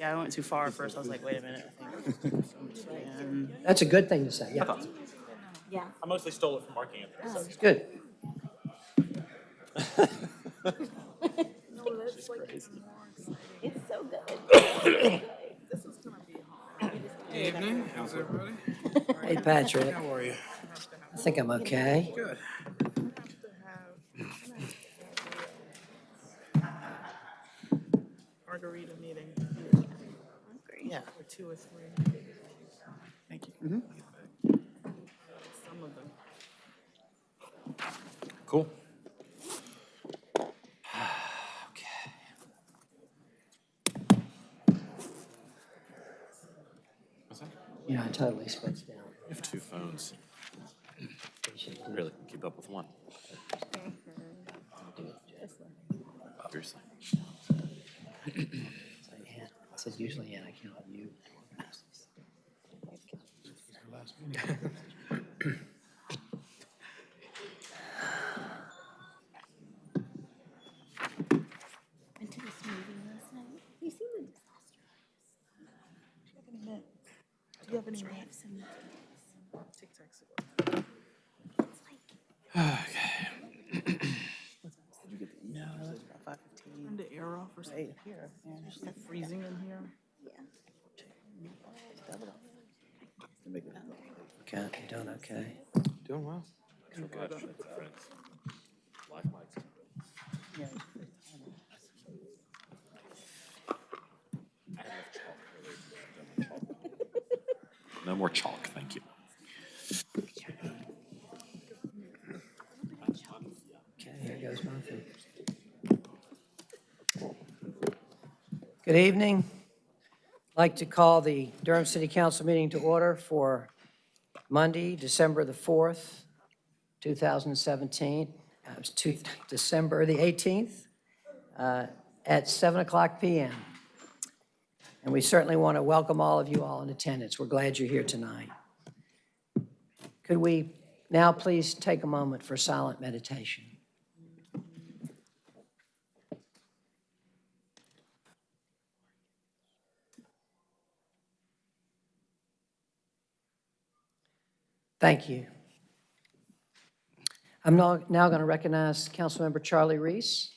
Yeah, I went too far at first. I was like, wait a minute. I think. And That's a good thing to say, yeah. Yeah. I mostly stole it from Mark Anthony. It's good. It's so good. Evening, how's everybody? Hey, Patrick, How are you? I think I'm okay. Good. margarita meeting. Yeah, or two or three. Thank you. Mm-hmm. Some of them. Cool. Okay. Yeah, I totally switched down. You have two phones. Really, keep up with one. Seriously. So, yeah, I said usually, yeah, I count on you. Went to this movie last night. You seen the disaster? Do you have any. Tic Tacs? It's like No, that's about five fifteen. Turn the air off or something. Here, yeah. It's freezing in here. yeah. Okay, you doing okay? Doing well. Yeah. No more chalk, thank you. Okay, here goes Murphy. Good evening. I'd like to call the Durham City Council meeting to order for Monday, December the 4th, 2017. Uh, It was two- December the 18th uh, at 7 o'clock PM. And we certainly want to welcome all of you all in attendance. We're glad you're here tonight. Could we now please take a moment for silent meditation? Thank you. I'm now, going to recognize Councilmember Charlie Reece,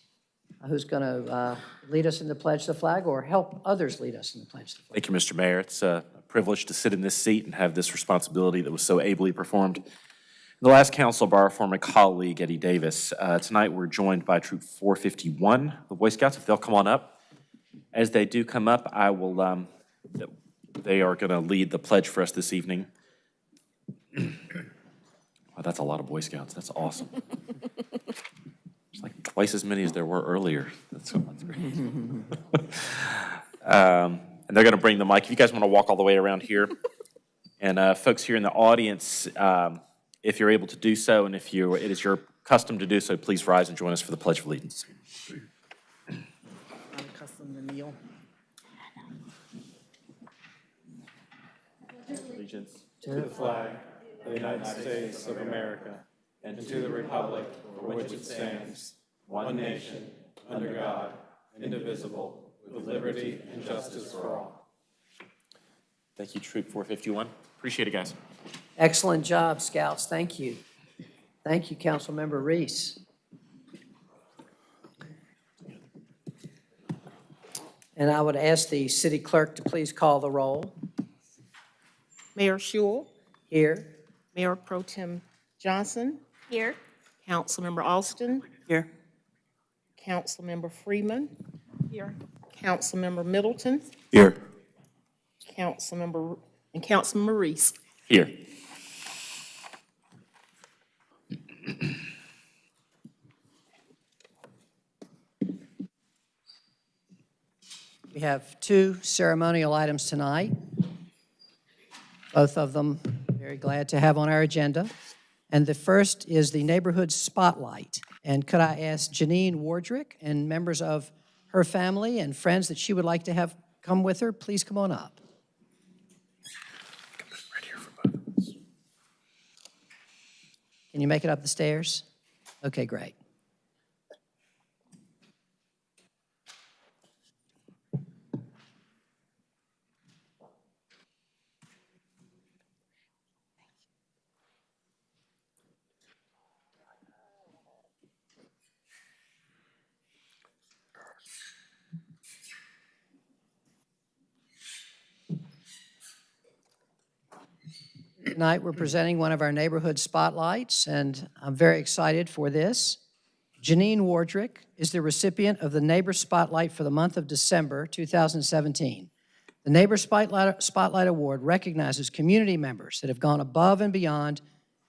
uh, who's going to lead us in the pledge to the flag or help others lead us in the pledge to the flag. Thank you, Mr. Mayor. It's a privilege to sit in this seat and have this responsibility that was so ably performed. The last council by our former colleague, Eddie Davis. Uh, Tonight, we're joined by Troop 451, the Boy Scouts, if they'll come on up. As they do come up, I will, um, they are going to lead the pledge for us this evening. Wow, that's a lot of Boy Scouts. That's awesome. It's like twice as many as there were earlier. That's that's great. Um, And they're going to bring the mic. If you guys want to walk all the way around here. And uh, folks here in the audience, um, if you're able to do so, and if you, it is your custom to do so, please rise and join us for the Pledge of Allegiance. I'm accustomed to kneel. Allegiance. To the flag of the United States of America and to the republic for which it stands, one nation, under God, indivisible, with liberty and justice for all. Thank you, Troop 451. Appreciate it, guys. Excellent job, Scouts. Thank you. Thank you, Councilmember Reece. And I would ask the city clerk to please call the roll. Mayor Schewel, Here. Mayor Pro Tem Johnson, Here. Councilmember Alston, Here. Councilmember Freeman. Here. Councilmember Middleton, Here. Councilmember, and Councilmember Reece. Here. We have two ceremonial items tonight. Both of them very glad to have on our agenda. And the first is the Neighborhood Spotlight. And could I ask Janine Wardrick and members of her family and friends that she would like to have come with her, please come on up. Can you make it up the stairs? Okay, great. Tonight, we're presenting one of our neighborhood spotlights, and I'm very excited for this. Janine Wardrick is the recipient of the Neighbor Spotlight for the month of December 2017. The Neighbor Spotlight Spotlight Award recognizes community members that have gone above and beyond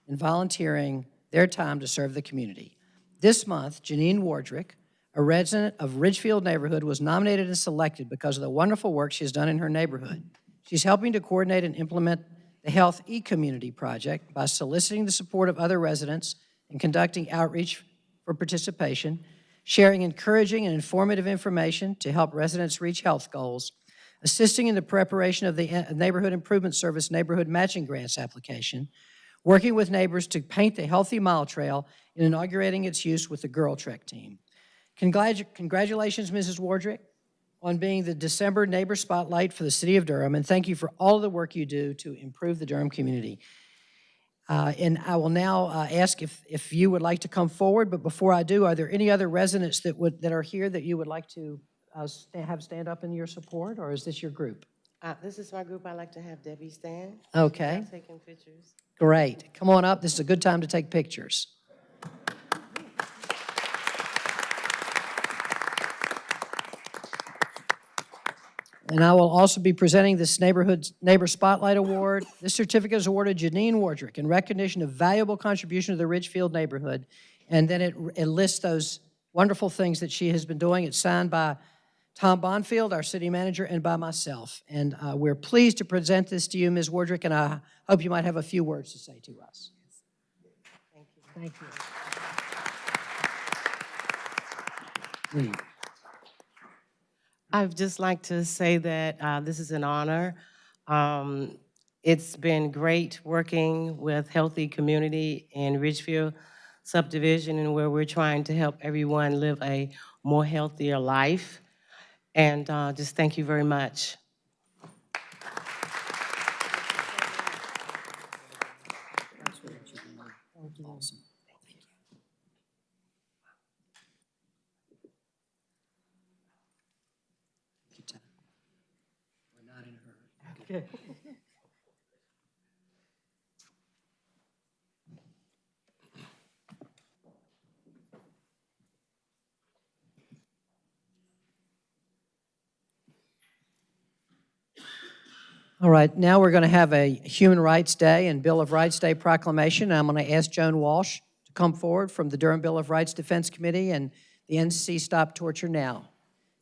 in volunteering their time to serve the community. This month, Janine Wardrick, a resident of Ridgefield neighborhood, was nominated and selected because of the wonderful work she has done in her neighborhood. She's helping to coordinate and implement the Health E-Community Project by soliciting the support of other residents and conducting outreach for participation, sharing encouraging and informative information to help residents reach health goals, assisting in the preparation of the uh, Neighborhood Improvement Service Neighborhood Matching Grants application, working with neighbors to paint the Healthy Mile Trail and inaugurating its use with the Girl Trek team. Congratu- Congratulations, Mrs. Wardrick, on being the December Neighbor Spotlight for the City of Durham, and thank you for all the work you do to improve the Durham community. Uh, And I will now uh, ask if, if you would like to come forward, but before I do, are there any other residents that would, that are here that you would like to uh, sta- have stand up in your support, or is this your group? Uh, This is my group. I'd like to have Debbie stand. Okay, Taking pictures. great. Come on up, this is a good time to take pictures. And I will also be presenting this Neighborhood Neighbor Spotlight Award. This certificate is awarded Janine Wardrick in recognition of valuable contribution to the Ridgefield neighborhood. And then it it lists those wonderful things that she has been doing. It's signed by Tom Bonfield, our city manager, and by myself. And uh, we're pleased to present this to you, Ms. Wardrick, and I hope you might have a few words to say to us. Thank you. Thank you. I'd just like to say that uh, this is an honor. Um, It's been great working with Healthy Community in Ridgefield subdivision and where we're trying to help everyone live a more healthier life. And uh, just thank you very much. Awesome. Take your time. We're not in hurry. All right, now we're going to have a Human Rights Day and Bill of Rights Day proclamation. I'm going to ask Joan Walsh to come forward from the Durham Bill of Rights Defense Committee and the NC Stop Torture Now.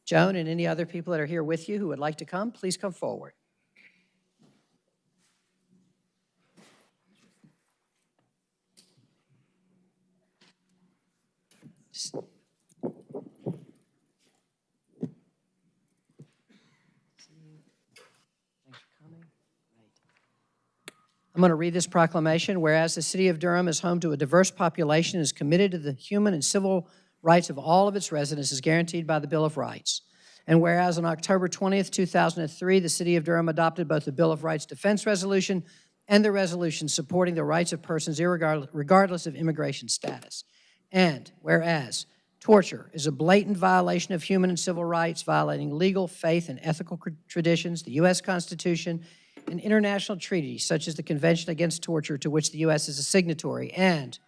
Joan and any other people that are here with you who would like to come, please come forward. Thanks for coming. Great. I'm going to read this proclamation. Whereas the city of Durham is home to a diverse population and is committed to the human and civil rights of all of its residents as guaranteed by the Bill of Rights. And whereas on October 20th, 2003, the city of Durham adopted both the Bill of Rights Defense Resolution and the resolution supporting the rights of persons regardless of immigration status. And whereas torture is a blatant violation of human and civil rights, violating legal, faith, and ethical traditions, the U.S. Constitution, and international treaties such as the Convention Against Torture to which the U.S. is a signatory. And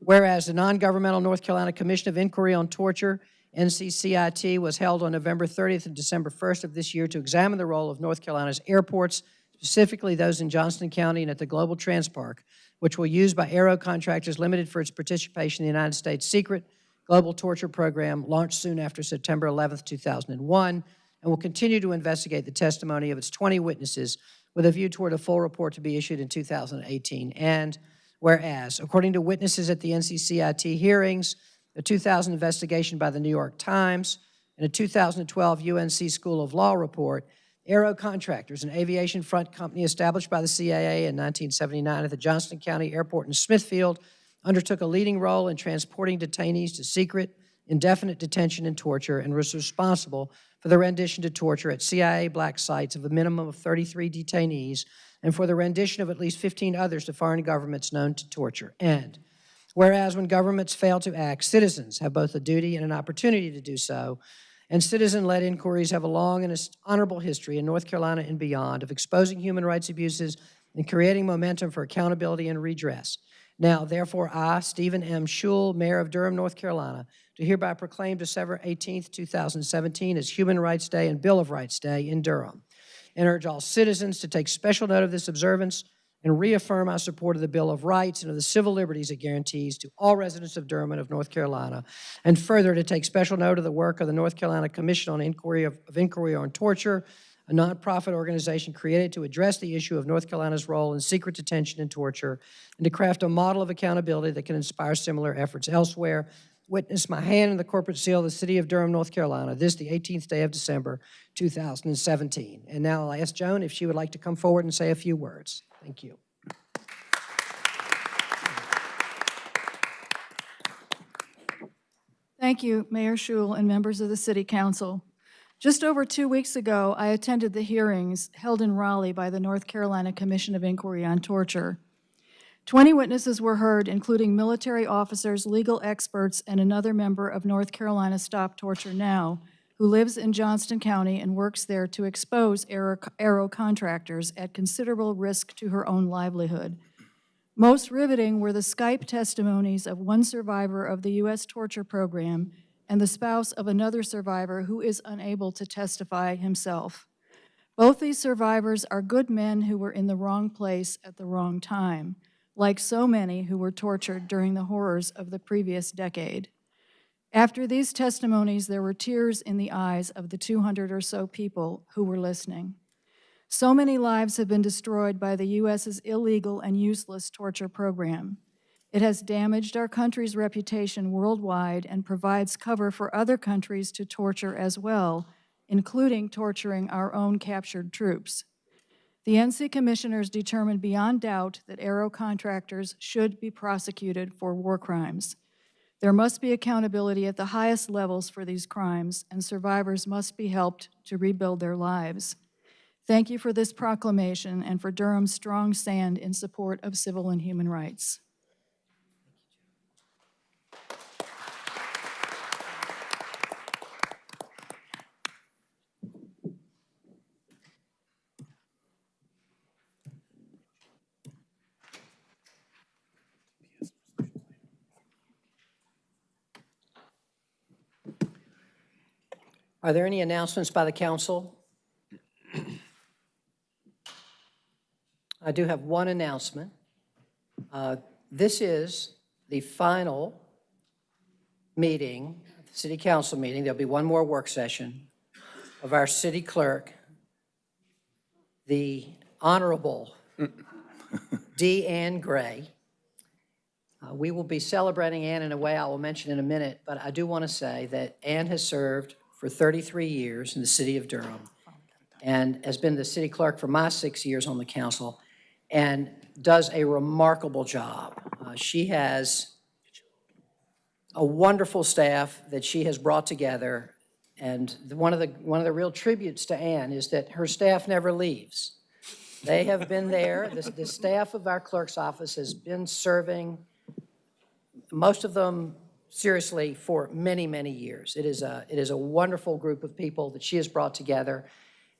whereas the non-governmental North Carolina Commission of Inquiry on Torture, NCCIT, was held on November 30th and December 1st of this year to examine the role of North Carolina's airports, specifically those in Johnston County and at the Global Trans Park, which will use by Aero Contractors Limited for its participation in the United States secret global torture program launched soon after September 11, 2001, and will continue to investigate the testimony of its 20 witnesses with a view toward a full report to be issued in 2018. And whereas, according to witnesses at the NCCIT hearings, a 2000 investigation by the New York Times, and a 2012 UNC School of Law report, Aero Contractors, an aviation front company established by the CIA in 1979 at the Johnston County Airport in Smithfield, undertook a leading role in transporting detainees to secret, indefinite detention and torture, and was responsible for the rendition to torture at CIA black sites of a minimum of 33 detainees, and for the rendition of at least 15 others to foreign governments known to torture. And whereas when governments fail to act, citizens have both a duty and an opportunity to do so, and citizen-led inquiries have a long and honorable history in North Carolina and beyond of exposing human rights abuses and creating momentum for accountability and redress. Now, therefore, I, Stephen M. Schewel, Mayor of Durham, North Carolina, do hereby proclaim December 18th, 2017 as Human Rights Day and Bill of Rights Day in Durham, and urge all citizens to take special note of this observance and reaffirm our support of the Bill of Rights and of the civil liberties it guarantees to all residents of Durham and of North Carolina, and further to take special note of the work of the North Carolina Commission on Inquiry of, of Inquiry on Torture, a nonprofit organization created to address the issue of North Carolina's role in secret detention and torture, and to craft a model of accountability that can inspire similar efforts elsewhere. Witness my hand in the corporate seal of the city of Durham, North Carolina, this the 18th day of December, 2017. And now I'll ask Joan if she would like to come forward and say a few words. Thank you. Thank you, Mayor Schewel and members of the City Council. Just over two weeks ago, I attended the hearings held in Raleigh by the North Carolina Commission of Inquiry on Torture. Twenty witnesses were heard, including military officers, legal experts, and another member of North Carolina Stop Torture Now, who lives in Johnston County and works there to expose Aero contractors at considerable risk to her own livelihood. Most riveting were the Skype testimonies of one survivor of the U.S. torture program and the spouse of another survivor who is unable to testify himself. Both these survivors are good men who were in the wrong place at the wrong time, like so many who were tortured during the horrors of the previous decade. After these testimonies, there were tears in the eyes of the 200 or so people who were listening. So many lives have been destroyed by the U.S.'s illegal and useless torture program. It has damaged our country's reputation worldwide and provides cover for other countries to torture as well, including torturing our own captured troops. The NC Commissioners determined beyond doubt that Aero contractors should be prosecuted for war crimes. There must be accountability at the highest levels for these crimes, and survivors must be helped to rebuild their lives. Thank you for this proclamation and for Durham's strong stand in support of civil and human rights. Are there any announcements by the council? I do have one announcement. Uh, This is the final meeting, the city council meeting, there'll be one more work session of our city clerk, the Honorable D. Ann Gray. Uh, We will be celebrating Ann in a way I will mention in a minute, but I do want to say that Ann has served for 33 years in the city of Durham and has been the city clerk for my six years on the council and does a remarkable job. Uh, She has a wonderful staff that she has brought together. And the- one of the, one of the real tributes to Ann is that her staff never leaves. They have been there, the, the staff of our clerk's office has been serving, most of them seriously, for many, many years. It is a, it is a wonderful group of people that she has brought together,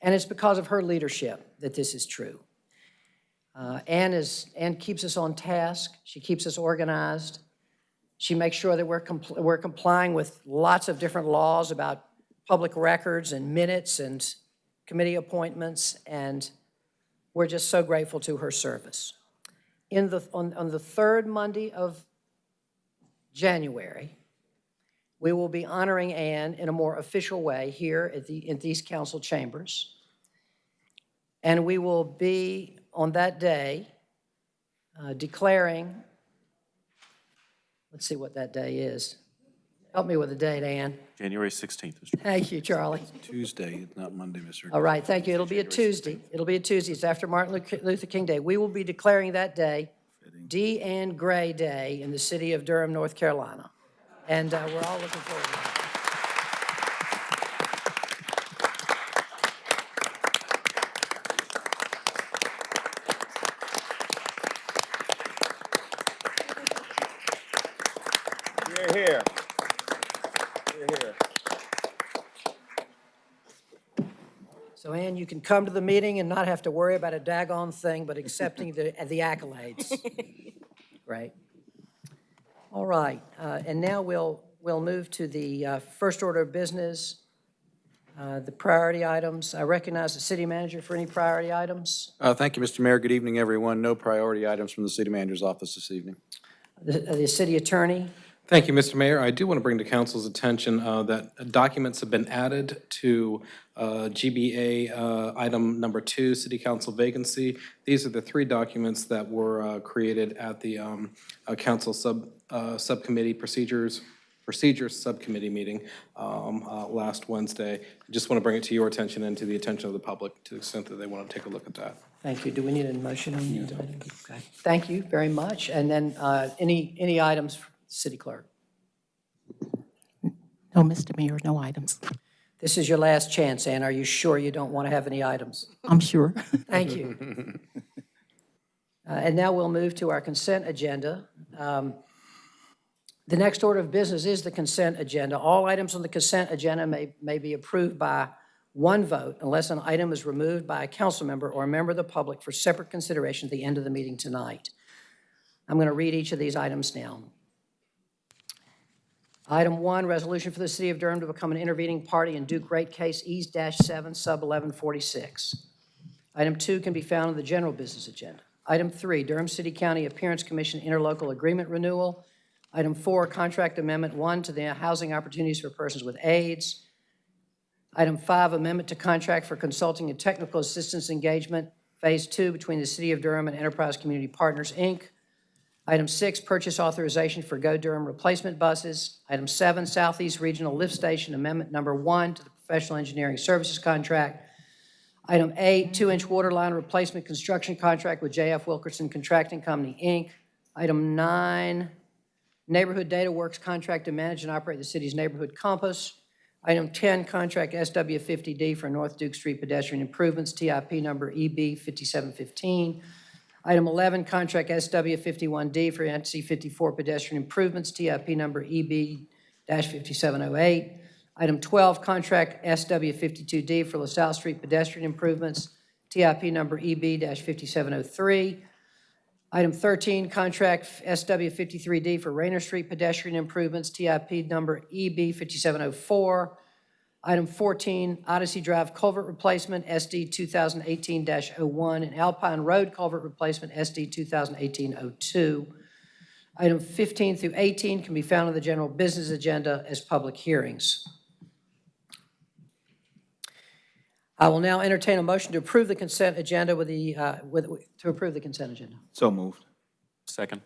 and it's because of her leadership that this is true. Uh, Ann is, Anne keeps us on task, she keeps us organized, she makes sure that we're, compl- we're complying with lots of different laws about public records and minutes and committee appointments, and we're just so grateful to her service. In the, on, on the third Monday of January, we will be honoring Anne in a more official way here at the, in these council chambers. And we will be, on that day, uh, declaring Let's see what that day is. Help me with the date, Anne. January 16th, Mr. Thank you, Charlie. Tuesday, not Monday, Mr. All right, thank you. It'll be a Tuesday. It'll be a Tuesday. It's after Martin Luther- Luther King Day. We will be declaring that day D. Ann Gray Day in the city of Durham, North Carolina. And uh, we're all looking forward to that. Here, here. Here, here. So Ann, you can come to the meeting and not have to worry about a daggone thing, but accepting the, the accolades. Great. All right, uh, and now we'll, we'll move to the uh, first order of business, uh, the priority items. I recognize the city manager for any priority items. Uh, Thank you, Mr. Mayor. Good evening, everyone. No priority items from the city manager's office this evening. The, uh, the city attorney, Thank you, Mr. Mayor. I do want to bring to council's attention uh, that documents have been added to uh, GBA uh, item number two, city council vacancy. These are the three documents that were uh, created at the um, uh, council sub, uh, subcommittee procedures, procedures subcommittee meeting um, uh, last Wednesday. I Just want to bring it to your attention and to the attention of the public to the extent that they want to take a look at that. thank you. Do we need a motion on these items? Okay. Thank you very much. And then uh, any, any items, for the city clerk? No, Mr. Mayor, no items. This is your last chance, Ann. Are you sure you don't want to have any items? I'm sure. Thank you. Uh, And now we'll move to our consent agenda. Um, The next order of business is the consent agenda. All items on the consent agenda may, may be approved by one vote unless an item is removed by a council member or a member of the public for separate consideration at the end of the meeting tonight. I'm going to read each of these items now. Item one, resolution for the city of Durham to become an intervening party in Duke rate case E-7 sub 1146. Item two can be found in the general business agenda. Item three, Durham City County Appearance Commission interlocal agreement renewal. Item four, contract amendment one to the housing opportunities for persons with AIDS. Item five, amendment to contract for consulting and technical assistance engagement, phase two, between the City of Durham and Enterprise Community Partners, Inc. Item six, purchase authorization for Go Durham replacement buses. Item seven, Southeast Regional Lift Station Amendment Number one to the professional engineering services contract. Item eight, two-inch water line replacement construction contract with JF Wilkerson Contracting Company, Inc. Item nine, Neighborhood Data Works contract to manage and operate the city's neighborhood compass. Item 10, contract SW50D for North Duke Street pedestrian improvements, TIP number EB 5715. Item 11, contract SW51D for NC 54 pedestrian improvements, TIP number E EB-5708. Item 12, contract SW52D for LaSalle Street pedestrian improvements, TIP number E EB-5703. Item 13, contract SW53D for Rayner Street pedestrian improvements, TIP number E EB5704. Item 14, Odyssey Drive culvert replacement, SD 2018-01, and Alpine Road culvert replacement, SD 2018-02. Item 15 through 18 can be found on the general business agenda as public hearings. I will now entertain a motion to approve the consent agenda with the, uh, with, to approve the consent agenda. So moved. Second.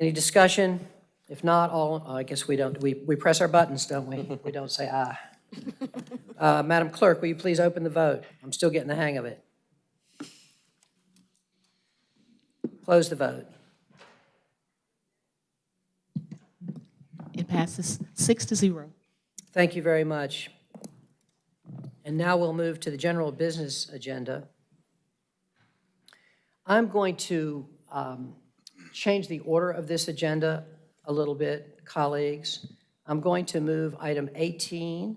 Any discussion? If not, all, I guess we don't, we, we press our buttons, don't we? We don't say aye. Uh, Madam Clerk, will you please open the vote? I'm still getting the hang of it. Close the vote. It passes six to zero. Thank you very much. And now we'll move to the general business agenda. I'm going to um, change the order of this agenda a little bit, colleagues. I'm going to move item 18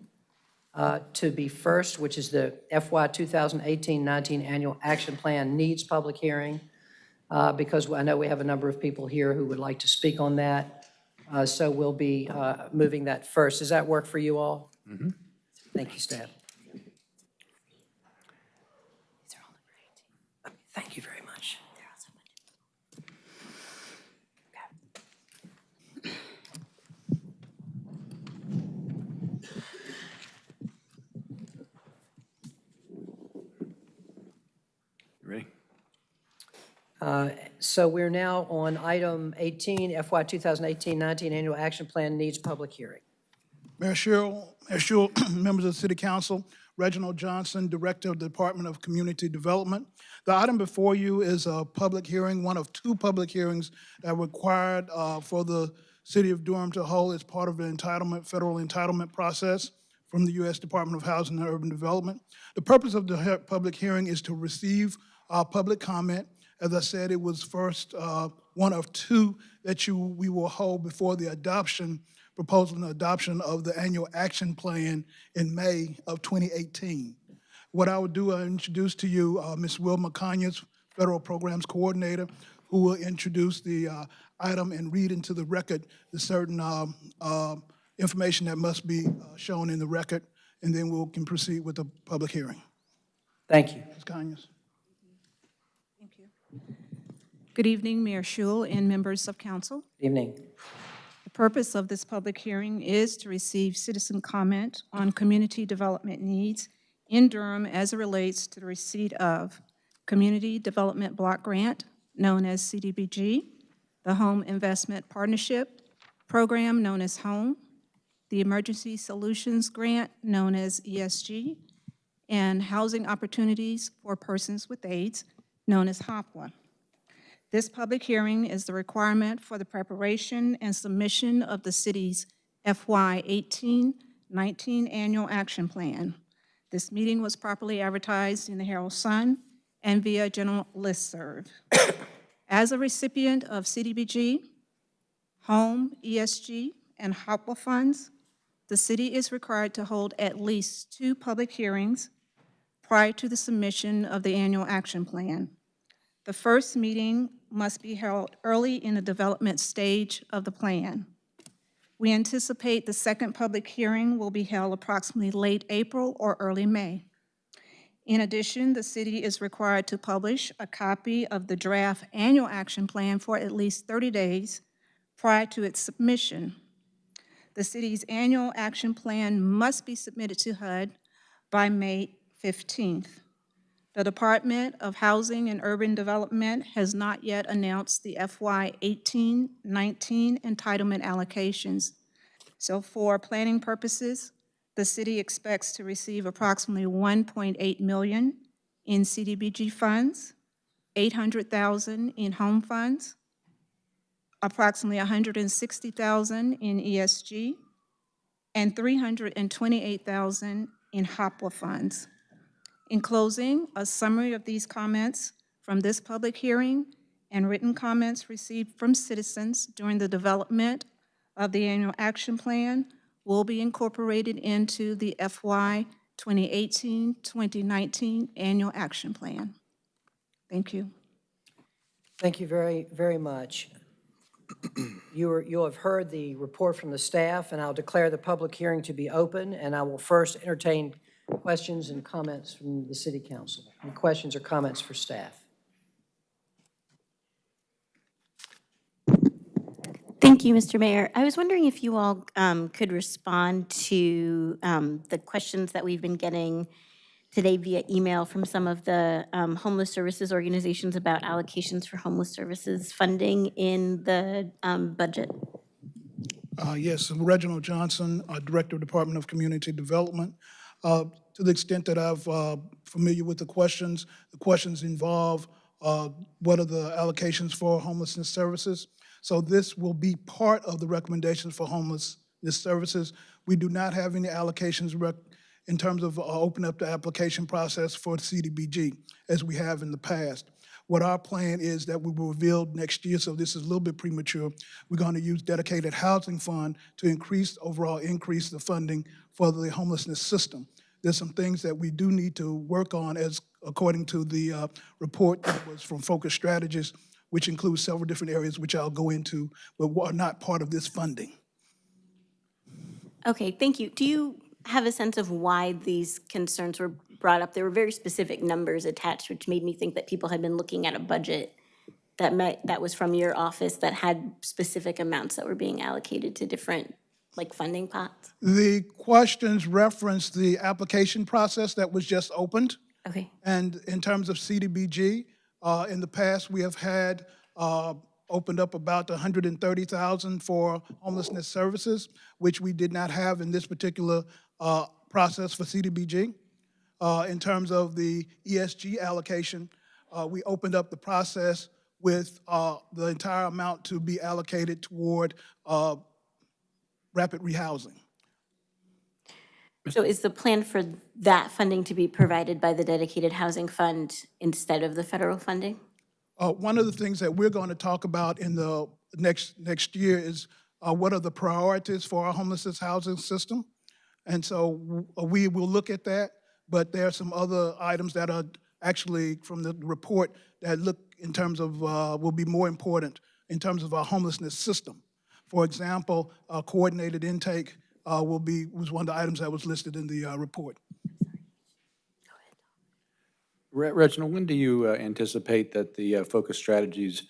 uh, to be first, which is the FY 2018-19 Annual Action Plan Needs Public Hearing, uh, because I know we have a number of people here who would like to speak on that. Uh, So we'll be uh, moving that first. Does that work for you all? Thank you, staff. Thank you very much. You ready? So we're now on item 18, FY 2018-19 Annual Action Plan Needs Public Hearing. Mayor Schewel, Mayor Schewel, members of the City Council, Reginald Johnson, Director of the Department of Community Development. The item before you is a public hearing, one of two public hearings that required uh, for the City of Durham to hold as part of the entitlement, federal entitlement process from the U.S. Department of Housing and Urban Development. The purpose of the he- public hearing is to receive uh, public comment. As I said, it was first uh, one of two that you, we will hold before the adoption proposal and adoption of the annual action plan in May of 2018. What I will do, I introduce to you uh, Ms. Wilma Conyers, Federal Programs Coordinator, who will introduce the uh, item and read into the record the certain um, uh, information that must be uh, shown in the record, and then we can proceed with the public hearing. Thank you. Ms. Conyers? Good evening, Mayor Schewel and members of council. Good evening. The purpose of this public hearing is to receive citizen comment on community development needs in Durham as it relates to the receipt of Community Development Block Grant, known as CDBG, the Home Investment Partnership Program, known as HOME, the Emergency Solutions Grant, known as ESG, and Housing Opportunities for Persons with AIDS, known as HOPWA. This public hearing is the requirement for the preparation and submission of the city's FY 18-19 Annual Action Plan. This meeting was properly advertised in the Herald Sun and via general listserv. As a recipient of CDBG, Home, ESG, and HOPWA funds, the city is required to hold at least two public hearings prior to the submission of the annual action plan. The first meeting must be held early in the development stage of the plan. We anticipate the second public hearing will be held approximately late April or early May. In addition, the city is required to publish a copy of the draft annual action plan for at least 30 days prior to its submission. The city's annual action plan must be submitted to HUD by May 15th. The Department of Housing and Urban Development has not yet announced the FY 18-19 entitlement allocations. So for planning purposes, the city expects to receive approximately 1.8 million in CDBG funds, 800,000 in home funds, approximately 160,000 in ESG, and 328,000 in HOPWA funds. In closing, a summary of these comments from this public hearing and written comments received from citizens during the development of the annual action plan will be incorporated into the FY 2018-2019 annual action plan. Thank you. Thank you very, very much. You are, you'll have heard the report from the staff, and I'll declare the public hearing to be open, and I will first entertain questions and comments from the city council. Any questions or comments for staff? Thank you, Mr. Mayor. I was wondering if you all um, could respond to um, the questions that we've been getting today via email from some of the um, homeless services organizations about allocations for homeless services funding in the um, budget. Uh, Yes, Reginald Johnson, uh, Director of Department of Community Development. Uh, To the extent that I've uh, familiar with the questions, the questions involve uh, what are the allocations for homelessness services? So this will be part of the recommendations for homelessness services. We do not have any allocations in terms of uh, opening up the application process for CDBG, as we have in the past. What our plan is that we will reveal next year, so this is a little bit premature. We're going to use dedicated housing fund to increase, overall increase the funding for the homelessness system. There's some things that we do need to work on as, according to the uh, report that was from Focus Strategies, which includes several different areas which I'll go into, but are not part of this funding. Okay, thank you. Do you have a sense of why these concerns were brought up? There were very specific numbers attached, which made me think that people had been looking at a budget that might, that was from your office that had specific amounts that were being allocated to different, like, funding pots? The questions reference the application process that was just opened. Okay, And in terms of CDBG, uh, in the past, we have had, uh, opened up about 130,000 for homelessness services, which we did not have in this particular uh, process for CDBG. Uh, In terms of the ESG allocation, uh, we opened up the process with uh, the entire amount to be allocated toward uh, rapid rehousing. so is the plan for that funding to be provided by the dedicated housing fund instead of the federal funding? Uh, One of the things that we're going to talk about in the next, next year is uh, what are the priorities for our homelessness housing system? And so we will look at that, but there are some other items that are actually from the report that look in terms of, uh, will be more important in terms of our homelessness system. For example, uh, coordinated intake uh, will be, was one of the items that was listed in the uh, report. Re- Reginald, when do you uh, anticipate that the uh, Focus Strategies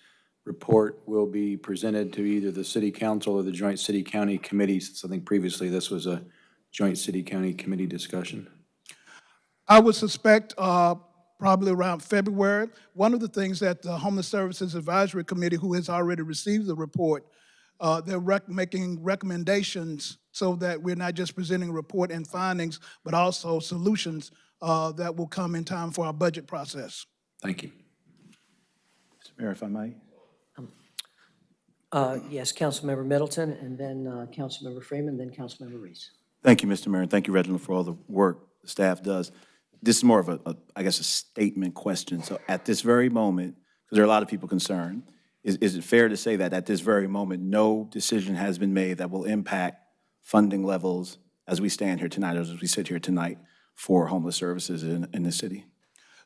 report will be presented to either the city council or the joint city-county committee? Since I think previously this was a joint city-county committee discussion. I would suspect uh, probably around February. One of the things that the Homeless Services Advisory Committee, who has already received the report, uh, they're rec- making recommendations so that we're not just presenting a report and findings, but also solutions uh, that will come in time for our budget process. Thank you. Mr. Mayor, if I may. Uh, Yes, Councilmember Middleton, and then uh, Councilmember Freeman, then Councilmember Reece. Thank you, Mr. Mayor, and thank you, Reginald, for all the work the staff does. This is more of a, a- I guess, a statement question. So at this very moment, because there are a lot of people concerned, is, is it fair to say that at this very moment, no decision has been made that will impact funding levels as we stand here tonight, as we sit here tonight for homeless services in, in the city?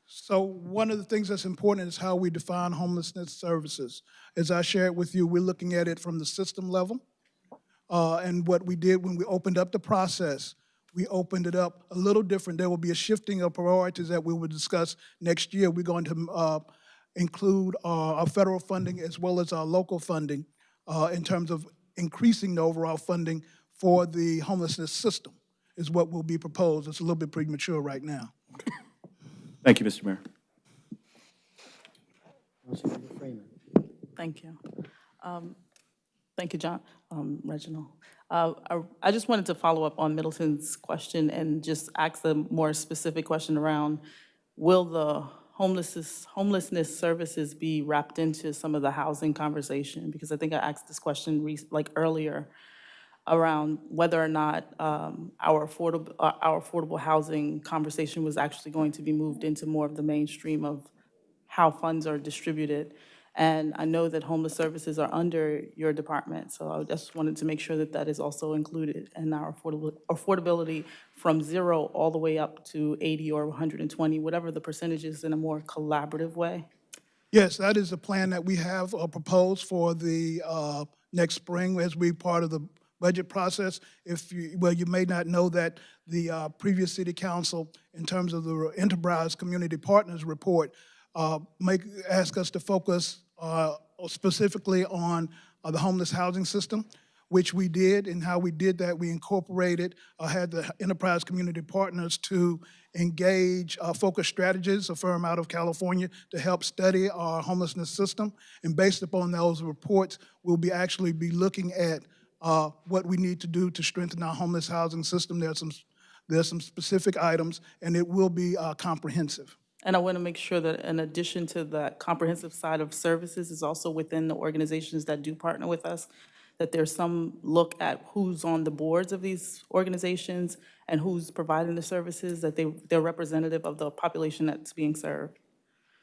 So one of the things that's important is how we define homelessness services. As I shared with you, we're looking at it from the system level. Uh, And what we did when we opened up the process, we opened it up a little different. There will be a shifting of priorities that we will discuss next year. We're going to uh, include uh, our federal funding as well as our local funding uh, in terms of increasing the overall funding for the homelessness system is what will be proposed. It's a little bit premature right now. Thank you, Mr. Mayor. Thank you. Um, Thank you, John, um, Reginald. Uh, I I just wanted to follow up on Middleton's question and just ask a more specific question around, will the homelessness, homelessness services be wrapped into some of the housing conversation? Because I think I asked this question like earlier around whether or not um, our affordable, uh, our affordable housing conversation was actually going to be moved into more of the mainstream of how funds are distributed. And I know that homeless services are under your department, so I just wanted to make sure that that is also included in our affordability from zero all the way up to 80 or 120, whatever the percentage is in a more collaborative way. Yes, that is a plan that we have uh, proposed for the uh, next spring as we part of the budget process. If you, well, you may not know that the uh, previous city council, in terms of the Enterprise Community Partners Report, uh, make, ask us to focus uh, specifically on uh, the homeless housing system, which we did, and how we did that, we incorporated, uh, had the Enterprise Community Partners to engage uh, Focus Strategies, a firm out of California, to help study our homelessness system. And based upon those reports, we'll be actually be looking at uh, what we need to do to strengthen our homeless housing system. There are some, there are some specific items, and it will be uh, comprehensive. And I want to make sure that in addition to that comprehensive side of services is also within the organizations that do partner with us, that there's some look at who's on the boards of these organizations and who's providing the services, that they, they're representative of the population that's being served.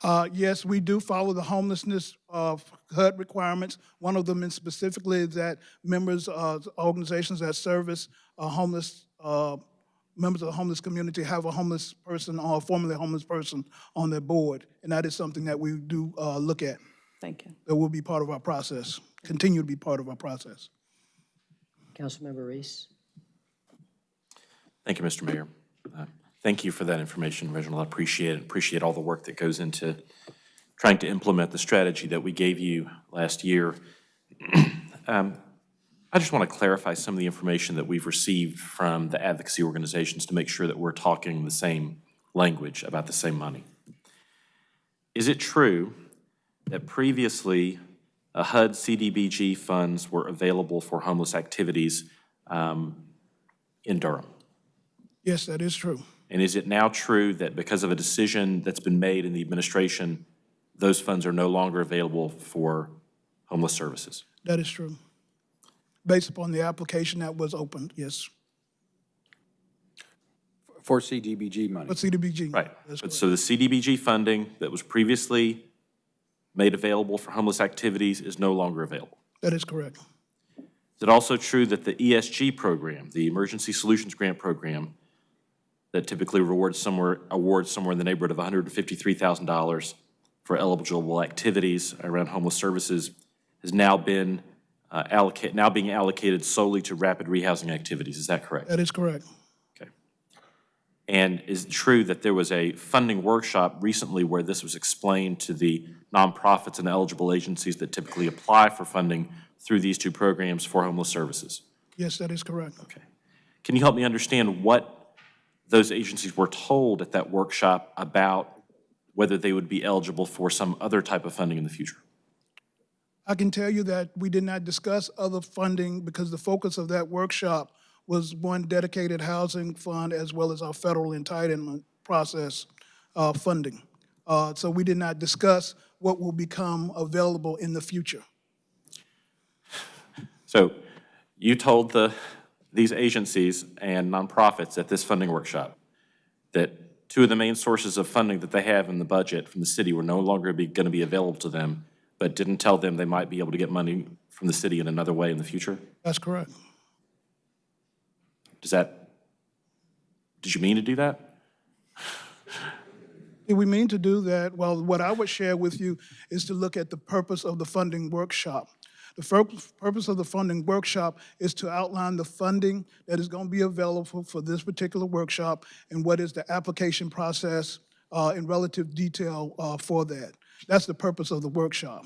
Uh, Yes, we do follow the homelessness uh, HUD requirements. One of them is specifically that members of organizations that service uh, homeless, uh, members of the homeless community have a homeless person or a formerly homeless person on their board. And that is something that we do uh, look at. Thank you. That will be part of our process, continue to be part of our process. Councilmember Reece. Thank you, Mr. Mayor. Uh, Thank you for that information, Reginald. I appreciate it. Appreciate all the work that goes into trying to implement the strategy that we gave you last year. Um, I just want to clarify some of the information that we've received from the advocacy organizations to make sure that we're talking the same language about the same money. Is it true that previously uh, HUD CDBG funds were available for homeless activities um, in Durham? Yes, that is true. And is it now true that because of a decision that's been made in the administration, those funds are no longer available for homeless services? That is true. Based upon the application that was opened, yes. For CDBG money. But CDBG. Right. That's But correct. so the CDBG funding that was previously made available for homeless activities is no longer available? That is correct. Is it also true that the ESG program, the Emergency Solutions Grant Program, that typically rewards somewhere, awards somewhere in the neighborhood of $153,000 for eligible activities around homeless services, has now been uh, allocate, now being allocated solely to rapid rehousing activities. Is that correct? That is correct. Okay. And is it true that there was a funding workshop recently where this was explained to the nonprofits and eligible agencies that typically apply for funding through these two programs for homeless services? Yes, that is correct. Okay. Can you help me understand what those agencies were told at that workshop about whether they would be eligible for some other type of funding in the future? I can tell you that we did not discuss other funding because the focus of that workshop was one dedicated housing fund as well as our federal entitlement process uh, funding. Uh, So we did not discuss what will become available in the future. So you told the, these agencies and nonprofits at this funding workshop that two of the main sources of funding that they have in the budget from the city were no longer going to be available to them, but didn't tell them they might be able to get money from the city in another way in the future? That's correct. Does that, did you mean to do that? Did we mean to do that? Well, what I would share with you is to look at the purpose of the funding workshop. The purpose of the funding workshop is to outline the funding that is going to be available for this particular workshop and what is the application process uh, in relative detail uh, for that. That's the purpose of the workshop.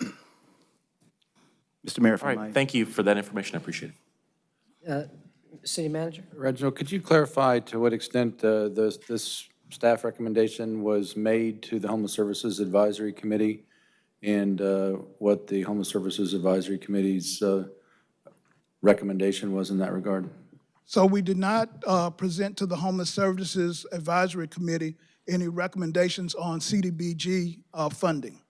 Mr. Mayor, if All I thank you for that information, I appreciate it. Uh, City Manager? Reginald, could you clarify to what extent uh, this, this staff recommendation was made to the Homeless Services Advisory Committee and uh, what the Homeless Services Advisory Committee's uh, recommendation was in that regard? So we did not uh, present to the Homeless Services Advisory Committee any recommendations on CDBG uh, funding.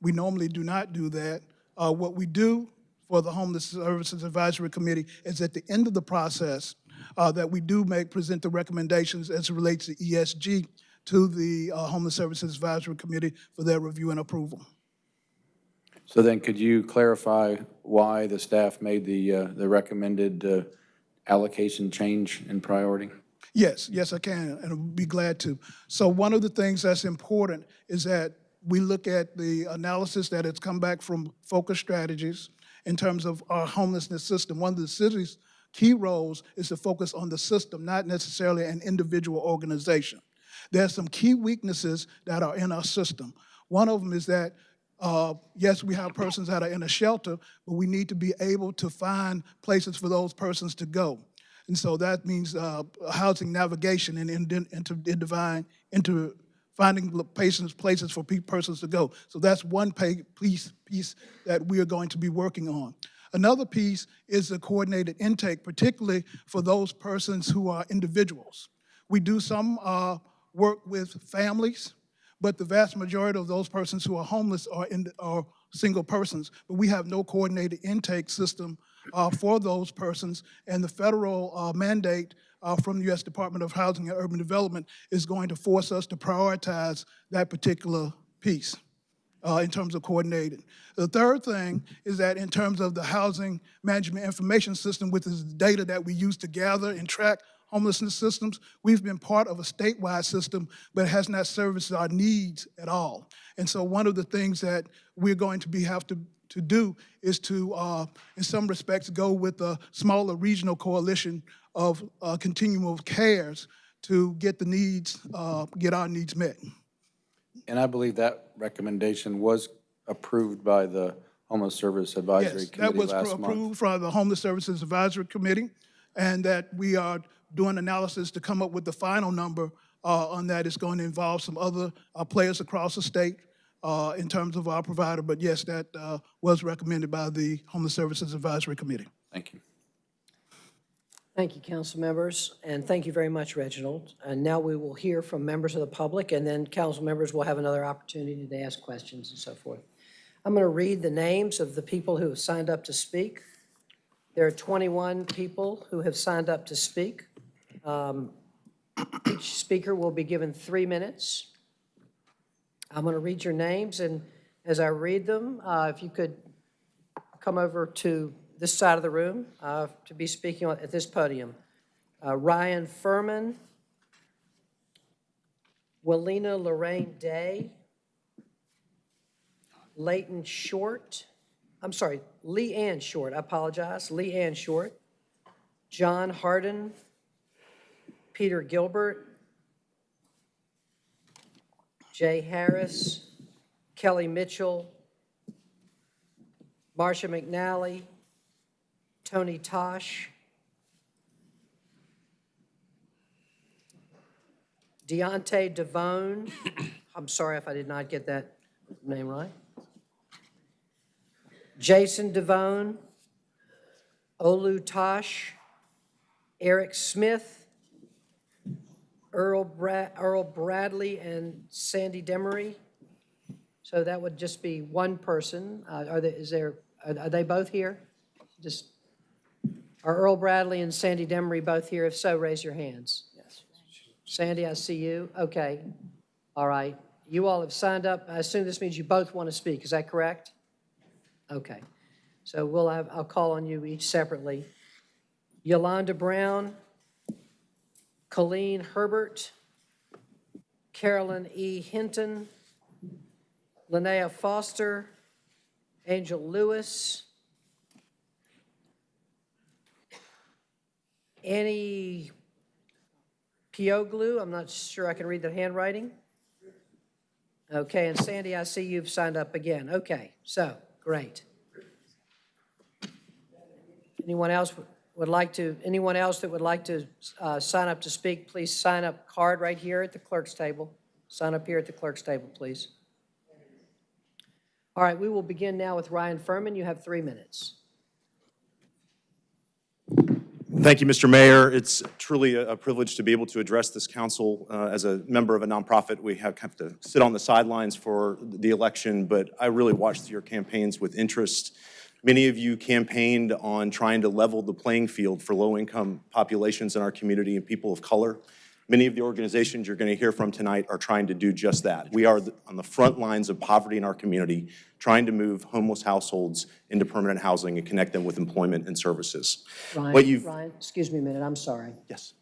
We normally do not do that. Uh, What we do for the Homeless Services Advisory Committee is at the end of the process uh, that we do make, present the recommendations as it relates to ESG to the uh, Homeless Services Advisory Committee for their review and approval. So then could you clarify why the staff made the, uh, the recommended uh, allocation change in priority? Yes, yes, I can, and I'll be glad to. So one of the things that's important is that we look at the analysis that has come back from Focus Strategies in terms of our homelessness system. One of the city's key roles is to focus on the system, not necessarily an individual organization. There are some key weaknesses that are in our system. One of them is that, uh, yes, we have persons that are in a shelter, but we need to be able to find places for those persons to go. And so that means uh, housing navigation and in, into, finding patients, places for pe- persons to go. So that's one piece, piece that we are going to be working on. Another piece is the coordinated intake, particularly for those persons who are individuals. We do some uh, work with families, but the vast majority of those persons who are homeless are, in, are single persons. But we have no coordinated intake system for those persons, and the federal uh, mandate uh, from the U.S. Department of Housing and Urban Development is going to force us to prioritize that particular piece uh, in terms of coordinating. The third thing is that in terms of the housing management information system, which is data that we use to gather and track homelessness systems, we've been part of a statewide system, but it has not serviced our needs at all. And so one of the things that we're going to be have to to do is to, uh, in some respects, go with a smaller regional coalition of uh, continuum of cares to get the needs, uh, get our needs met. And I believe that recommendation was approved by the Homeless Service Advisory Yes, that Committee was last month. approved from the Homeless Services Advisory Committee, and that we are doing analysis to come up with the final number uh, on that. It's going to involve some other uh, players across the state uh, in terms of our provider, but yes, that uh, was recommended by the Homeless Services Advisory Committee. Thank you. Thank you, council members, and thank you very much, Reginald. And now we will hear from members of the public, and then council members will have another opportunity to ask questions and so forth. I'm going to read the names of the people who have signed up to speak. There are 21 people who have signed up to speak. Um, Each speaker will be given three minutes. I'm going to read your names, and as I read them, uh, if you could come over to this side of the room uh, to be speaking at this podium. uh, Ryan Furman, Walina Lorraine Day, Leighton Short, I'm sorry, Lee Ann Short, I apologize, Lee Ann Short, John Harden, Peter Gilbert, Jay Harris, Kelly Mitchell, Marsha McNally, Tony Tosh, Deontay Devone, I'm sorry if I did not get that name right. Jason Devone, Olu Tosh, Eric Smith, Earl Earl Bradley, and Sandy Demery. So that would just be one person. Uh, Are there, is there, are are they both here? Just, are Earl Bradley and Sandy Demery both here? If so, raise your hands. Yes. Sandy, I see you. Okay. All right. You all have signed up. I assume this means you both want to speak. Is that correct? Okay. So we'll have, I'll call on you each separately. Yolanda Brown, Colleen Herbert, Carolyn E. Hinton, Linnea Foster, Angel Lewis, Annie Pioglu, I'm not sure I can read the handwriting. Okay, and Sandy, I see you've signed up again. Okay, so, great. Anyone else would like to, anyone else that would like to uh, sign up to speak, please sign up card right here at the clerk's table. Sign up here at the clerk's table, please. All right, we will begin now with Ryan Furman. You have three minutes. Thank you, Mr. Mayor. It's truly a privilege to be able to address this council. Uh, As a member of a nonprofit, we have have to sit on the sidelines for the election, but I really watched your campaigns with interest. Many of you campaigned on trying to level the playing field for low-income populations in our community and people of color. Many of the organizations you're going to hear from tonight are trying to do just that. We are on the front lines of poverty in our community, trying to move homeless households into permanent housing and connect them with employment and services. What Ryan, you've, Ryan, excuse me a minute, I'm sorry. yes.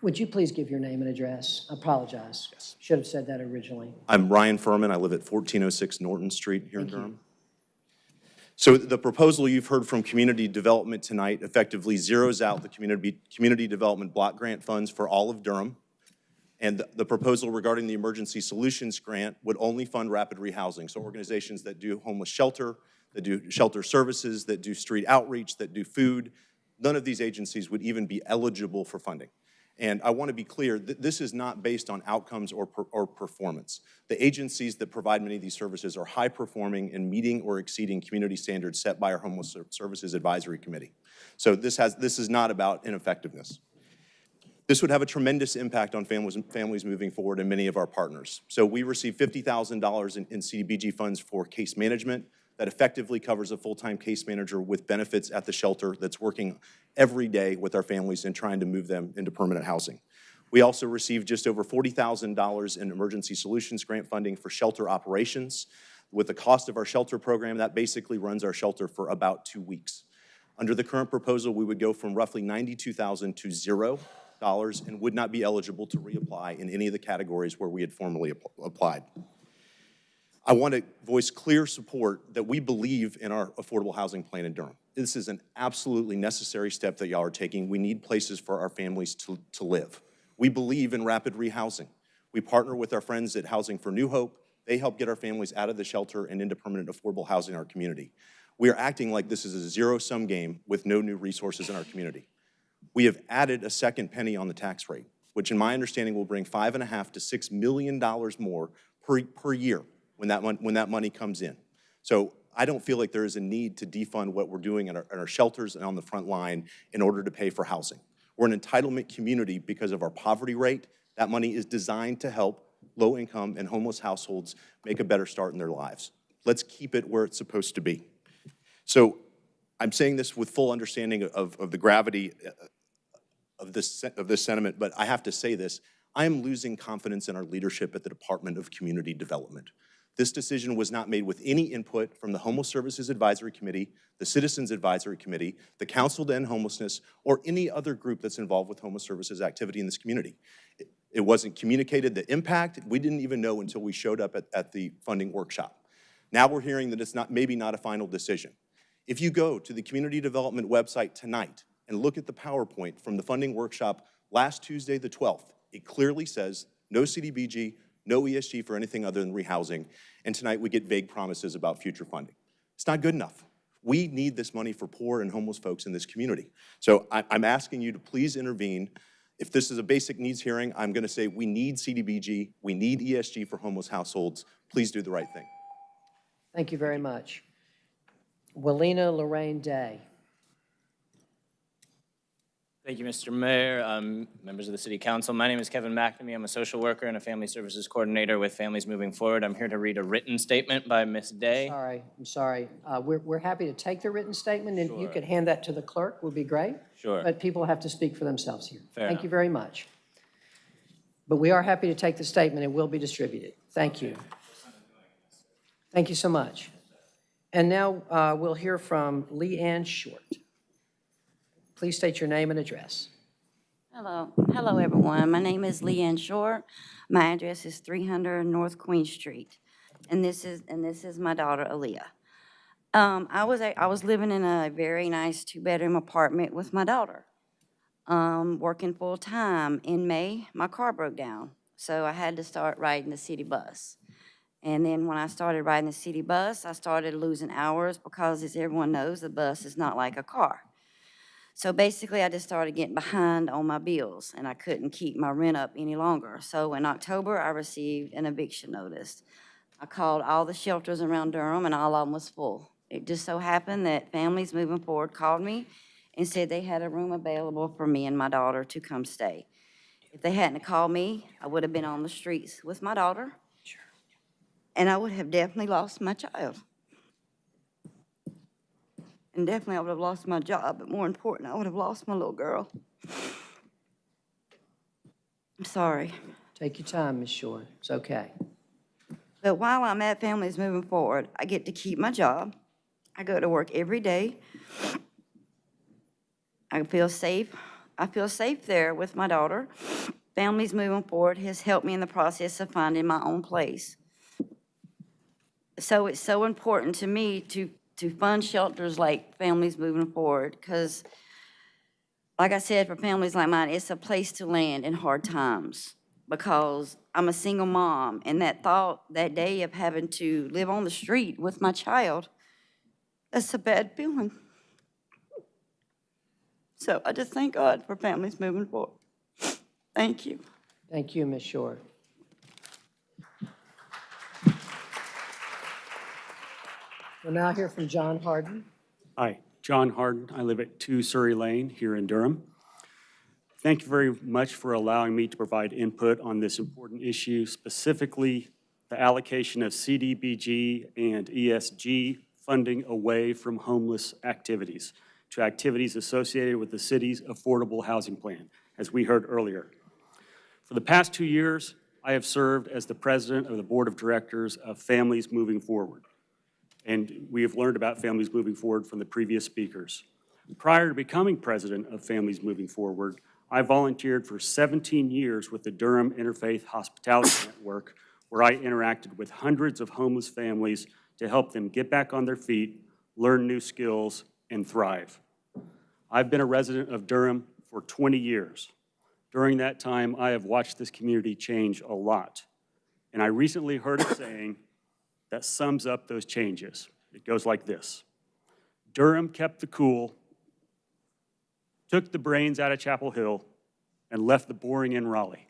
Would you please give your name and address? I apologize. Yes. Should have said that originally. I'm Ryan Furman. I live at 1406 Norton Street here in Durham. So the proposal you've heard from Community Development tonight effectively zeroes out the community, community development block grant funds for all of Durham. And the- the proposal regarding the Emergency Solutions Grant would only fund rapid rehousing. So organizations that do homeless shelter, that do shelter services, that do street outreach, that do food, none of these agencies would even be eligible for funding. And I want to be clear, th- this is not based on outcomes or, per- or performance. The agencies that provide many of these services are high-performing and meeting or exceeding community standards set by our Homeless Services Advisory Committee. So this has, this is not about ineffectiveness. This would have a tremendous impact on families, families moving forward and many of our partners. So we receive $50,000 in, in CDBG funds for case management that effectively covers a full-time case manager with benefits at the shelter that's working every day with our families and trying to move them into permanent housing. We also received just over $40,000 in emergency solutions grant funding for shelter operations. With the cost of our shelter program, that basically runs our shelter for about two weeks. Under the current proposal, we would go from roughly 92,000 to zero dollars and would not be eligible to reapply in any of the categories where we had formerly app- applied. I want to voice clear support that we believe in our affordable housing plan in Durham. This is an absolutely necessary step that y'all are taking. We need places for our families to, to live. We believe in rapid rehousing. We partner with our friends at Housing for New Hope. They help get our families out of the shelter and into permanent affordable housing in our community. We are acting like this is a zero-sum game with no new resources in our community. We have added a second penny on the tax rate, which in my understanding will bring five and a half to six million dollars more per, per year when that, when that money comes in. So I don't feel like there is a need to defund what we're doing in our, in our shelters and on the front line in order to pay for housing. We're an entitlement community because of our poverty rate. That money is designed to help low-income and homeless households make a better start in their lives. Let's keep it where it's supposed to be. So I'm saying this with full understanding of, of the gravity uh, of this, of this sentiment, but I have to say this. I am losing confidence in our leadership at the Department of Community Development. This decision was not made with any input from the Homeless Services Advisory Committee, the Citizens Advisory Committee, the Council to End Homelessness, or any other group that's involved with homeless services activity in this community. It- wasn't communicated, the impact, we didn't even know until we showed up at, at the funding workshop. Now we're hearing that it's not, maybe not a final decision. If you go to the Community Development website tonight and look at the PowerPoint from the funding workshop last Tuesday, the 12th, it clearly says no CDBG, no ESG for anything other than rehousing, and tonight we get vague promises about future funding. It's not good enough. We need this money for poor and homeless folks in this community. So I- I'm asking you to please intervene. If this is a basic needs hearing, I'm going to say we need CDBG, we need ESG for homeless households. Please do the right thing. Thank you very much. Walina Lorraine Day. Thank you, Mr. Mayor, um, members of the City Council. My name is Kevin McNamee. I'm a social worker and a family services coordinator with Families Moving Forward. I'm here to read a written statement by Ms. Day. Sorry, I'm sorry. Uh, We're, we're happy to take the written statement, and you could hand that to the clerk, would be great. Sure. But people have to speak for themselves here. Fair Thank you very much. But we are happy to take the statement. It will be distributed. Thank you. Thank you so much. And now uh, we'll hear from Lee Ann Short. Please state your name and address. Hello, hello everyone. My name is Leanne Short. My address is 300 North Queen Street, and this is and this is my daughter Aaliyah. Um, I was I was living in a very nice two-bedroom apartment with my daughter, um, working full time. In May, my car broke down, so I had to start riding the city bus. And then when I started riding the city bus, I started losing hours because, as everyone knows, the bus is not like a car. So basically, I just started getting behind on my bills, and I couldn't keep my rent up any longer. So in October, I received an eviction notice. I called all the shelters around Durham, and all of them was full. It just so happened that Families Moving Forward called me and said they had a room available for me and my daughter to come stay. If they hadn't called me, I would have been on the streets with my daughter, and I would have definitely lost my child. And definitely I would have lost my job, but more important, I would have lost my little girl. I'm sorry. Take your time, Ms. Short. It's okay. But while I'm at Families Moving Forward, I get to keep my job. I go to work every day. I feel safe. I feel safe there with my daughter. Families Moving Forward has helped me in the process of finding my own place. So it's so important to me to, to fund shelters like Families Moving Forward, because like I said, for families like mine, it's a place to land in hard times because I'm a single mom, and that thought that day of having to live on the street with my child, that's a bad feeling. So I just thank God for families moving forward. Thank you. Thank you, Ms. Short. We'll now hear from John Harden. Hi, John Harden. I live at 2 Surrey Lane here in Durham. Thank you very much for allowing me to provide input on this important issue, specifically the allocation of CDBG and ESG funding away from homeless activities to activities associated with the city's affordable housing plan, as we heard earlier. For the past two years, I have served as the president of the Board of Directors of Families Moving Forward and we have learned about Families Moving Forward from the previous speakers. Prior to becoming president of Families Moving Forward, I volunteered for 17 years with the Durham Interfaith Hospitality Network, where I interacted with hundreds of homeless families to help them get back on their feet, learn new skills, and thrive. I've been a resident of Durham for 20 years. During that time, I have watched this community change a lot. And I recently heard a saying that sums up those changes. It goes like this. Durham kept the cool, took the brains out of Chapel Hill, and left the boring in Raleigh.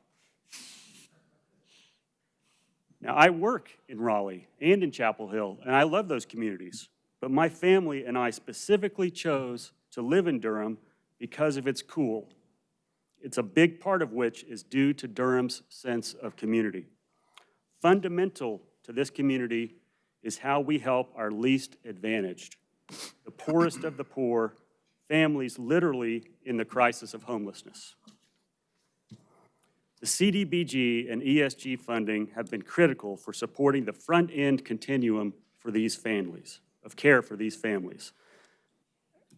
Now, I work in Raleigh and in Chapel Hill, and I love those communities, but my family and I specifically chose to live in Durham because of its cool. It's a big part of which is due to Durham's sense of community. Fundamental to this community is how we help our least advantaged, the poorest of the poor, families literally in the crisis of homelessness. The CDBG and ESG funding have been critical for supporting the front-end continuum for these families, of care for these families.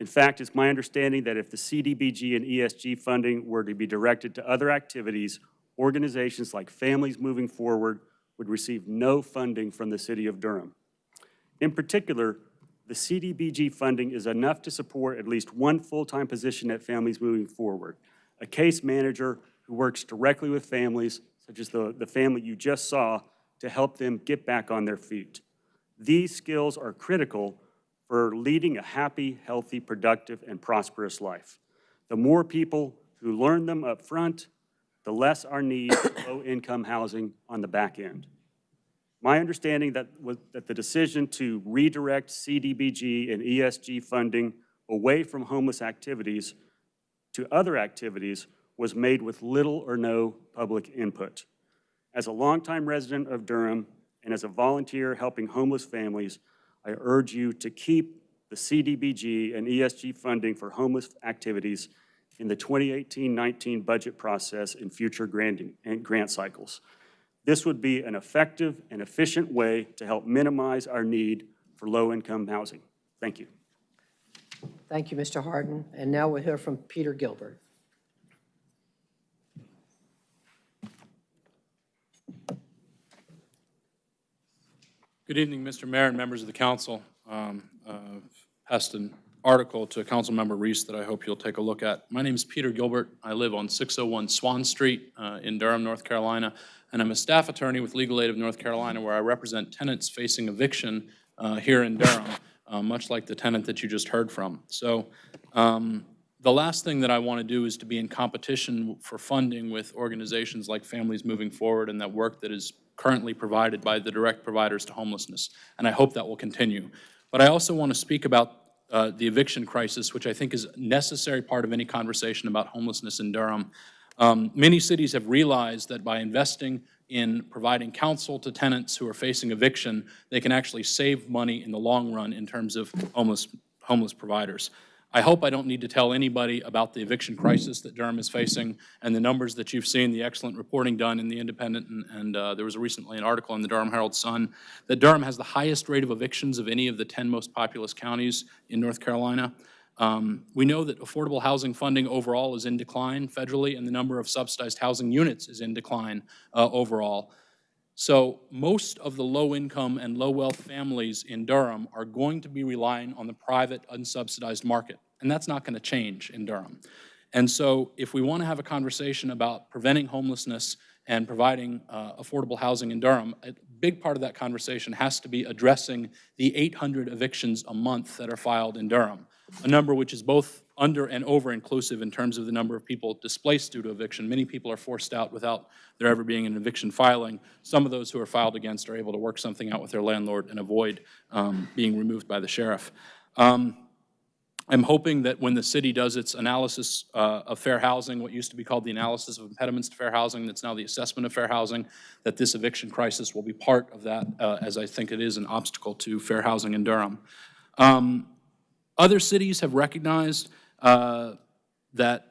In fact, it's my understanding that if the CDBG and ESG funding were to be directed to other activities, organizations like Families Moving Forward would receive no funding from the city of Durham. In particular, the CDBG funding is enough to support at least one full-time position at Families Moving Forward, a case manager who works directly with families, such as the, the family you just saw, to help them get back on their feet. These skills are critical for leading a happy, healthy, productive, and prosperous life. The more people who learn them up front, the less our need for low-income housing on the back end. My understanding that was that the decision to redirect CDBG and ESG funding away from homeless activities to other activities was made with little or no public input. As a longtime resident of Durham and as a volunteer helping homeless families, I urge you to keep the CDBG and ESG funding for homeless activities in the 2018-19 budget process in future granting, and grant cycles. This would be an effective and efficient way to help minimize our need for low-income housing. Thank you. Thank you, Mr. Harden. And now we'll hear from Peter Gilbert. Good evening, Mr. Mayor and members of the council. Um, uh, Passed an article to Councilmember Reece that I hope you'll take a look at. My name is Peter Gilbert. I live on 601 Swan Street uh, in Durham, North Carolina, and I'm a staff attorney with Legal Aid of North Carolina, where I represent tenants facing eviction uh, here in Durham, uh, much like the tenant that you just heard from. So um, the last thing that I want to do is to be in competition for funding with organizations like Families Moving Forward and that work that is currently provided by the direct providers to homelessness. And I hope that will continue. But I also want to speak about uh, the eviction crisis, which I think is a necessary part of any conversation about homelessness in Durham. Um, Many cities have realized that by investing in providing counsel to tenants who are facing eviction, they can actually save money in the long run in terms of homeless, homeless providers. I hope I don't need to tell anybody about the eviction crisis that Durham is facing and the numbers that you've seen, the excellent reporting done in the Independent, and, and uh, there was recently an article in the Durham Herald Sun that Durham has the highest rate of evictions of any of the 10 most populous counties in North Carolina. Um, we know that affordable housing funding overall is in decline federally, and the number of subsidized housing units is in decline uh, overall. So most of the low-income and low-wealth families in Durham are going to be relying on the private unsubsidized market, and that's not going to change in Durham. And so if we want to have a conversation about preventing homelessness and providing uh, affordable housing in Durham, a big part of that conversation has to be addressing the 800 evictions a month that are filed in Durham, a number which is both under and over inclusive in terms of the number of people displaced due to eviction. Many people are forced out without there ever being an eviction filing. Some of those who are filed against are able to work something out with their landlord and avoid um, being removed by the sheriff. Um, I'm hoping that when the city does its analysis uh, of fair housing, what used to be called the analysis of impediments to fair housing, that's now the assessment of fair housing, that this eviction crisis will be part of that, uh, as I think it is an obstacle to fair housing in Durham. Um, Other cities have recognized uh, that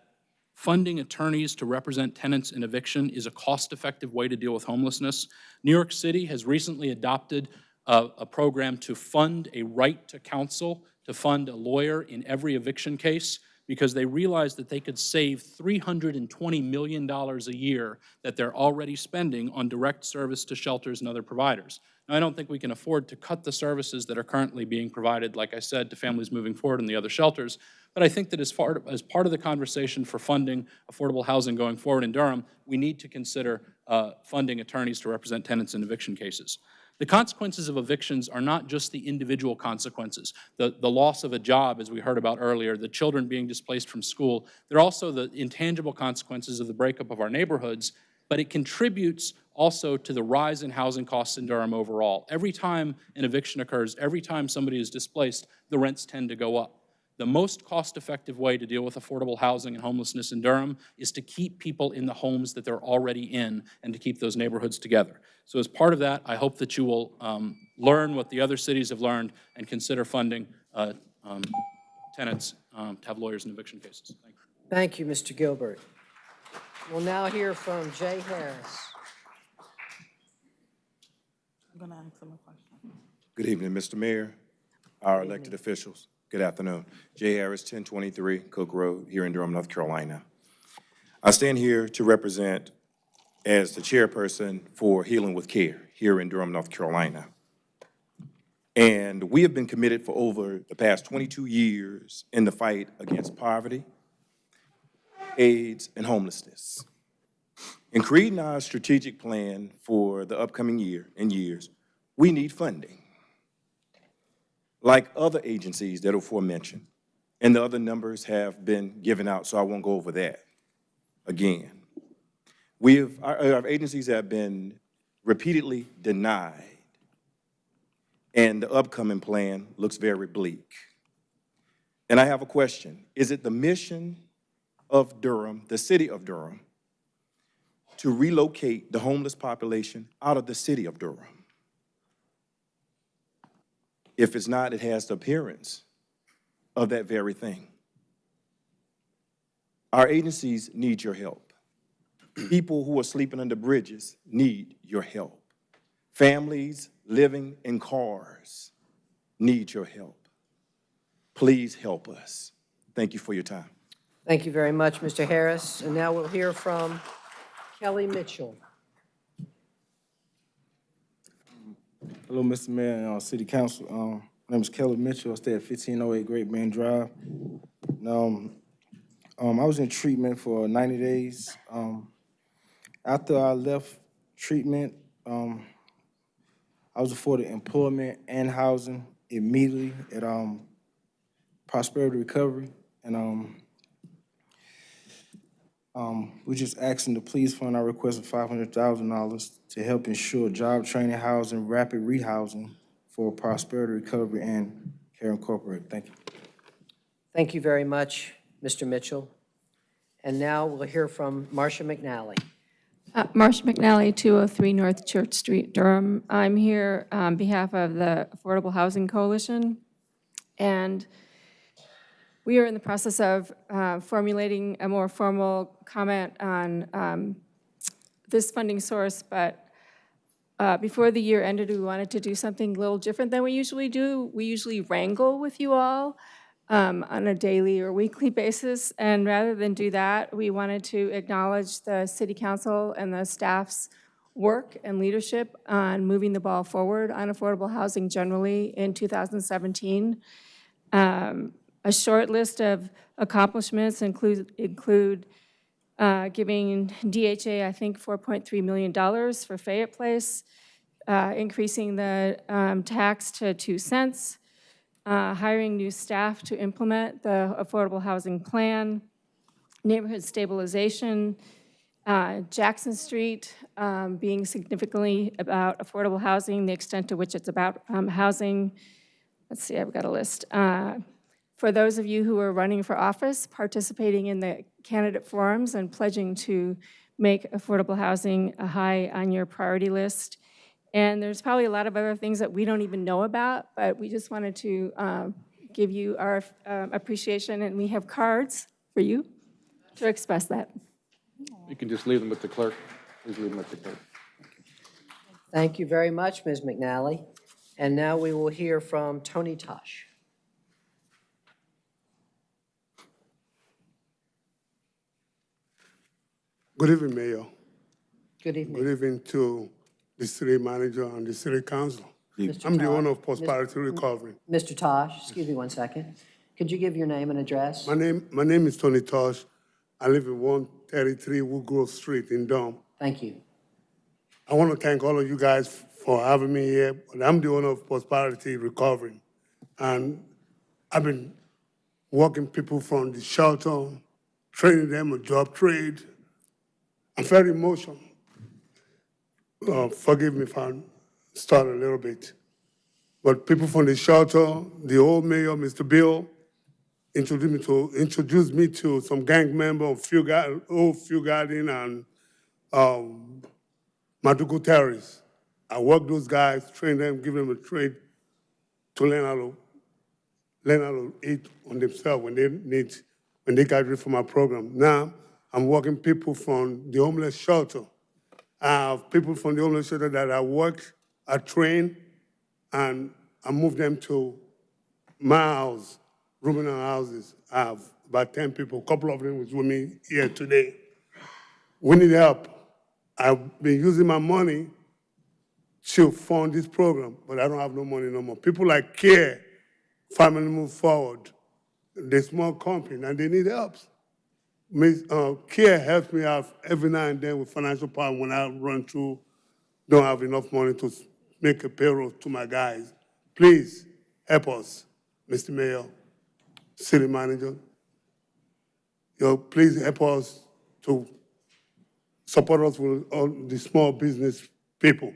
funding attorneys to represent tenants in eviction is a cost-effective way to deal with homelessness. New York City has recently adopted a, a program to fund a right to counsel, to fund a lawyer in every eviction case, because they realized that they could save $320 million a year that they're already spending on direct service to shelters and other providers. Now, I don't think we can afford to cut the services that are currently being provided, like I said, to families moving forward and the other shelters, but I think that as, far, as part of the conversation for funding affordable housing going forward in Durham, we need to consider uh, funding attorneys to represent tenants in eviction cases. The consequences of evictions are not just the individual consequences, the, the loss of a job, as we heard about earlier, the children being displaced from school. They're also the intangible consequences of the breakup of our neighborhoods, but it contributes also to the rise in housing costs in Durham overall. Every time an eviction occurs, every time somebody is displaced, the rents tend to go up. The most cost-effective way to deal with affordable housing and homelessness in Durham is to keep people in the homes that they're already in and to keep those neighborhoods together. So as part of that, I hope that you will um, learn what the other cities have learned and consider funding uh, um, tenants um, to have lawyers in eviction cases. Thank you. Thank you, Mr. Gilbert. We'll now hear from Jay Harris. I'm going to ask him a question. Good evening, Mr. Mayor, our elected officials. Good afternoon. Jay Harris, 1023 Cook Road, here in Durham, North Carolina. I stand here to represent as the chairperson for Healing with Care here in Durham, North Carolina. And we have been committed for over the past 22 years in the fight against poverty, AIDS, and homelessness. In creating our strategic plan for the upcoming year and years, we need funding. Like other agencies that are aforementioned, and the other numbers have been given out, so I won't go over that again. We have, our, our agencies have been repeatedly denied, and the upcoming plan looks very bleak. And I have a question. Is it the mission of Durham, the city of Durham, to relocate the homeless population out of the city of Durham? If it's not, it has the appearance of that very thing. Our agencies need your help. People who are sleeping under bridges need your help. Families living in cars need your help. Please help us. Thank you for your time. Thank you very much, Mr. Harris. And now we'll hear from Kelly Mitchell. Hello, Mr. Mayor and uh, City Council. Um, My name is Kelly Mitchell. I stay at 1508 Great Bend Drive. Now, um, um, I was in treatment for 90 days. Um, After I left treatment, um, I was afforded employment and housing immediately at um, Prosperity Recovery. And um, we're just asking to please fund our request of $500,000 to help ensure job training, housing, rapid rehousing for Prosperity Recovery and Care Incorporated. Thank you. Thank you very much, Mr. Mitchell. And now we'll hear from Marcia McNally. Uh, Marcia McNally, 203 North Church Street, Durham. I'm here on behalf of the Affordable Housing Coalition, and we are in the process of uh, formulating a more formal comment on um, this funding source, but uh, before the year ended, we wanted to do something a little different than we usually do. We usually wrangle with you all um, on a daily or weekly basis, and rather than do that, we wanted to acknowledge the city council and the staff's work and leadership on moving the ball forward on affordable housing generally in 2017. Um, A short list of accomplishments include, include uh, giving DHA, I think, $4.3 million for Fayette Place, uh, increasing the um, tax to 2 cents, uh, hiring new staff to implement the affordable housing plan, neighborhood stabilization, uh, Jackson Street um, being significantly about affordable housing, the extent to which it's about um, housing. Let's see, I've got a list. Uh, For those of you who are running for office, participating in the candidate forums and pledging to make affordable housing a high on your priority list. And there's probably a lot of other things that we don't even know about, but we just wanted to um, give you our um, appreciation, and we have cards for you to express that. You can just leave them with the clerk. Please leave them with the clerk. Thank you very much, Ms. McNally. And now we will hear from Tony Tosh. Good evening, Mayor. Good evening. Good evening to the city manager and the city council. Mr. I'm the owner of Prosperity Recovery. Mr. Tosh, excuse me one second. Could you give your name and address? My name, my name is Tony Tosh. I live at 133 Woodgrove Street in Durham. Thank you. I want to thank all of you guys for having me here, but I'm the owner of Prosperity Recovery. And I've been working people from the shelter, training them on job trade. I'm very emotional. Uh, forgive me if I start a little bit. But people from the shelter, the old mayor, Mr. Bill, introduced me to, introduced me to some gang member of Few old Few Garden and um, McDougald Terrace. I work those guys, train them, give them a trade to learn how to learn how to eat on themselves when they need when they graduate from our program. Now I'm working people from the homeless shelter. I have people from the homeless shelter that I work, I train, and I move them to my house, in houses. I have about 10 people, a couple of them with me here today. We need help. I've been using my money to fund this program, but I don't have no money no more. People like CARE, Family Move Forward, the small company, and they need help. Miss, uh, CARE helps me out every now and then with financial problem when I run through, don't have enough money to make a payroll to my guys. Please help us, Mr. Mayor, City Manager. You know, please help us to support us with all the small business people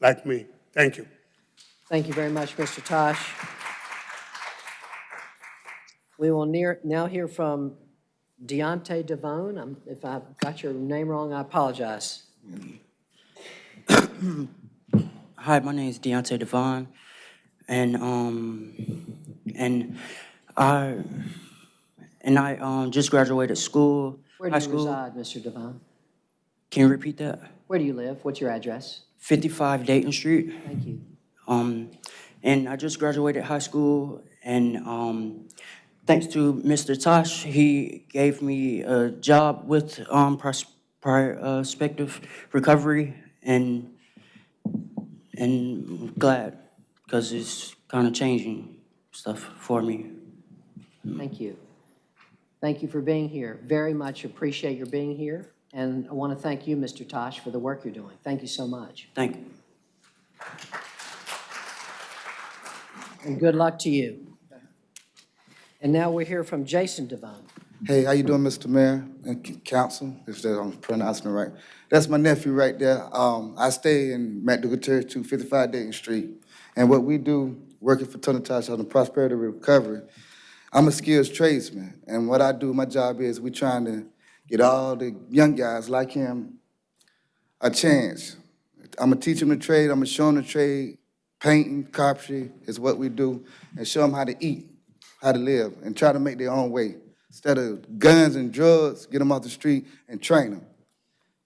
like me. Thank you. Thank you very much, Mr. Tosh. We will near, now hear from Deontay Devone. Um, If I've got your name wrong, I apologize. Hi, my name is Deontay Devon, and um, and I and I um just graduated school, Where high do you school. reside, Mr. Devone? Can you repeat that? Where do you live? What's your address? 55 Dayton Street. Thank you. Um, and I just graduated high school, and um, thanks to Mr. Tosh, he gave me a job with um pros- prospective recovery, and and glad because it's kind of changing stuff for me. Thank you. Thank you for being here. Very much appreciate your being here. And I want to thank you, Mr. Tosh, for the work you're doing. Thank you so much. Thank you. And good luck to you. And now we hear from Jason Devine. Hey, how you doing, Mr. Mayor and council, if that I'm pronouncing it right? That's my nephew right there. Um, I stay in McDougald Terrace, 255 Dayton Street. And what we do, working for Tony on the Prosperity Recovery, I'm a skills tradesman. And what I do, my job is, we're trying to get all the young guys like him a chance. I'm gonna teach them the trade, I'm gonna show them the trade. Painting, carpentry is what we do, and show them how to eat, how to live, and try to make their own way. Instead of guns and drugs, get them off the street and train them.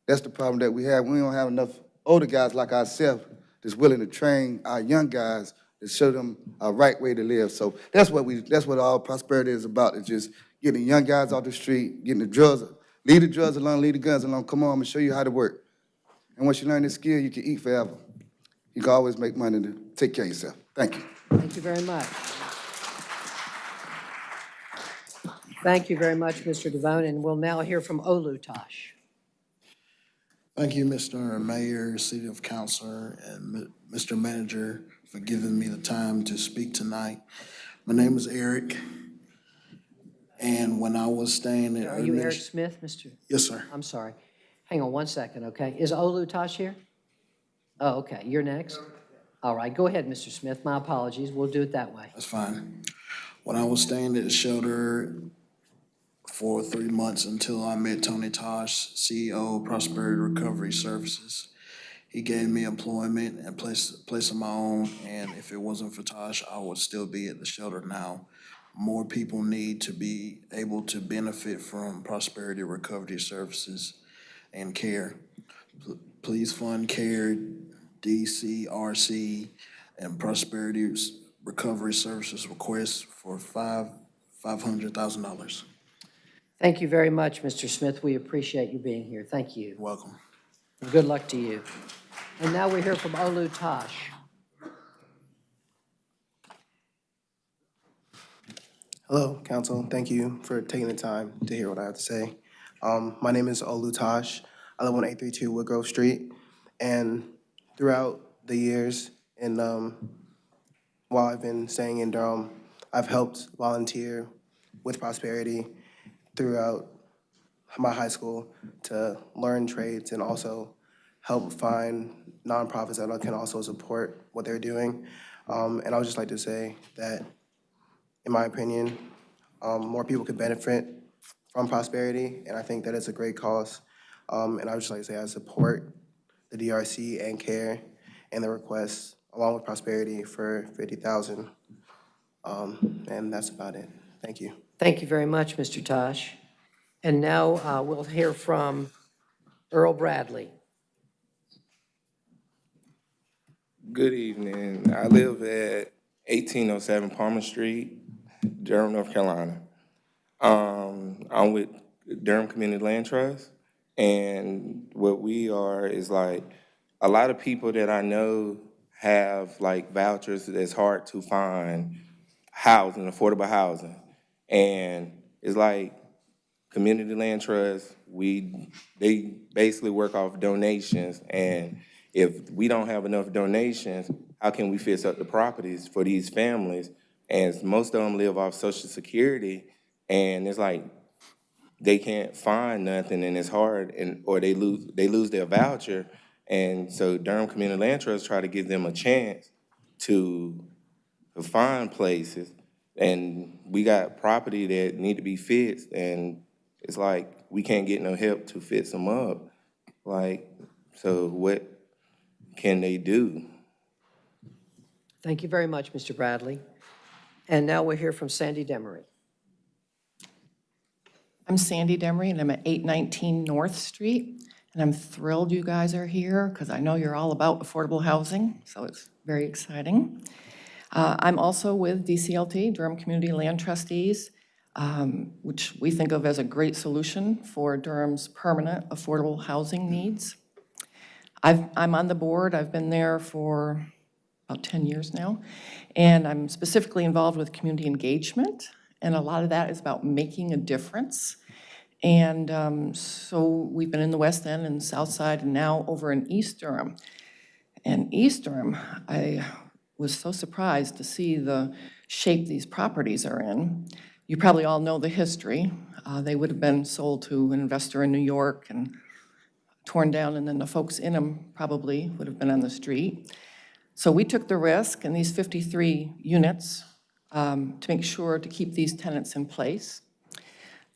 That's the problem that we have. We don't have enough older guys like ourselves that's willing to train our young guys to show them a right way to live. So that's what we, that's what all prosperity is about, is just getting young guys off the street, getting the drugs, leave the drugs alone, leave the guns alone. Come on, I'm gonna show you how to work. And once you learn this skill, you can eat forever. You can always make money to take care of yourself. Thank you. Thank you very much. Thank you very much, Mr. Devone, and we'll now hear from Olu Tosh. Thank you, Mr. Mayor, City of Councilor, and Mr. Manager for giving me the time to speak tonight. My name is Eric, and when I was staying at... Are you Eric Smith, Mr.? Yes, sir. I'm sorry. Hang on one second, okay? Is Olu Tosh here? Oh, okay, you're next? All right, go ahead, Mr. Smith. My apologies. We'll do it that way. That's fine. When I was staying at the shelter for three months until I met Tony Tosh, CEO of Prosperity Recovery Services. He gave me employment and place, place of my own, and if it wasn't for Tosh, I would still be at the shelter now. More people need to be able to benefit from Prosperity Recovery Services and care. P- Please fund CARE, DCRC, and Prosperity Recovery Services request for five, five hundred thousand dollars. Thank you very much, Mr. Smith. We appreciate you being here. Thank you. Welcome. And good luck to you. And now we hear from Olu Tosh. Hello, council. Thank you for taking the time to hear what I have to say. Um, my name is Olu Tosh. I live on 832 Woodgrove Street. And throughout the years, and um, while I've been staying in Durham, I've helped volunteer with Prosperity throughout my high school to learn trades and also help find nonprofits that can also support what they're doing. Um, and I would just like to say that in my opinion. Um, more people could benefit from prosperity, and I think that it's a great cause. Um, and I would just like to say I support the DRC and CARE and the request, along with prosperity, for fifty thousand. Um, and that's about it. Thank you. Thank you very much, Mr. Tosh. And now uh, we'll hear from Earl Bradley. Good evening. I live at 1807 Palmer Street, Durham, North Carolina. Um, I'm with Durham Community Land Trust, and what we are is like, a lot of people that I know have like vouchers that's hard to find housing, affordable housing. And it's like, Community Land Trust, we, they basically work off donations, and if we don't have enough donations, how can we fix up the properties for these families? And most of them live off Social Security, and it's like, they can't find nothing, and it's hard, and, or they lose, they lose their voucher. And so Durham Community Land Trust try to give them a chance to, to find places. And we got property that need to be fixed, and it's like, we can't get no help to fix them up. Like, so what can they do? Thank you very much, Mr. Bradley. And now we'll hear from Sandy Demery. I'm Sandy Demery, and I'm at 819 North Street. And I'm thrilled you guys are here because I know you're all about affordable housing, so it's very exciting. Uh, I'm also with DCLT, Durham Community Land Trustees, um, which we think of as a great solution for Durham's permanent affordable housing needs. I've, I'm on the board, I've been there for about 10 years now, and I'm specifically involved with community engagement, and a lot of that is about making a difference. And um, so we've been in the West End and South Side, and now over in East Durham. And East Durham, I was so surprised to see the shape these properties are in. You probably all know the history. Uh, They would have been sold to an investor in New York and torn down, and then the folks in them probably would have been on the street. So we took the risk, and these 53 units, um, to make sure to keep these tenants in place.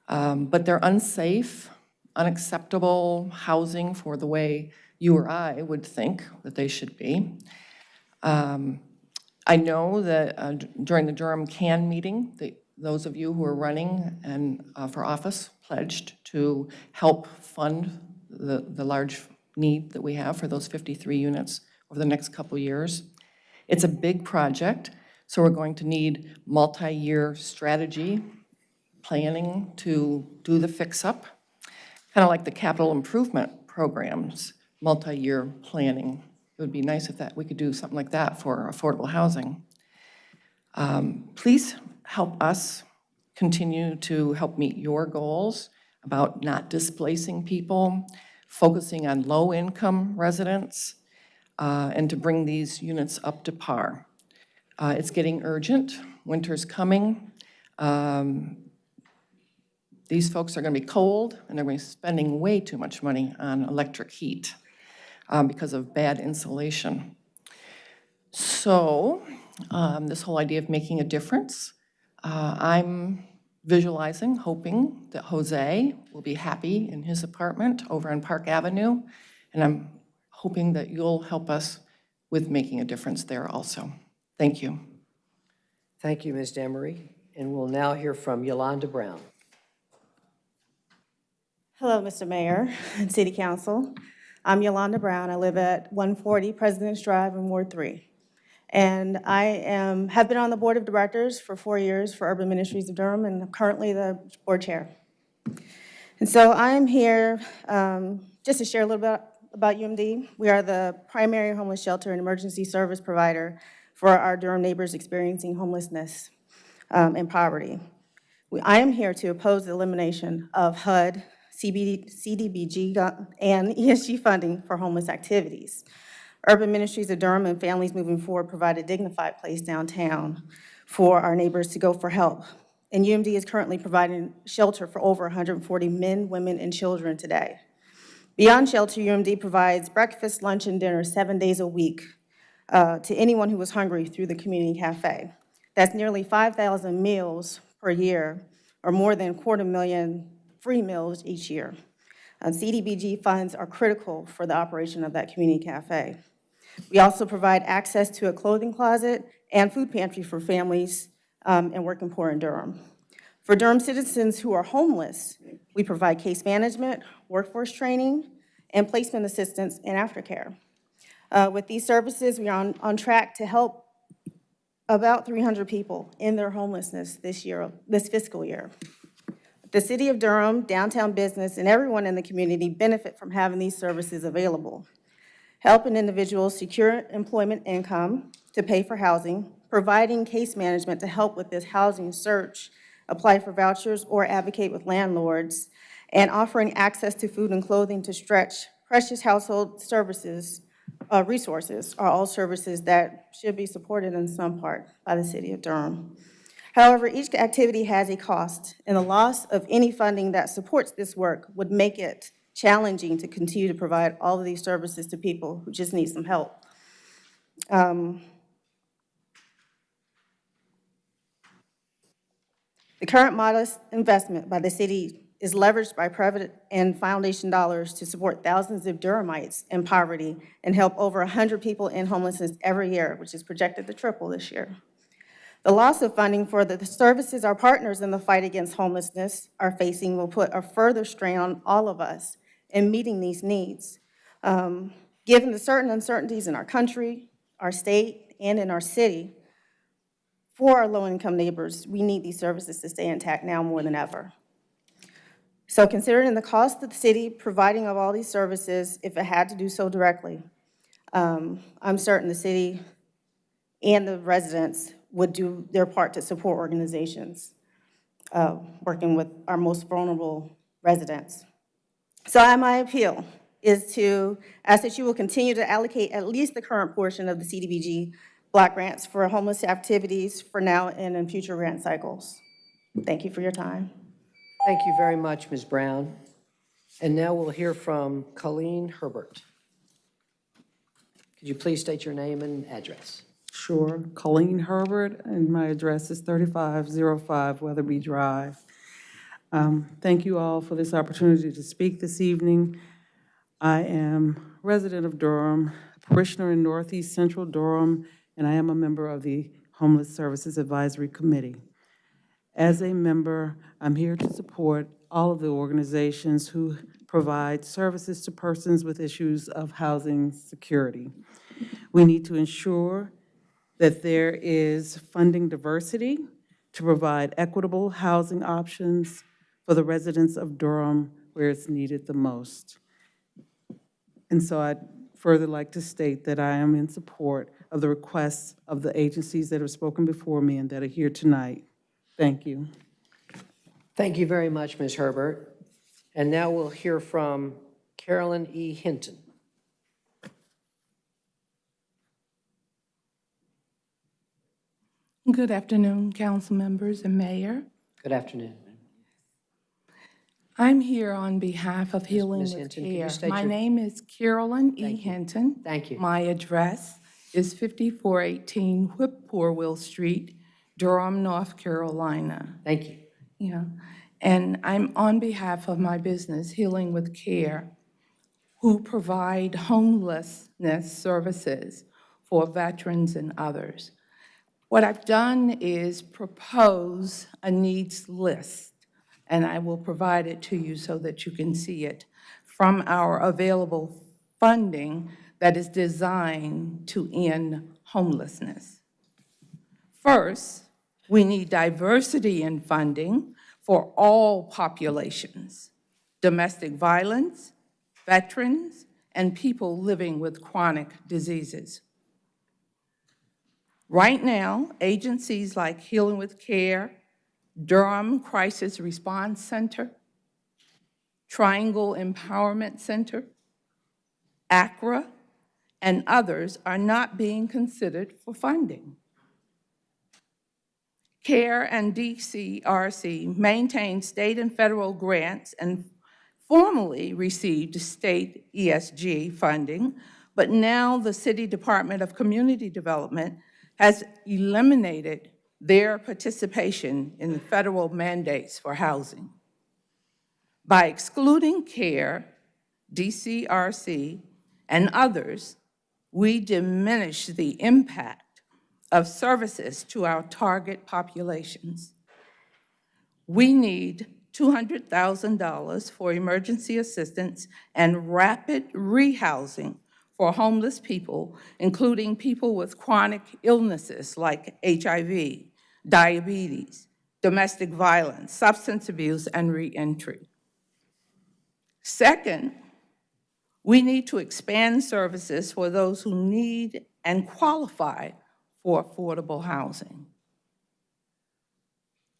Um, But they're unsafe, unacceptable housing for the way you or I would think that they should be. Um, I know that uh, during the Durham CAN meeting, the- those of you who are running and uh, for office pledged to help fund the, the large need that we have for those 53 units over the next couple years. It's a big project, so we're going to need multi-year strategy, planning to do the fix-up, kind of like the capital improvement programs, multi-year planning. It would be nice if that, we could do something like that for affordable housing. Um, Please help us continue to help meet your goals about not displacing people, focusing on low-income residents, uh, and to bring these units up to par. Uh, It's getting urgent. Winter's coming. Um, These folks are going to be cold, and they're going to be spending way too much money on electric heat um, because of bad insulation. So um, this whole idea of making a difference, uh, I'm visualizing, hoping that Jose will be happy in his apartment over on Park Avenue, and I'm hoping that you'll help us with making a difference there also. Thank you. Thank you, Ms. Demery. And we'll now hear from Yolanda Brown. Hello, Mr. Mayor and City Council. I'm Yolanda Brown. I live at 140 President's Drive in Ward 3. And I am, have been on the Board of Directors for four years for Urban Ministries of Durham, and I'm currently the board chair. And so I'm here um, just to share a little bit about UMD. We are the primary homeless shelter and emergency service provider for our Durham neighbors experiencing homelessness um, and poverty. We- I am here to oppose the elimination of HUD, CBD, CDBG, and ESG funding for homeless activities. Urban Ministries of Durham and Families Moving Forward provide a dignified place downtown for our neighbors to go for help. And UMD is currently providing shelter for over 140 men, women, and children today. Beyond shelter, UMD provides breakfast, lunch, and dinner seven days a week uh, to anyone who is hungry through the community cafe. That's nearly 5,000 meals per year, or more than quarter million free meals each year. And CDBG funds are critical for the operation of that community cafe. We also provide access to a clothing closet and food pantry for families um, and working poor in Durham. For Durham citizens who are homeless, We provide case management, workforce training, and placement assistance and aftercare. Uh, With these services, we are on, on track to help about 300 people in their homelessness this year, this fiscal year. The City of Durham, downtown business, and everyone in the community benefit from having these services available. Helping individuals secure employment income to pay for housing, providing case management to help with this housing search, apply for vouchers or advocate with landlords, and offering access to food and clothing to stretch precious household services, uh, resources are all services that should be supported in some part by the City of Durham. However, each activity has a cost, and the loss of any funding that supports this work would make it challenging to continue to provide all of these services to people who just need some help. Um, The current modest investment by the city is leveraged by private and foundation dollars to support thousands of Durhamites in poverty and help over 100 people in homelessness every year, which is projected to triple this year. The loss of funding for the services our partners in the fight against homelessness are facing will put a further strain on all of us in meeting these needs. Um, Given the certain uncertainties in our country, our state, and in our city, for our low-income neighbors, we need these services to stay intact now more than ever. So considering the cost of the city providing of all these services, if it had to do so directly, um, I'm certain the city and the residents would do their part to support organizations uh, working with our most vulnerable residents. So my appeal is to ask that you will continue to allocate at least the current portion of the CDBG block grants for homeless activities for now and in future grant cycles. Thank you for your time. Thank you very much, Ms. Brown. And now we'll hear from Colleen Herbert. Could you please state your name and address? Sure. Colleen Herbert, and my address is 3505 Weatherby Drive. Um, Thank you all for this opportunity to speak this evening. I am resident of Durham, a parishioner in Northeast Central Durham, and I am a member of the Homeless Services Advisory Committee. As a member, I'm here to support all of the organizations who provide services to persons with issues of housing security. We need to ensure that there is funding diversity to provide equitable housing options for the residents of Durham where it's needed the most. And so I'd further like to state that I am in support of the requests of the agencies that have spoken before me and that are here tonight. Thank you. Thank you very much, Ms. Herbert. And now we'll hear from Carolyn E. Hinton. Good afternoon, council members and mayor. Good afternoon. I'm here on behalf of Healing Ms. with Hinton, can you Care. state My your- name is Carolyn E. Hinton. Thank you. My address is 5418 Whippoorwill Street, Durham, North Carolina. Thank you. Yeah, and I'm on behalf of my business, Healing with Care, who provide homelessness services for veterans and others. What I've done is propose a needs list, and I will provide it to you so that you can see it, from our available funding that is designed to end homelessness. First, we need diversity in funding for all populations, domestic violence, veterans, and people living with chronic diseases. Right now, agencies like Healing with Care, Durham Crisis Response Center, Triangle Empowerment Center, ACRA, and others are not being considered for funding. CARE and DCRC maintain state and federal grants and formerly received state ESG funding, but now the City Department of Community Development has eliminated their participation in the federal mandates for housing. By excluding CARE, DCRC, and others, we diminish the impact of services to our target populations. We need $200,000 for emergency assistance and rapid rehousing for homeless people, including people with chronic illnesses like HIV, diabetes, domestic violence, substance abuse, and reentry. Second, we need to expand services for those who need and qualify for affordable housing.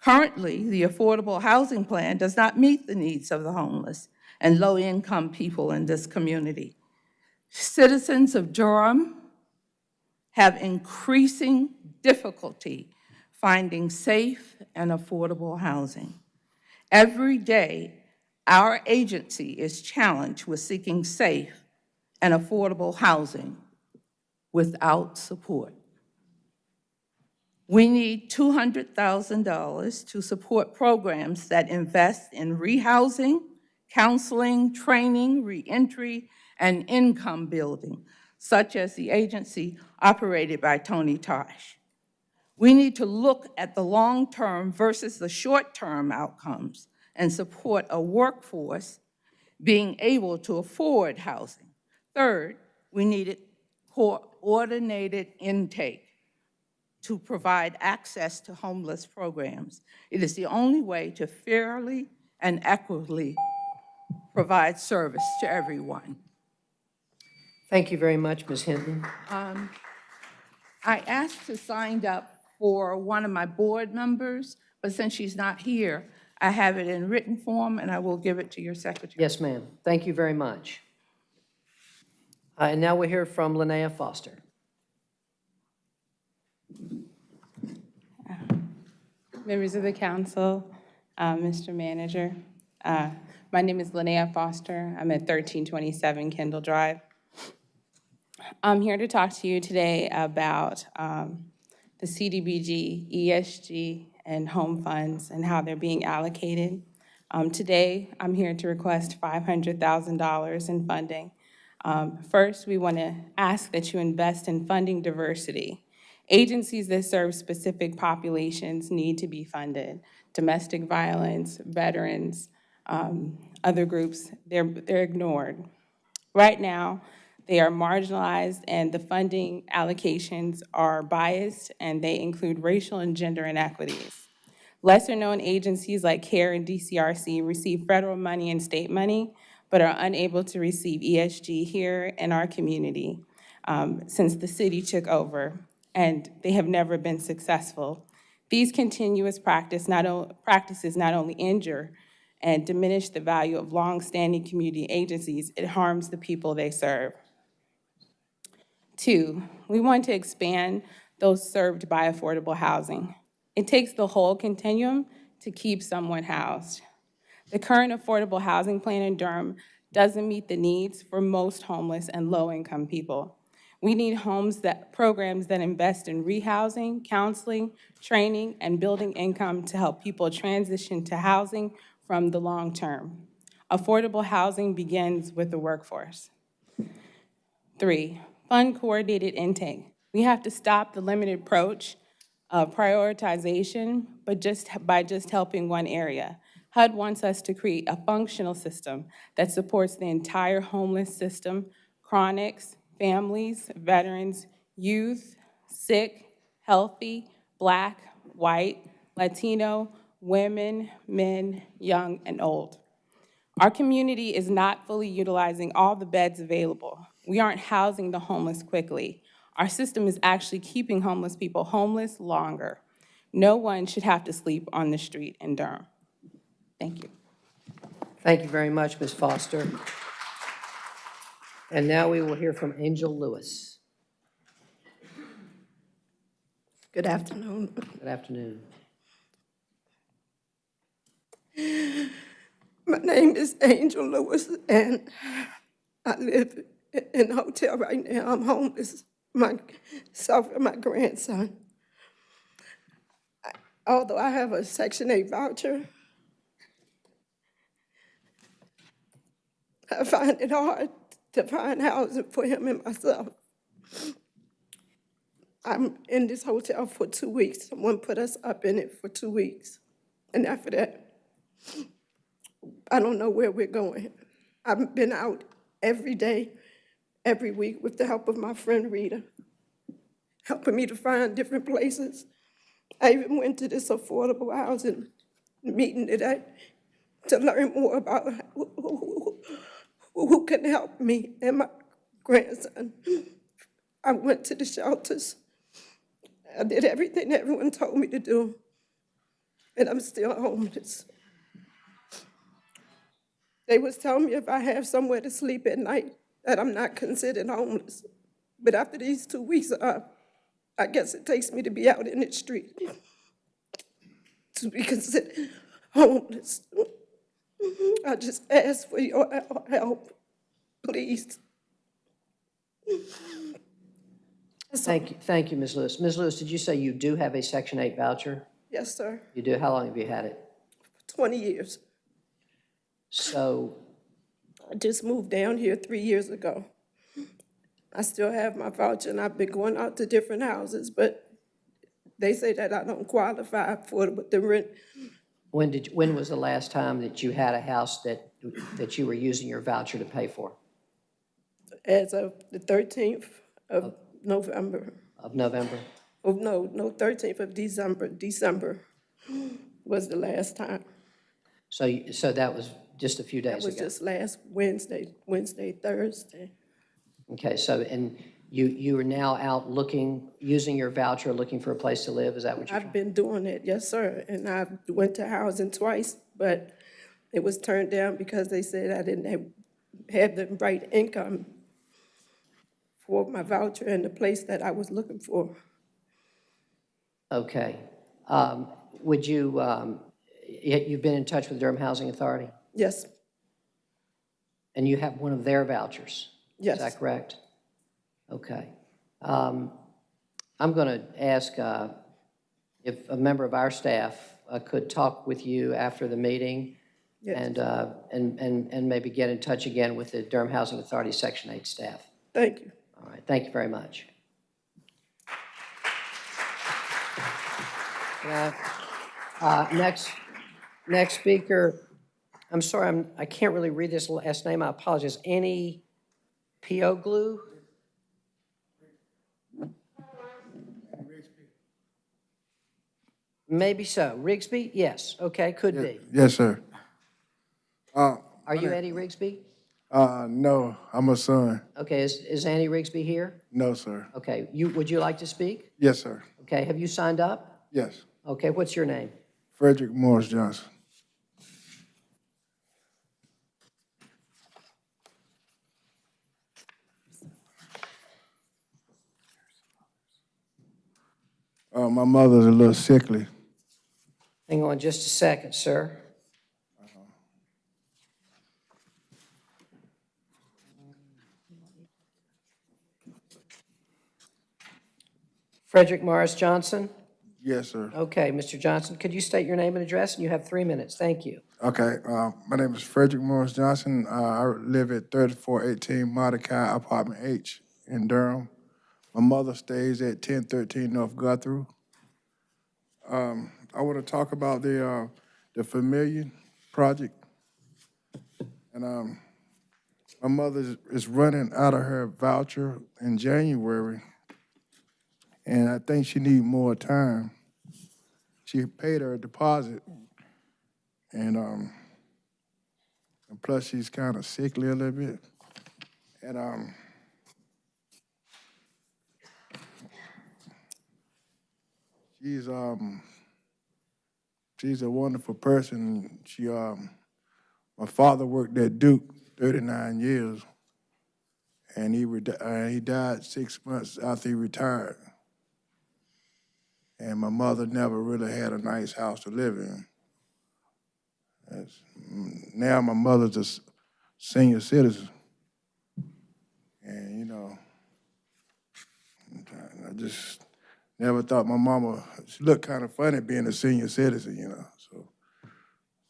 Currently, the Affordable Housing Plan does not meet the needs of the homeless and low-income people in this community. Citizens of Durham have increasing difficulty finding safe and affordable housing. Every day, our agency is challenged with seeking safe and affordable housing without support. We need $200,000 to support programs that invest in rehousing, counseling, training, reentry, and income building, such as the agency operated by Tony Tosh. We need to look at the long-term versus the short-term outcomes and support a workforce being able to afford housing. Third, we needed coordinated intake to provide access to homeless programs. It is the only way to fairly and equitably provide service to everyone. Thank you very much, Ms. Hinton. Um, I asked to sign up for one of my board members, but since she's not here, I have it in written form, and I will give it to your secretary. Yes, ma'am. Thank you very much. Uh, And now we hear from Linnea Foster. Members of the council, uh, Mr. Manager, uh, my name is Linnea Foster. I'm at 1327 Kendall Drive. I'm here to talk to you today about um, the CDBG, ESG, and home funds and how they're being allocated. Um, Today, I'm here to request $500,000 in funding. Um, First, we want to ask that you invest in funding diversity. Agencies that serve specific populations need to be funded. Domestic violence, veterans, um, other groups, they're, they're ignored. Right now, they are marginalized and the funding allocations are biased and they include racial and gender inequities. Lesser-known agencies like CARE and DCRC receive federal money and state money, but are unable to receive ESG here in our community um, since the city took over, and they have never been successful. These continuous practice not practices not only injure and diminish the value of long-standing community agencies, it harms the people they serve. Two, we want to expand those served by affordable housing. It takes the whole continuum to keep someone housed. The current affordable housing plan in Durham doesn't meet the needs for most homeless and low-income people. We need homes that, programs that invest in rehousing, counseling, training, and building income to help people transition to housing from the long term. Affordable housing begins with the workforce. Three, fund coordinated intake. We have to stop the limited approach of prioritization, but just by just helping one area. HUD wants us to create a functional system that supports the entire homeless system, chronics, families, veterans, youth, sick, healthy, black, white, Latino, women, men, young, and old. Our community is not fully utilizing all the beds available. We aren't housing the homeless quickly. Our system is actually keeping homeless people homeless longer. No one should have to sleep on the street in Durham. Thank you. Thank you very much, Ms. Foster. And now we will hear from Angel Lewis. Good afternoon. Good afternoon. My name is Angel Lewis, and I live in a hotel right now. I'm homeless, myself and my grandson. Although I have a Section 8 voucher, I find it hard to find housing for him and myself. I'm in this hotel for two weeks. Someone put us up in it for two weeks. And after that, I don't know where we're going. I've been out every day, every week with the help of my friend Rita, helping me to find different places. I even went to this affordable housing meeting today to learn more about who, who- who- can help me and my grandson. I went to the shelters. I did everything everyone told me to do, and I'm still homeless. They was telling me if I have somewhere to sleep at night, that I'm not considered homeless. But after these two weeks up, I guess it takes me to be out in the street to be considered homeless. I just ask for your help, please. Thank you, thank you, Ms. Lewis. Ms. Lewis, did you say you do have a Section 8 voucher? Yes, sir. You do? How long have you had it? 20 years. So, I just moved down here three years ago. I still have my voucher, and I've been going out to different houses, but they say that I don't qualify for the- the rent. when did, when was the last time that you had a house that, that you were using your voucher to pay for? as of the 13th of November. Of November? Oh, no, no, 13th of December, December was the last time. So, so that was just a few days That days was ago? just last Wednesday, Wednesday, Thursday. Okay, so, and you, you are now out looking, using your voucher, looking for a place to live? Is that what you're I've been doing it, yes, sir, and I went to housing twice, but it was turned down because they said I didn't have, have the right income for my voucher and the place that I was looking for. Okay. Um, Would you, um, y- you've been in touch with Durham Housing Authority? Yes, And you have one of their vouchers? Yes. Is that correct? Okay. Um, I'm going to ask uh, if a member of our staff uh, could talk with you after the meeting Yes. and, uh, and, and and maybe get in touch again with the Durham Housing Authority Section 8 staff. thank you. All right, thank you very much. Yeah. Uh, Next, next speaker, I'm sorry, I'm, I can't really read this last name, I apologize. Annie glue? Maybe so. Rigsby? Yes, okay, could be. Yes, sir. Uh, Are you Eddie Rigsby? uh, no, I'm a son. Okay, is, is Annie Rigsby here? No, sir. Okay, you, would you like to speak? Yes, sir. Okay, have you signed up? Yes. Okay, what's your name? Frederick Morris Johnson. Uh, my mother's a little sickly. Hang on just a second, sir. Frederick Morris Johnson? Yes, sir. Okay, Mr. Johnson, could you state your name and address? And you have three minutes. Thank you. Okay, uh, my name is Frederick Morris Johnson. Uh, I live at 3418 Mordecai Apartment H in Durham. My mother stays at 1013 North Guthrie. Um, I want to talk about the, uh, the Familiar Project. And, um, my mother is- running out of her voucher in January. And I think she need more time. She paid her deposit. And, um, and plus she's kind of sickly a little bit. And, um, she's, um, she's a wonderful person. She, um, my father worked at Duke thirty-nine years. And he, uh, he died six months after he retired. And my mother never really had a nice house to live in. That's- mm, Now my mother's a senior citizen. And, you know, I just never thought my mama, she looked kind of funny being a senior citizen, you know, so.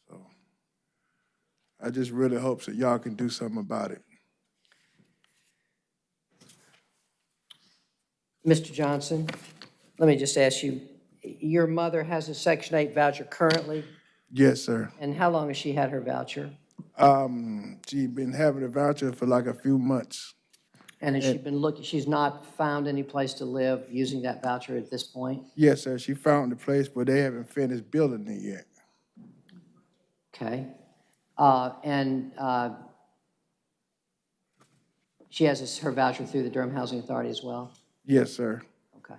so I just really hope that y'all can do something about it. Mr. Johnson, let me just ask you, your mother has a Section 8 voucher currently, Yes, sir. and how long has she had her voucher? Um, she been having a voucher for like a few months. And has she been looking, she's not found any place to live using that voucher at this point? Yes, sir, she found the place, but they haven't finished building it yet. Okay. Uh, And uh, she has this- her voucher through the Durham Housing Authority as well? Yes, sir. Okay.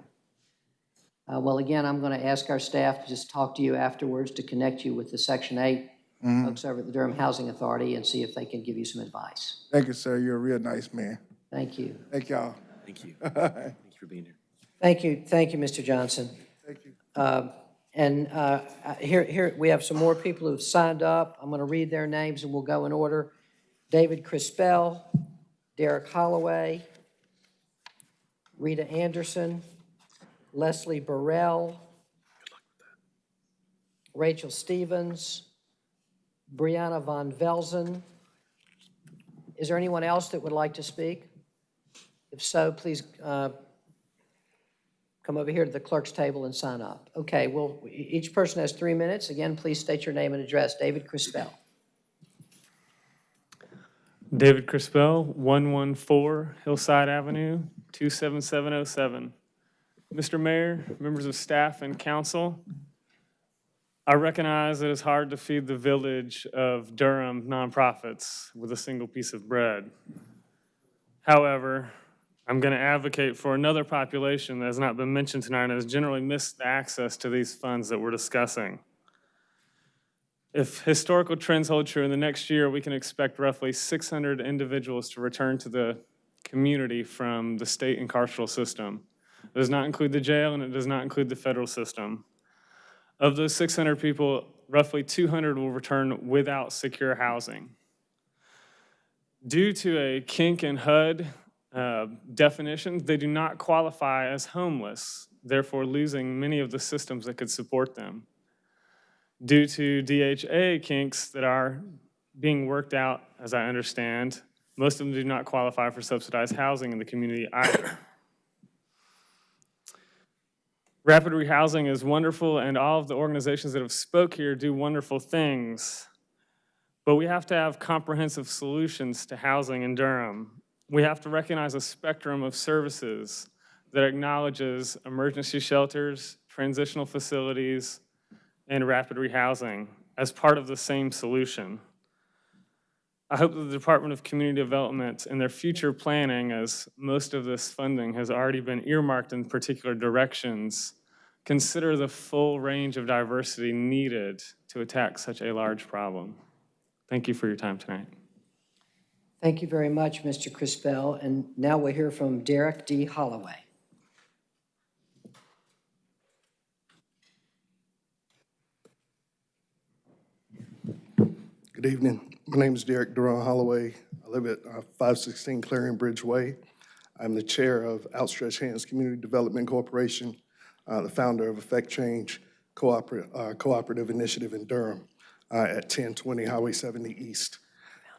Uh, Well, again, I'm going to ask our staff to just talk to you afterwards to connect you with the Section 8 Mhm. folks over at the Durham Housing Authority and see if they can give you some advice. Thank you, sir, you're a real nice man. Thank you. Thank y'all. Thank you. Thank you for being here. Thank you, thank you, Mr. Johnson. Thank you. Uh, And uh, uh, here, here, we have some more people who've signed up. I'm going to read their names and we'll go in order. David Crispell, Derek Holloway, Rita Anderson, Leslie Burrell, Rachel Stevens, Brianna Von Velzen. Is there anyone else that would like to speak? If so, please uh, come over here to the clerk's table and sign up. Okay, well, each person has three minutes. Again, please state your name and address. David Crispell. David Crispell, 114 Hillside Avenue, 27707. Mr. Mayor, members of staff and council, I recognize it's hard to feed the village of Durham nonprofits with a single piece of bread. However, I'm going to advocate for another population that has not been mentioned tonight and has generally missed access to these funds that we're discussing. If historical trends hold true in the next year, we can expect roughly 600 individuals to return to the community from the state and carceral system. It does not include the jail and it does not include the federal system. Of those 600 people, roughly 200 will return without secure housing. Due to a kink in HUD uh, definitions, they do not qualify as homeless, therefore losing many of the systems that could support them due to DHA kinks that are being worked out, as I understand. Most of them do not qualify for subsidized housing in the community either. Rapid rehousing is wonderful, and all of the organizations that have spoke here do wonderful things. But we have to have comprehensive solutions to housing in Durham. We have to recognize a spectrum of services that acknowledges emergency shelters, transitional facilities, and rapid rehousing as part of the same solution. I hope that the Department of Community Development in their future planning, as most of this funding has already been earmarked in particular directions, consider the full range of diversity needed to attack such a large problem. Thank you for your time tonight. Thank you very much, Mr. Crispell. And now we'll hear from Derek D. Holloway. Good evening. My name is Derek Duran Holloway. I live at uh, 516 Clarion Bridge Way. I'm the chair of Outstretched Hands Community Development Corporation, uh, the founder of Effect Change Cooperative, uh, Cooperative Initiative in Durham uh, at 1020 Highway 70 East.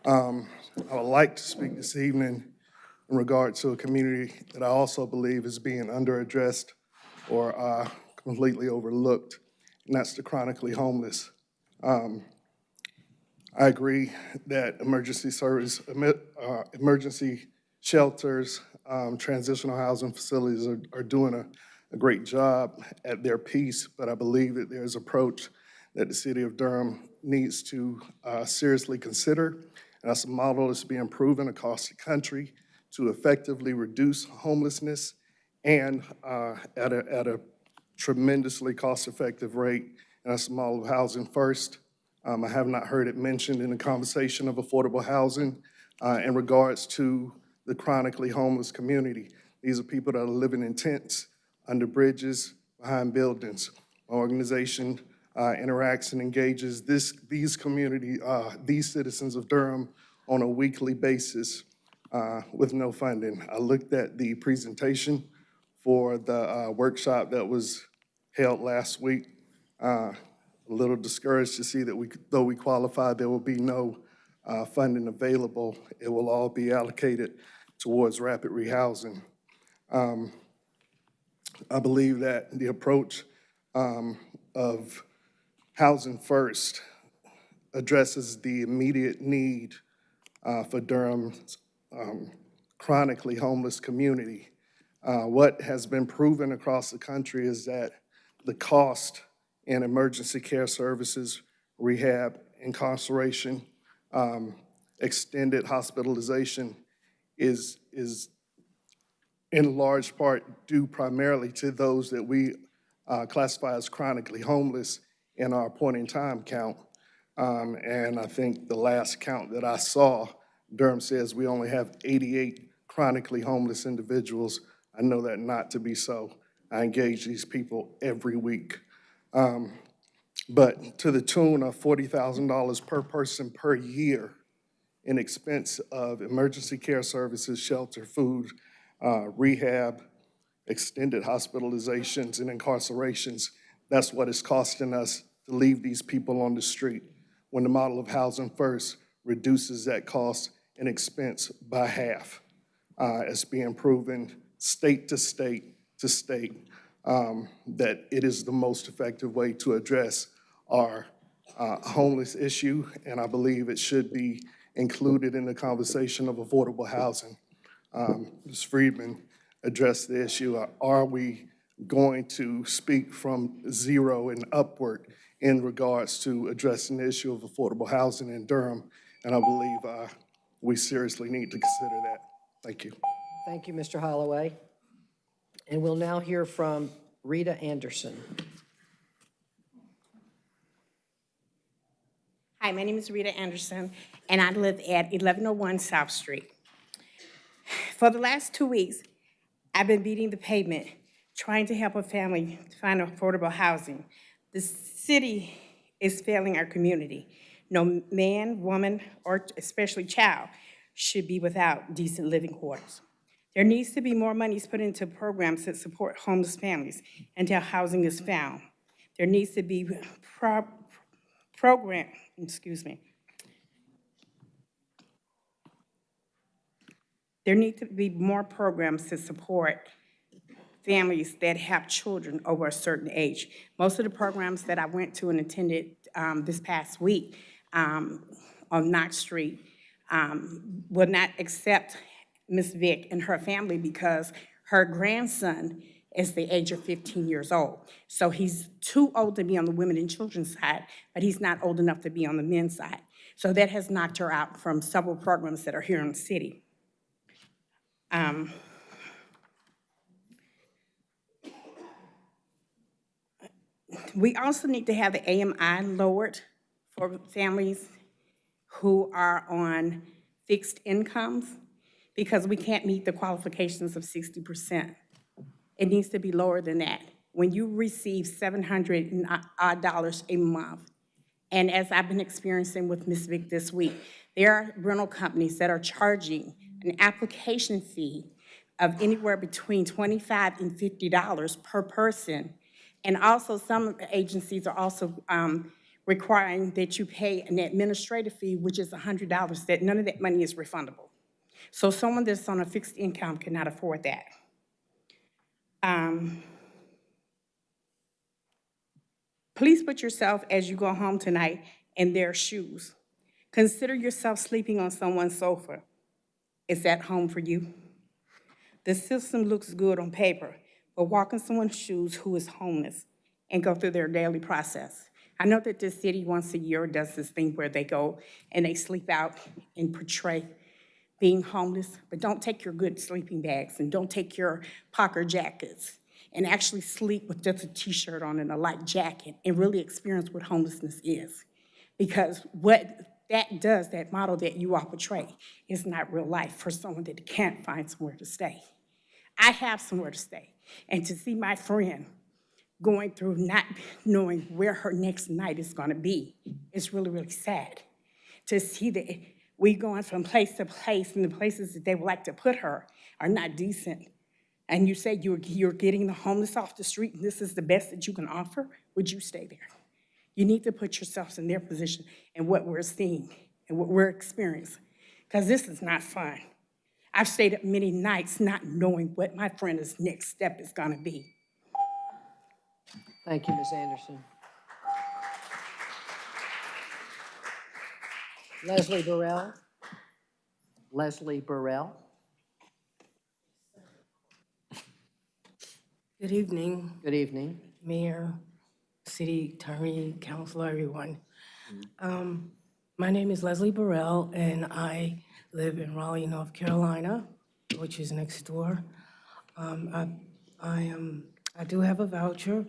Um, I would like to speak this evening in regard to a community that I also believe is being underaddressed or uh, completely overlooked, and that's the chronically homeless. Um, I agree that emergency service, uh, emergency shelters, um, transitional housing facilities are, are doing a, a great job at their piece, but I believe that there's approach that the city of Durham needs to uh, seriously consider. That's a model that's being proven across the country to effectively reduce homelessness and uh, at a, at a tremendously cost-effective rate. And that's a model of housing first. Um, I have not heard it mentioned in the conversation of affordable housing uh, in regards to the chronically homeless community. These are people that are living in tents, under bridges, behind buildings. My organization uh, interacts and engages this, these community, uh, these citizens of Durham on a weekly basis uh, with no funding. I looked at the presentation for the uh, workshop that was held last week. Uh, a little discouraged to see that we, though we qualify, there will be no uh, funding available. It will all be allocated towards rapid rehousing. Um, I believe that the approach um, of housing first addresses the immediate need uh, for Durham's um, chronically homeless community. Uh, What has been proven across the country is that the cost in emergency care services, rehab, incarceration, um, extended hospitalization is, is in large part due primarily to those that we uh, classify as chronically homeless in our point-in-time count. Um, And I think the last count that I saw, Durham says we only have 88 chronically homeless individuals. I know that not to be so. I engage these people every week. Um, But to the tune of $40,000 per person per year in expense of emergency care services, shelter, food, uh, rehab, extended hospitalizations and incarcerations. That's what it's costing us to leave these people on the street. When the model of Housing First reduces that cost and expense by half. Uh, It's being proven state to state to state um, that it is the most effective way to address our uh, homeless issue, and I believe it should be included in the conversation of affordable housing. Um, Ms. Friedman addressed the issue, uh, are we going to speak from zero and upward in regards to addressing the issue of affordable housing in Durham? And I believe uh, we seriously need to consider that. Thank you. Thank you, Mr. Holloway. And we'll now hear from Rita Anderson. Hi, my name is Rita Anderson, and I live at 1101 South Street. For the last two weeks, I've been beating the pavement, trying to help a family find affordable housing. The city is failing our community. No man, woman, or especially child should be without decent living quarters. There needs to be more monies put into programs that support homeless families until housing is found. There needs to be pro- program, excuse me. There need to be more programs to support families that have children over a certain age. Most of the programs that I went to and attended um, this past week um, on Knox Street um, will not accept Ms. Vick and her family because her grandson is the age of 15 years old. So he's too old to be on the women and children's side, but he's not old enough to be on the men's side. So that has knocked her out from several programs that are here in the city. Um, We also need to have the AMI lowered for families who are on fixed incomes because we can't meet the qualifications of 60%. It needs to be lower than that. When you receive 700 odd dollars a month, and as I've been experiencing with Ms. Vick this week, there are rental companies that are charging an application fee of anywhere between 25 and $50 per person. And also, some agencies are also um, requiring that you pay an administrative fee, which is $100, that none of that money is refundable. So someone that's on a fixed income cannot afford that. Um, Please put yourself, as you go home tonight, in their shoes. Consider yourself sleeping on someone's sofa. Is that home for you? The system looks good on paper, but walk in someone's shoes who is homeless and go through their daily process. I know that this city once a year does this thing where they go and they sleep out and portray being homeless, but don't take your good sleeping bags and don't take your Parker jackets and actually sleep with just a t-shirt on and a light jacket and really experience what homelessness is. Because what that does, that model that you all portray, is not real life for someone that can't find somewhere to stay. I have somewhere to stay. And to see my friend going through not knowing where her next night is gonna be is really, really sad. To see that we going from place to place and the places that they would like to put her are not decent. And you say you're, you're getting the homeless off the street and this is the best that you can offer, would you stay there? You need to put yourselves in their position and what we're seeing and what we're experiencing, because this is not fun. I've stayed up many nights not knowing what my friend's next step is gonna be. Thank you, Ms. Anderson. Leslie Burrell? Leslie Burrell? Good evening, Good evening. Mayor, City Attorney, Council, everyone. Um, My name is Leslie Burrell, and I live in Raleigh, North Carolina, which is next door. Um, I I am, I do have a voucher.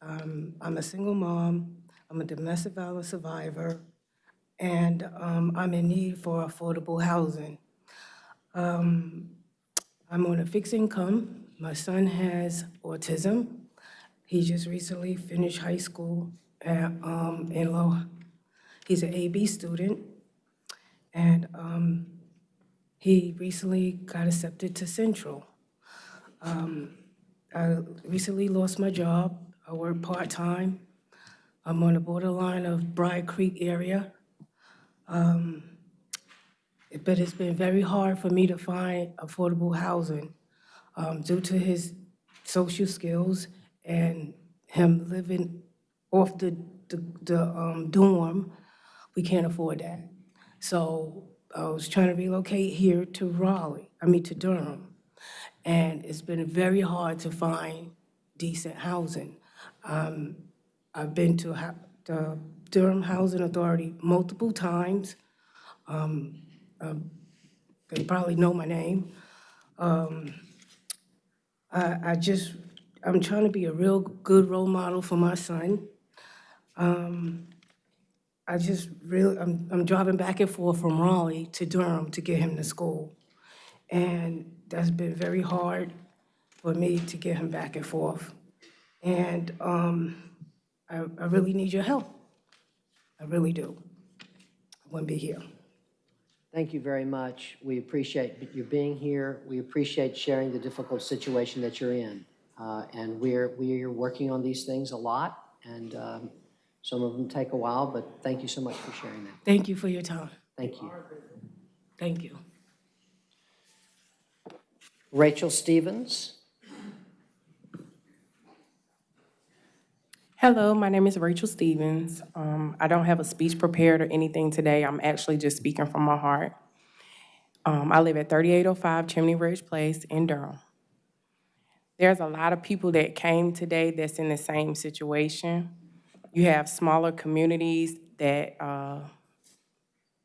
Um, I'm a single mom, I'm a domestic violence survivor, and um, I'm in need for affordable housing. Um, I'm on a fixed income. My son has autism. He just recently finished high school at, um, in Low. He's an AB student. And, um, he recently got accepted to Central. Um, I recently lost my job. I work part-time. I'm on the borderline of Brier Creek area. Um, but it's been very hard for me to find affordable housing um, due to his social skills and him living off the, the, the um, dorm. We can't afford that. So I was trying to relocate here to Raleigh, I mean to Durham. And it's been very hard to find decent housing. Um, I've been to ha- the Durham Housing Authority multiple times. Um, um, They probably know my name. Um, I, I just, I'm trying to be a real good role model for my son. Um, I just really, I'm, I'm driving back and forth from Raleigh to Durham to get him to school. And that's been very hard for me to get him back and forth. And um, I, I really need your help. I really do. I wouldn't be here. Thank you very much. We appreciate you being here. We appreciate sharing the difficult situation that you're in. Uh, And we're, we are working on these things a lot, and um, some of them take a while, but thank you so much for sharing that. Thank you for your time. Thank you. Thank you. Rachel Stevens? Hello, my name is Rachel Stevens. Um, I don't have a speech prepared or anything today. I'm actually just speaking from my heart. Um, I live at 3805 Chimney Ridge Place in Durham. There's a lot of people that came today that's in the same situation. You have smaller communities that uh,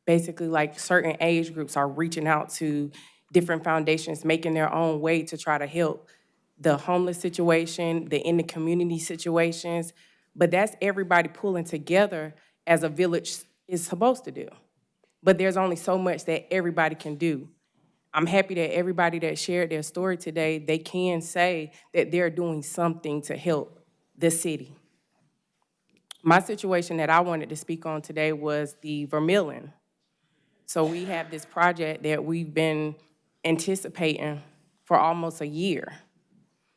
basically like certain age groups are reaching out to different foundations, making their own way to try to help the homeless situation, the in the community situations, but that's everybody pulling together as a village is supposed to do. But there's only so much that everybody can do. I'm happy that everybody that shared their story today, they can say that they're doing something to help the city. My situation that I wanted to speak on today was the Vermillion. So we have this project that we've been anticipating for almost a year.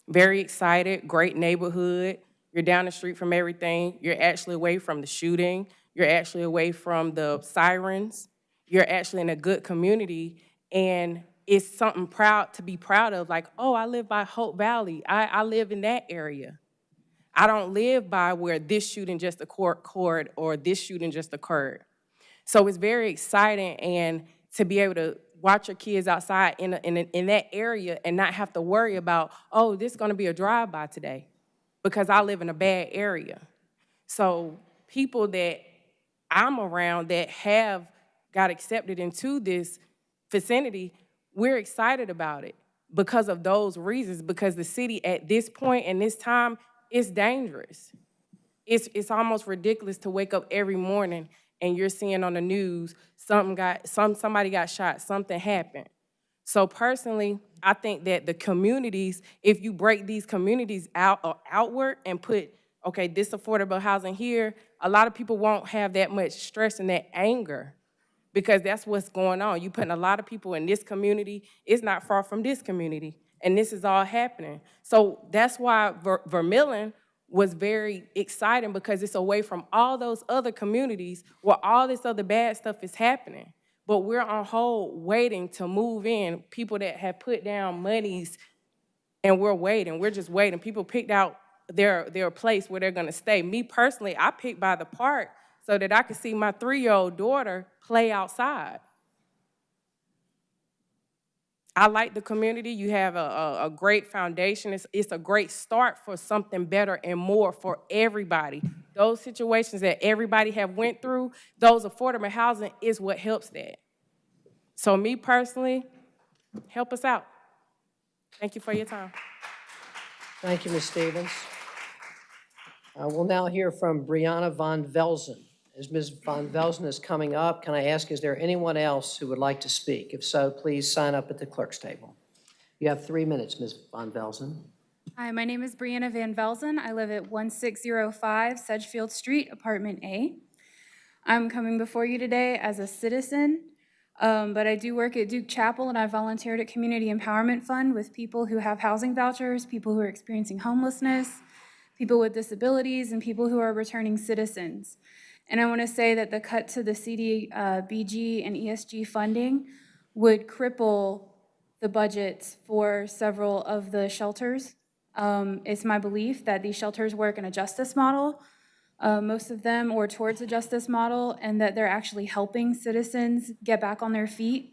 Very excited, great neighborhood. You're down the street from everything. You're actually away from the shooting. You're actually away from the sirens. You're actually in a good community. And it's something proud to be proud of, like, oh, I live by Hope Valley. I, I live in that area. I don't live by where this shooting just occurred or this shooting just occurred. So it's very exciting and to be able to watch your kids outside in, a, in, a, in that area and not have to worry about, oh, this is gonna be a drive-by today because I live in a bad area. So people that I'm around that have got accepted into this vicinity, we're excited about it because of those reasons, because the city at this point and this time is dangerous. It's, it's almost ridiculous to wake up every morning and you're seeing on the news something got some somebody got shot, something happened. So personally, I think that the communities, if you break these communities out or outward and put, okay, this affordable housing here, a lot of people won't have that much stress and that anger because that's what's going on. You're putting a lot of people in this community, it's not far from this community, and this is all happening. So that's why Ver- Vermillion was very exciting because it's away from all those other communities where all this other bad stuff is happening. But we're on hold waiting to move in, people that have put down monies and we're waiting. We're just waiting. People picked out their, their place where they're gonna stay. Me personally, I picked by the park so that I could see my three-year-old daughter play outside. I like the community. You have a, a, a great foundation. It's, it's a great start for something better and more for everybody. Those situations that everybody have went through, those affordable housing is what helps that. So me personally, help us out. Thank you for your time. Thank you, Ms. Stevens. Uh, We'll now hear from Brianna Von Velzen. As Ms. Von Velzen is coming up, can I ask, is there anyone else who would like to speak? If so, please sign up at the clerk's table. You have three minutes, Ms. Von Velzen. Hi, my name is Brianna Van Velzen. I live at 1605 Sedgefield Street, Apartment A. I'm coming before you today as a citizen, um, but I do work at Duke Chapel and I volunteered at Community Empowerment Fund with people who have housing vouchers, people who are experiencing homelessness, people with disabilities, and people who are returning citizens. And I want to say that the cut to the CDBG and ESG funding would cripple the budgets for several of the shelters. Um, It's my belief that these shelters work in a justice model, uh, most of them, or towards a justice model, and that they're actually helping citizens get back on their feet.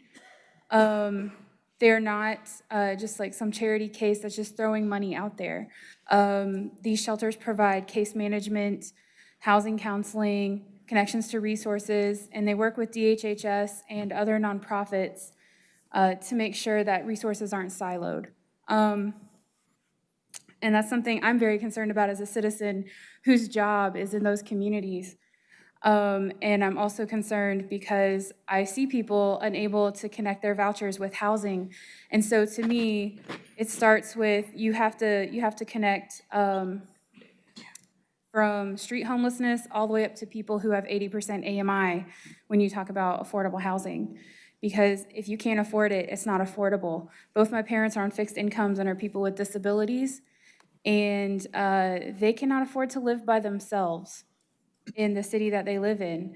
Um, They're not uh, just like some charity case that's just throwing money out there. Um, These shelters provide case management, housing counseling, connections to resources, and they work with DHHS and other nonprofits uh, to make sure that resources aren't siloed. Um, And that's something I'm very concerned about as a citizen whose job is in those communities. Um, And I'm also concerned because I see people unable to connect their vouchers with housing. And so to me, it starts with, you have to, you have to connect um, from street homelessness all the way up to people who have 80% AMI when you talk about affordable housing. Because if you can't afford it, it's not affordable. Both my parents are on fixed incomes and are people with disabilities, and uh, they cannot afford to live by themselves in the city that they live in.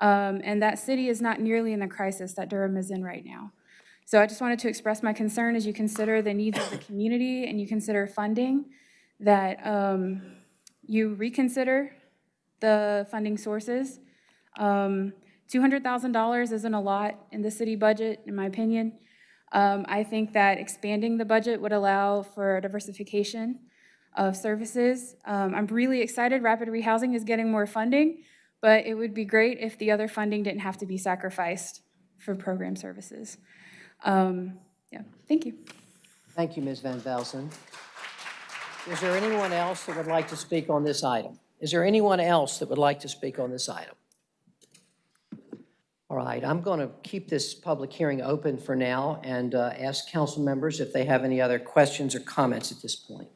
Um, And that city is not nearly in the crisis that Durham is in right now. So I just wanted to express my concern as you consider the needs of the community and you consider funding, that um, you reconsider the funding sources. Um, $200,000 isn't a lot in the city budget, in my opinion. Um, I think that expanding the budget would allow for diversification of services. Um, I'm really excited Rapid Rehousing is getting more funding, but it would be great if the other funding didn't have to be sacrificed for program services. Um, Yeah, thank you. Thank you, Ms. Van Velzen. Is there anyone else that would like to speak on this item? Is there anyone else that would like to speak on this item? All right, I'm going to keep this public hearing open for now and uh, ask council members if they have any other questions or comments at this point.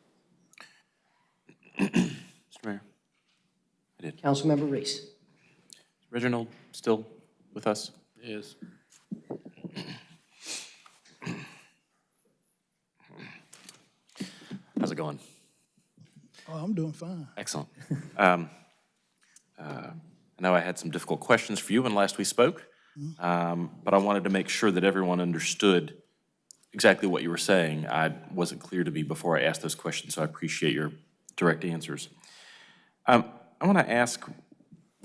Mr. Mayor. I did. Councilmember Reece. Reginald still with us? Yes. How's it going? Oh, I'm doing fine. Excellent. Um, uh, I know I had some difficult questions for you when last we spoke, um, but I wanted to make sure that everyone understood exactly what you were saying. I wasn't clear to me before I asked those questions, so I appreciate your direct answers. Um, I want to ask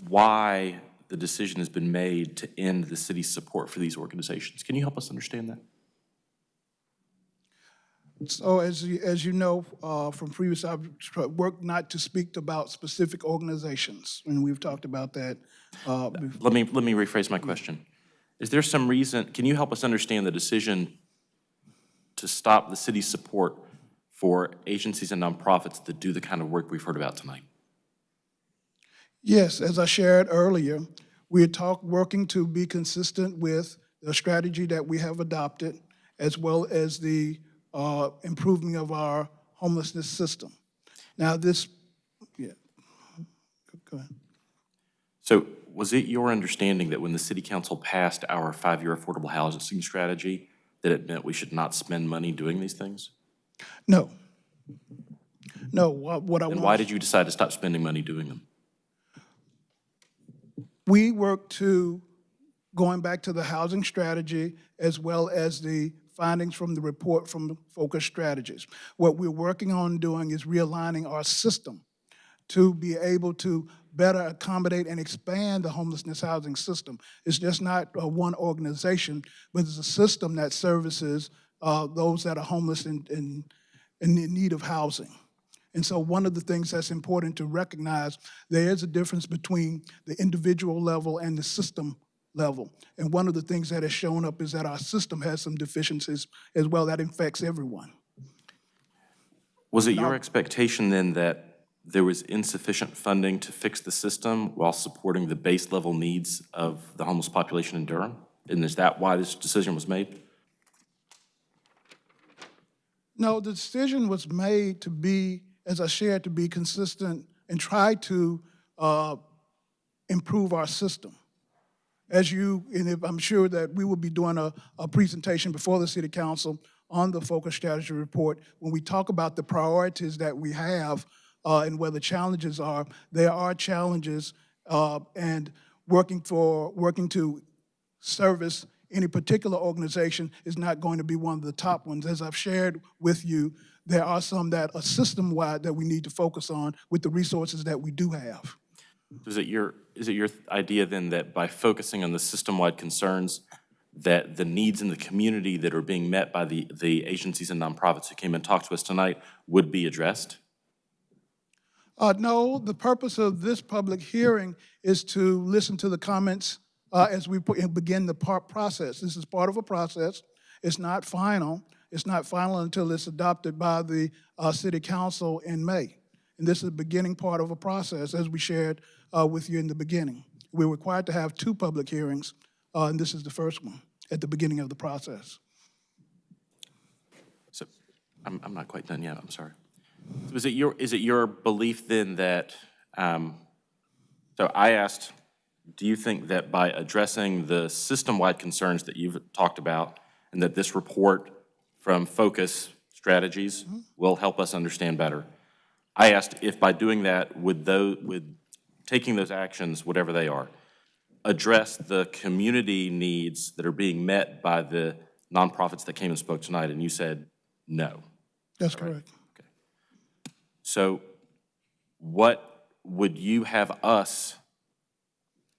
why the decision has been made to end the city's support for these organizations. Can you help us understand that? So as you, as you know, uh, from previous, I've worked not to speak about specific organizations, and we've talked about that. uh, Let me, let me rephrase my question. Is there some reason, can you help us understand the decision to stop the city's support for agencies and nonprofits that do the kind of work we've heard about tonight? Yes, as I shared earlier, we are talk, working to be consistent with the strategy that we have adopted, as well as the uh, improvement of our homelessness system. Now, this, yeah, go ahead. So was it your understanding that when the city council passed our five-year affordable housing strategy, that it meant we should not spend money doing these things? No. No, what what I want. Then why did you decide to stop spending money doing them? We work to, going back to the housing strategy, as well as the findings from the report from focus strategies. What we're working on doing is realigning our system to be able to better accommodate and expand the homelessness housing system. It's just not uh, one organization, but it's a system that services uh, those that are homeless and, and in need of housing. And so one of the things that's important to recognize, there is a difference between the individual level and the system level. And one of the things that has shown up is that our system has some deficiencies as well that infects everyone. Was it your expectation then that there was insufficient funding to fix the system while supporting the base level needs of the homeless population in Durham? And is that why this decision was made? No, the decision was made to be, as I shared, to be consistent and try to uh, improve our system. As you, and I'm sure that we will be doing a, a presentation before the City Council on the Focus Strategy Report. When we talk about the priorities that we have uh, and where the challenges are, there are challenges uh, and working for, working to service any particular organization is not going to be one of the top ones. As I've shared with you, there are some that are system-wide that we need to focus on with the resources that we do have. Is it your, is it your idea then that by focusing on the system-wide concerns, that the needs in the community that are being met by the, the agencies and nonprofits who came and talked to us tonight would be addressed? Uh, no, the purpose of this public hearing is to listen to the comments uh, as we begin the process. This is part of a process. It's not final. It's not final until it's adopted by the uh, city council in May. And this is the beginning part of a process, as we shared uh, with you in the beginning. We're required to have two public hearings, uh, and this is the first one at the beginning of the process. So, I'm, I'm not quite done yet, I'm sorry. So Is it your, is it your belief then that, um, so I asked, do you think that by addressing the system-wide concerns that you've talked about, and that this report from Focus Strategies will help us understand better? I asked if by doing that, would those, would taking those actions, whatever they are, address the community needs that are being met by the nonprofits that came and spoke tonight? And you said no. That's correct. Okay. So what would you have us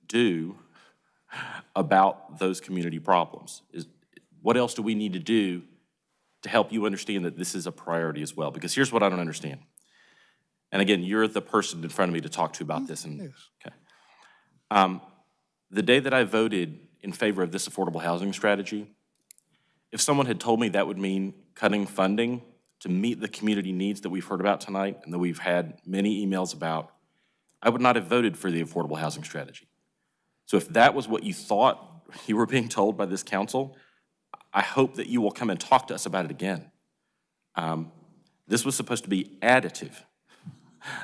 do about those community problems? Is, what else do we need to do to help you understand that this is a priority as well? Because here's what I don't understand. And again, you're the person in front of me to talk to about this, and, okay. Um, The day that I voted in favor of this affordable housing strategy, if someone had told me that would mean cutting funding to meet the community needs that we've heard about tonight and that we've had many emails about, I would not have voted for the affordable housing strategy. So if that was what you thought you were being told by this council, I hope that you will come and talk to us about it again. Um, This was supposed to be additive,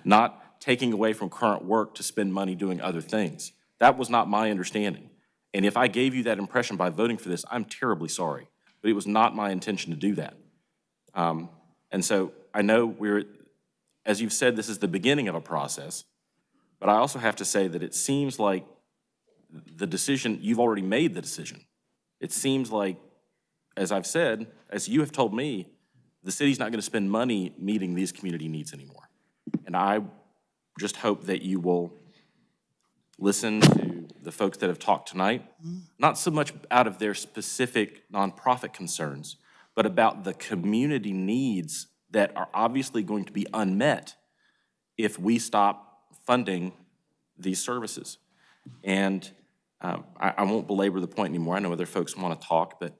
not taking away from current work to spend money doing other things. That was not my understanding. And if I gave you that impression by voting for this, I'm terribly sorry. But it was not my intention to do that. Um, And so I know we're, as you've said, this is the beginning of a process, but I also have to say that it seems like the decision, you've already made the decision. It seems like, as I've said, as you have told me, the city's not going to spend money meeting these community needs anymore. And I just hope that you will listen to the folks that have talked tonight, not so much out of their specific nonprofit concerns, but about the community needs that are obviously going to be unmet if we stop funding these services. And um, I, I won't belabor the point anymore. I know other folks want to talk, but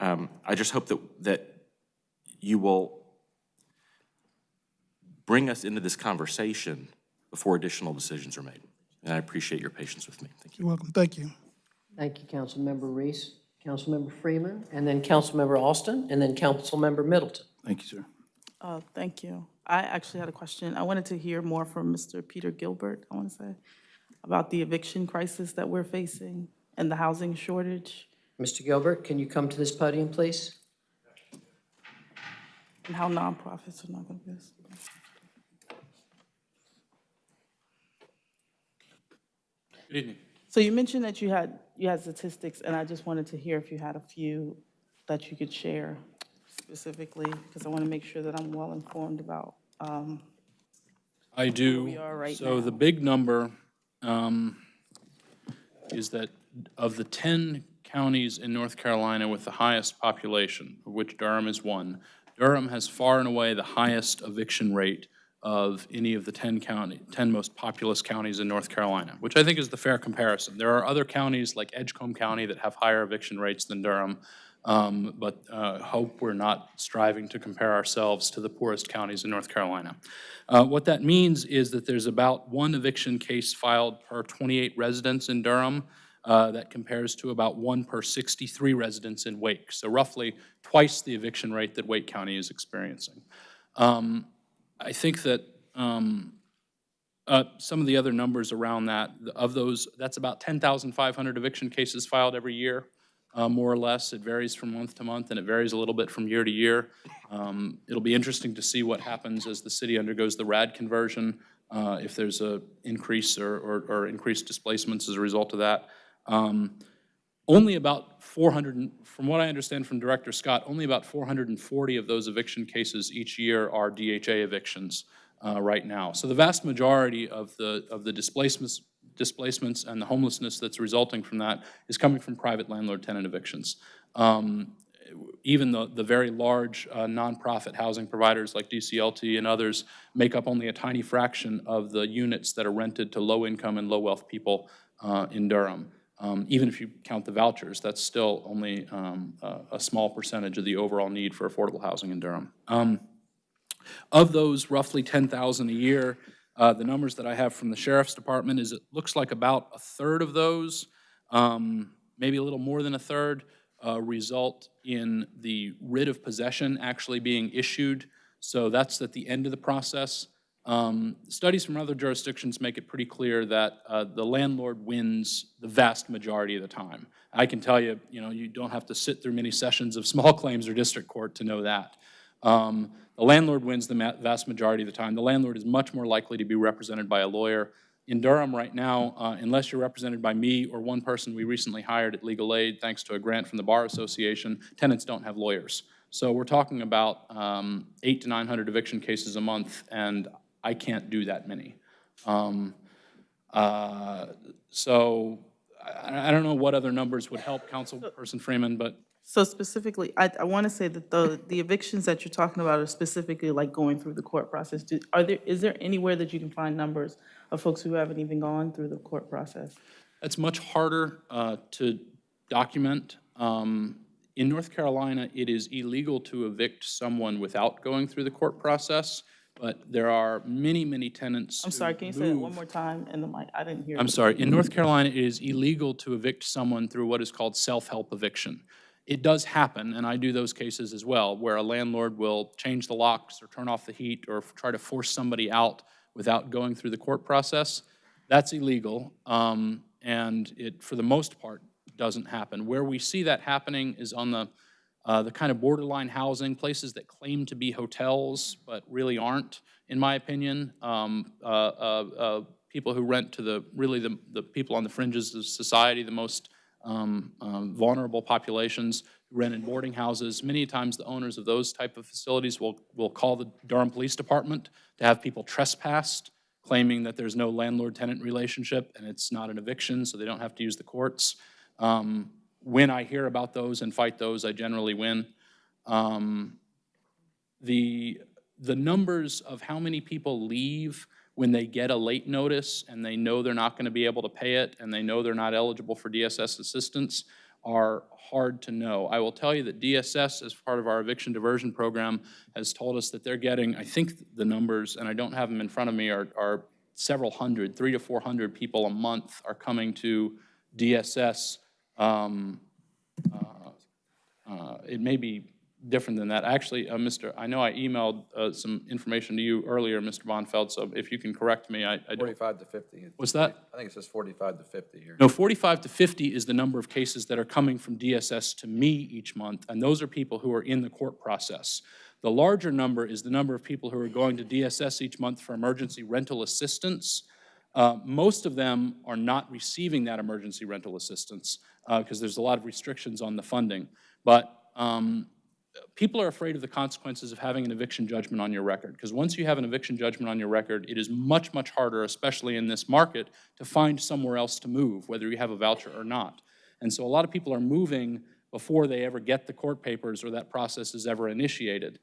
um, I just hope that, that you will bring us into this conversation before additional decisions are made. And I appreciate your patience with me. Thank you. You're welcome. Thank you. Thank you, Councilmember Reece, Councilmember Freeman, and then Councilmember Austin, and then Councilmember Middleton. Thank you, sir. Uh, Thank you. I actually had a question. I wanted to hear more from Mr. Peter Gilbert, I want to say, about the eviction crisis that we're facing and the housing shortage Mr. Gilbert, can you come to this podium, please? and how nonprofits are not going to be. Good evening. So you mentioned that you had, you had statistics, and I just wanted to hear if you had a few that you could share specifically, because I want to make sure that I'm well-informed about um, I do. we are right So now. the big number um, is that of the 10 counties in North Carolina with the highest population, of which Durham is one, Durham has far and away the highest eviction rate of any of the 10 county, 10 most populous counties in North Carolina, which I think is the fair comparison. There are other counties like Edgecombe County that have higher eviction rates than Durham, um, but uh, hope we're not striving to compare ourselves to the poorest counties in North Carolina. Uh, What that means is that there's about one eviction case filed per 28 residents in Durham. Uh, That compares to about one per 63 residents in Wake, so roughly twice the eviction rate that Wake County is experiencing. Um, I think that um, uh, some of the other numbers around that, of those, that's about 10,500 eviction cases filed every year, uh, more or less. It varies from month to month, and it varies a little bit from year to year. Um, It'll be interesting to see what happens as the city undergoes the RAD conversion, uh, if there's a increase or, or or increased displacements as a result of that. Um, Only about 400, from what I understand from Director Scott, only about 440 of those eviction cases each year are DHA evictions uh, right now. So the vast majority of the, of the displacements, displacements and the homelessness that's resulting from that is coming from private landlord-tenant evictions. Um, Even the, the very large uh, nonprofit housing providers like DCLT and others make up only a tiny fraction of the units that are rented to low-income and low-wealth people uh, in Durham. Um, Even if you count the vouchers, that's still only um, a a small percentage of the overall need for affordable housing in Durham. Um, Of those roughly 10,000 a year, uh, the numbers that I have from the sheriff's department is it looks like about a third of those, um, maybe a little more than a third, uh, result in the writ of possession actually being issued. So that's at the end of the process. Um, Studies from other jurisdictions make it pretty clear that uh, the landlord wins the vast majority of the time. I can tell you, you know, you don't have to sit through many sessions of small claims or district court to know that. Um, The landlord wins the ma- vast majority of the time. The landlord is much more likely to be represented by a lawyer. In Durham right now, uh, unless you're represented by me or one person we recently hired at Legal Aid, thanks to a grant from the Bar Association, tenants don't have lawyers. So we're talking about um, eight to 900 eviction cases a month, and I can't do that many. Um, uh, So I I don't know what other numbers would help Councilperson Freeman, but So specifically, I, I want to say that the, the evictions that you're talking about are specifically like going through the court process. Do- Are there, is there anywhere that you can find numbers of folks who haven't even gone through the court process? That's much harder uh, to document. Um, In North Carolina, it is illegal to evict someone without going through the court process, but there are many, many tenants I'm sorry, can you say that one more time in the mic? I didn't hear. I'm sorry, in North Carolina, it is illegal to evict someone through what is called self-help eviction. It does happen, and I do those cases as well, where a landlord will change the locks or turn off the heat or try to force somebody out without going through the court process. That's illegal, um, and it, for the most part, doesn't happen. Where we see that happening is on the, uh, the kind of borderline housing, places that claim to be hotels, but really aren't, in my opinion. Um, uh, uh, uh, People who rent to the, really the, the people on the fringes of society, the most um, um, vulnerable populations who rent in boarding houses. Many times, the owners of those type of facilities will, will call the Durham Police Department to have people trespassed, claiming that there's no landlord-tenant relationship and it's not an eviction, so they don't have to use the courts. Um, When I hear about those and fight those, I generally win. Um, The, the numbers of how many people leave when they get a late notice and they know they're not going to be able to pay it and they know they're not eligible for DSS assistance are hard to know. I will tell you that DSS, as part of our eviction diversion program, has told us that they're getting, I think the numbers, and I don't have them in front of me, are, are several hundred, three to 400 people a month are coming to DSS. Um, uh, uh, It may be different than that. Actually, uh, Mr., I know I emailed uh, some information to you earlier, Mr. Bonfeld, so if you can correct me, I I 45 to 50. What's that? I think it says 45 to 50 here. No, 45 to 50 is the number of cases that are coming from DSS to me each month, and those are people who are in the court process. The larger number is the number of people who are going to DSS each month for emergency rental assistance. Uh, Most of them are not receiving that emergency rental assistance because there's a lot of restrictions on the funding. But um, people are afraid of the consequences of having an eviction judgment on your record, because once you have an eviction judgment on your record, it is much, much harder, especially in this market, to find somewhere else to move, whether you have a voucher or not. And so a lot of people are moving before they ever get the court papers or that process is ever initiated.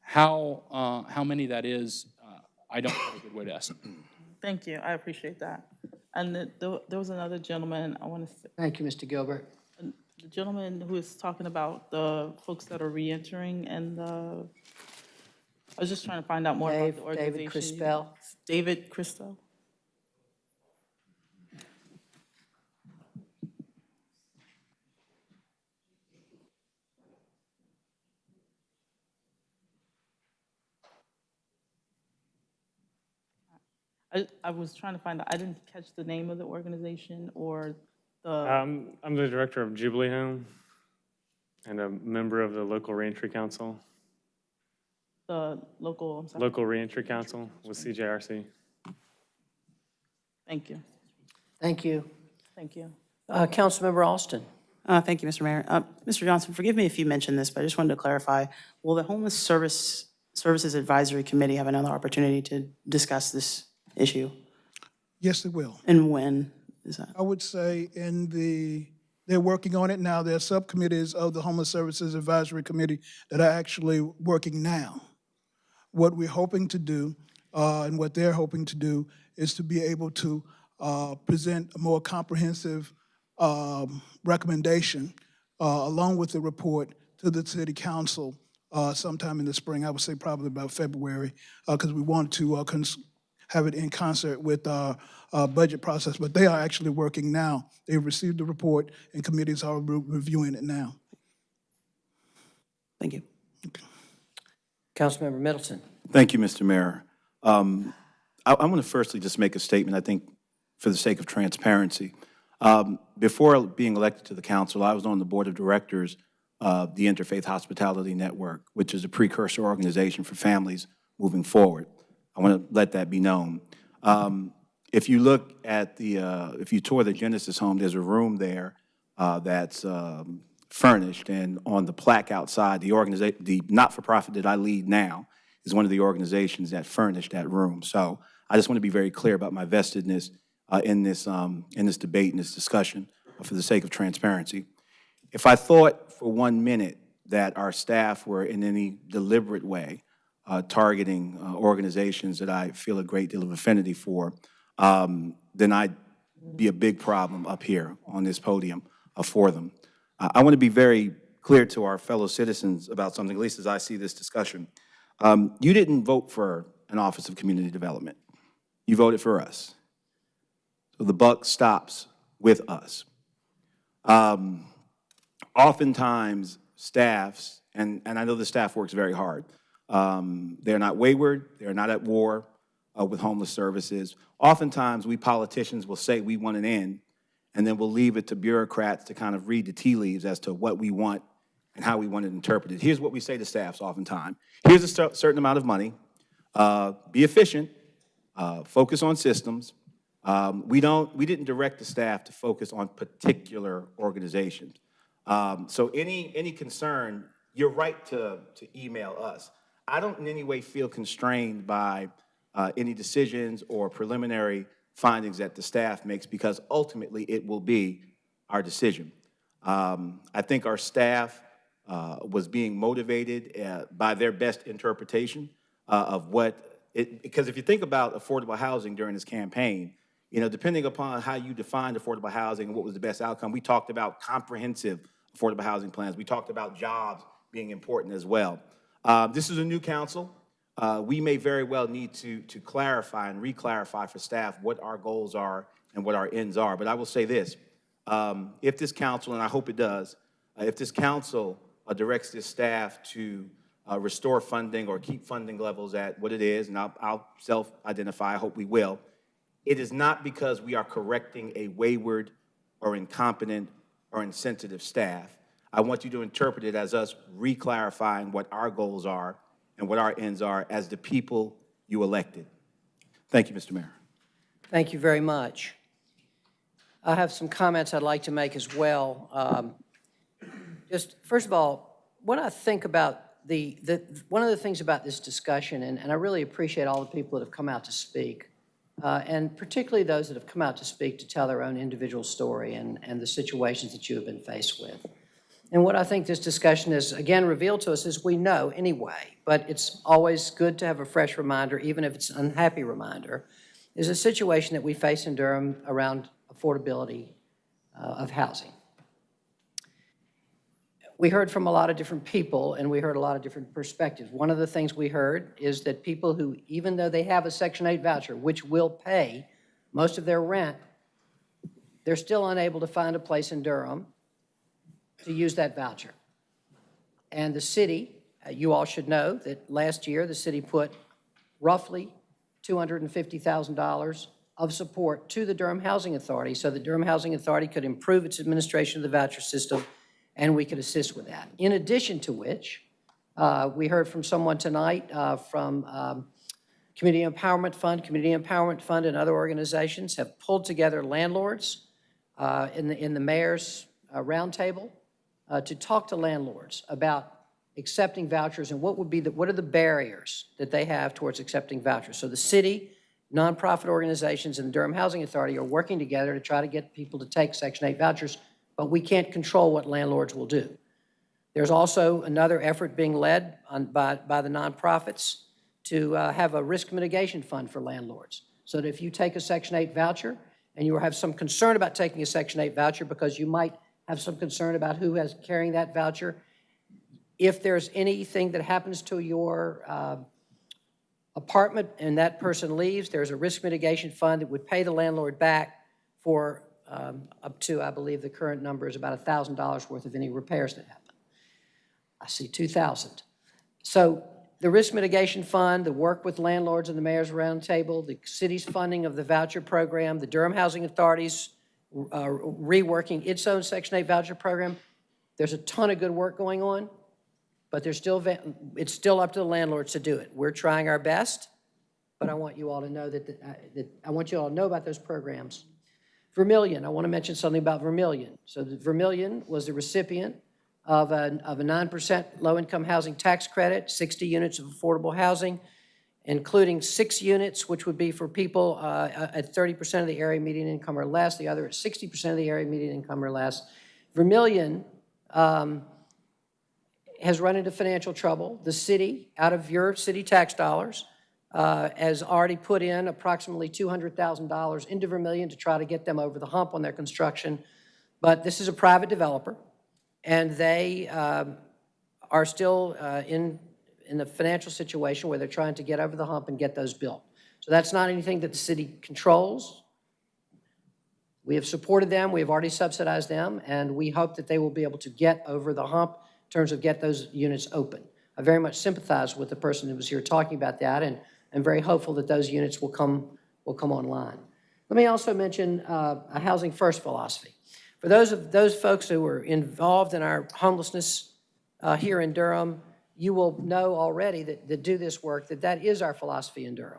How, uh, how many that is, uh, I don't have a good way to estimate. Thank you, I appreciate that. And the- the- there was another gentleman, I want to, Thank you, Mr. Gilbert. the gentleman who was talking about the folks that are reentering and the, I was just trying to find out more about Dave- the organization. David Crispell. David Christo? I, I was trying to find out, I didn't catch the name of the organization or the, Um, I'm the director of Jubilee Home and a member of the local reentry council, the local, I'm sorry. local reentry council with CJRC. Thank you, Thank you. thank you. Uh, Councilmember Austin. Uh, Thank you, Mr. Mayor. Uh, Mr. Johnson, forgive me if you mentioned this, but I just wanted to clarify. Will the Homeless Service, Services Advisory Committee have another opportunity to discuss this issue? Yes, it will. And when is that? I would say in the, they're working on it now. There are subcommittees of the Homeless Services Advisory Committee that are actually working now. What we're hoping to do, uh, and what they're hoping to do, is to be able to uh, present a more comprehensive um, recommendation uh, along with the report to the city council uh, sometime in the spring. I would say probably about February, because we want to uh, cons- have it in concert with our uh, budget process. But they are actually working now. They've received the report, and committees are re- reviewing it now. Thank you. Councilmember Middleton. Thank you, Mr. Mayor. Um, I, I want to firstly just make a statement, I think, for the sake of transparency. Um, before being elected to the council, I was on the board of directors of the Interfaith Hospitality Network, which is a precursor organization for families moving forward. I want to let that be known. Um, if you look at the, uh, if you tour the Genesis home, there's a room there uh, that's um, furnished, and on the plaque outside, the organization, the not-for-profit that I lead now is one of the organizations that furnished that room. So I just want to be very clear about my vestedness uh, in this, um, in this debate, in this discussion, for the sake of transparency. If I thought for one minute that our staff were in any deliberate way uh, targeting uh, organizations that I feel a great deal of affinity for, um, then I'd be a big problem up here on this podium uh, for them. I want to be very clear to our fellow citizens about something, at least as I see this discussion. Um, You didn't vote for an Office of Community Development. You voted for us. So the buck stops with us. Um, Oftentimes, staffs, and, and I know the staff works very hard, um, they're not wayward, they're not at war uh, with homeless services. Oftentimes, we politicians will say we want an end, and then we'll leave it to bureaucrats to kind of read the tea leaves as to what we want and how we want it interpreted. Here's what we say to staffs oftentimes. Here's a cer- certain amount of money. Uh, Be efficient, uh, focus on systems. Um, We don't, we didn't direct the staff to focus on particular organizations. Um, So any, any concern, you're right to, to email us. I don't in any way feel constrained by uh, any decisions or preliminary findings that the staff makes because ultimately it will be our decision. Um, I think our staff uh, was being motivated uh, by their best interpretation uh, of what, it, because if you think about affordable housing during this campaign, you know, depending upon how you defined affordable housing and what was the best outcome, we talked about comprehensive affordable housing plans. We talked about jobs being important as well. Uh, This is a new council. Uh, We may very well need to, to clarify and re-clarify for staff what our goals are and what our ends are. But I will say this, um, if this council, and I hope it does, uh, if this council uh, directs this staff to uh, restore funding or keep funding levels at what it is, and I'll, I'll self-identify, I hope we will, it is not because we are correcting a wayward or incompetent or insensitive staff. I want you to interpret it as us re-clarifying what our goals are and what our ends are as the people you elected. Thank you, Mr. Mayor. Thank you very much. I have some comments I'd like to make as well. Um, Just, first of all, when I think about the, the, one of the things about this discussion, and, and I really appreciate all the people that have come out to speak, uh, and particularly those that have come out to speak to tell their own individual story and, and the situations that you have been faced with. And what I think this discussion has, again, revealed to us is we know anyway, but it's always good to have a fresh reminder, even if it's an unhappy reminder, is a situation that we face in Durham around affordability uh, of housing. We heard from a lot of different people, and we heard a lot of different perspectives. One of the things we heard is that people who, even though they have a Section 8 voucher, which will pay most of their rent, they're still unable to find a place in Durham to use that voucher. And the city, uh, you all should know that last year, the city put roughly $250,000 of support to the Durham Housing Authority so the Durham Housing Authority could improve its administration of the voucher system and we could assist with that. In addition to which, uh, we heard from someone tonight uh, from um, Community Empowerment Fund, Community Empowerment Fund and other organizations have pulled together landlords uh, in the, in the mayor's uh, roundtable uh, to talk to landlords about accepting vouchers and what would be the, what are the barriers that they have towards accepting vouchers. So the city, nonprofit organizations, and the Durham Housing Authority are working together to try to get people to take Section 8 vouchers, but we can't control what landlords will do. There's also another effort being led on, by, by the nonprofits to uh, have a risk mitigation fund for landlords. So that if you take a Section 8 voucher and you have some concern about taking a Section 8 voucher because you might have some concern about who has carrying that voucher, if there's anything that happens to your uh, apartment and that person leaves, there's a risk mitigation fund that would pay the landlord back for um, up to, I believe the current number is about $1,000 worth of any repairs that happen. I see 2,000. So the risk mitigation fund, the work with landlords and the mayor's roundtable, the city's funding of the voucher program, the Durham Housing Authority's uh, reworking its own Section 8 voucher program. There's a ton of good work going on, but there's still, it's still up to the landlords to do it. We're trying our best, but I want you all to know that, that, uh, that I want you all to know about those programs. Vermillion, I want to mention something about Vermillion. So the Vermillion was the recipient of a, of a 9% low-income housing tax credit, 60 units of affordable housing, including six units, which would be for people uh, at 30% of the area median income or less, the other at 60% of the area median income or less. Vermillion um, has run into financial trouble. The city, out of your city tax dollars, uh, has already put in approximately $200,000 into Vermillion to try to get them over the hump on their construction. But this is a private developer, and they um, are still uh, in, in the financial situation where they're trying to get over the hump and get those built. So that's not anything that the city controls. We have supported them, we have already subsidized them, and we hope that they will be able to get over the hump in terms of get those units open. I very much sympathize with the person who was here talking about that, and I'm very hopeful that those units will come, will come online. Let me also mention uh, a Housing First philosophy. For those of those folks who are involved in our homelessness uh, here in Durham, you will know already that, that do this work, that that is our philosophy in Durham.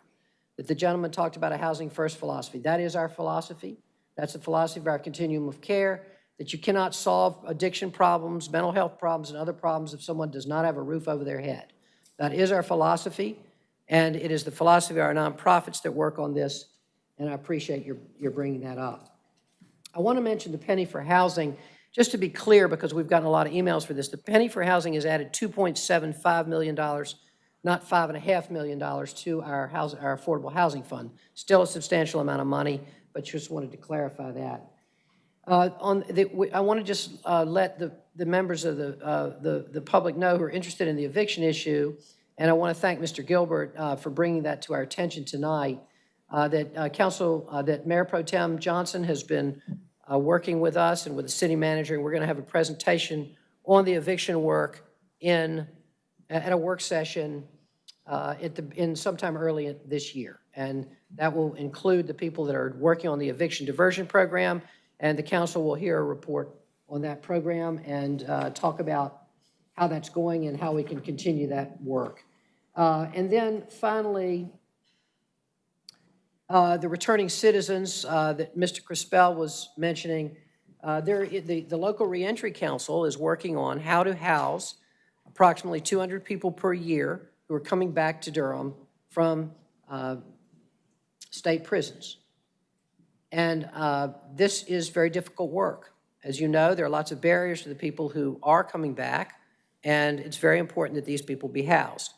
That the gentleman talked about a Housing First philosophy. That is our philosophy. That's the philosophy of our continuum of care, that you cannot solve addiction problems, mental health problems, and other problems if someone does not have a roof over their head. That is our philosophy, and it is the philosophy of our nonprofits that work on this, and I appreciate your, your bringing that up. I want to mention the Penny for Housing, just to be clear, because we've gotten a lot of emails for this. The Penny for Housing has added $2.75 million, not $5.5 million, to our, house, our Affordable Housing Fund. Still a substantial amount of money, but just wanted to clarify that. Uh, on the, I want to just uh, let the, the members of the, uh, the, the public know who are interested in the eviction issue, and I want to thank Mr. Gilbert uh, for bringing that to our attention tonight, uh, that uh, Council, that Mayor Pro Tem Johnson has been uh, working with us and with the city manager, we're going to have a presentation on the eviction work in, at a work session uh, at the, in sometime early this year. And that will include the people that are working on the eviction diversion program, and the council will hear a report on that program and uh, talk about how that's going and how we can continue that work. Uh, And then finally, uh, the returning citizens uh, that Mr. Crispell was mentioning, uh, there, the, the local reentry council is working on how to house approximately 200 people per year who are coming back to Durham from uh, state prisons. And uh, this is very difficult work. As you know, there are lots of barriers to the people who are coming back, and it's very important that these people be housed.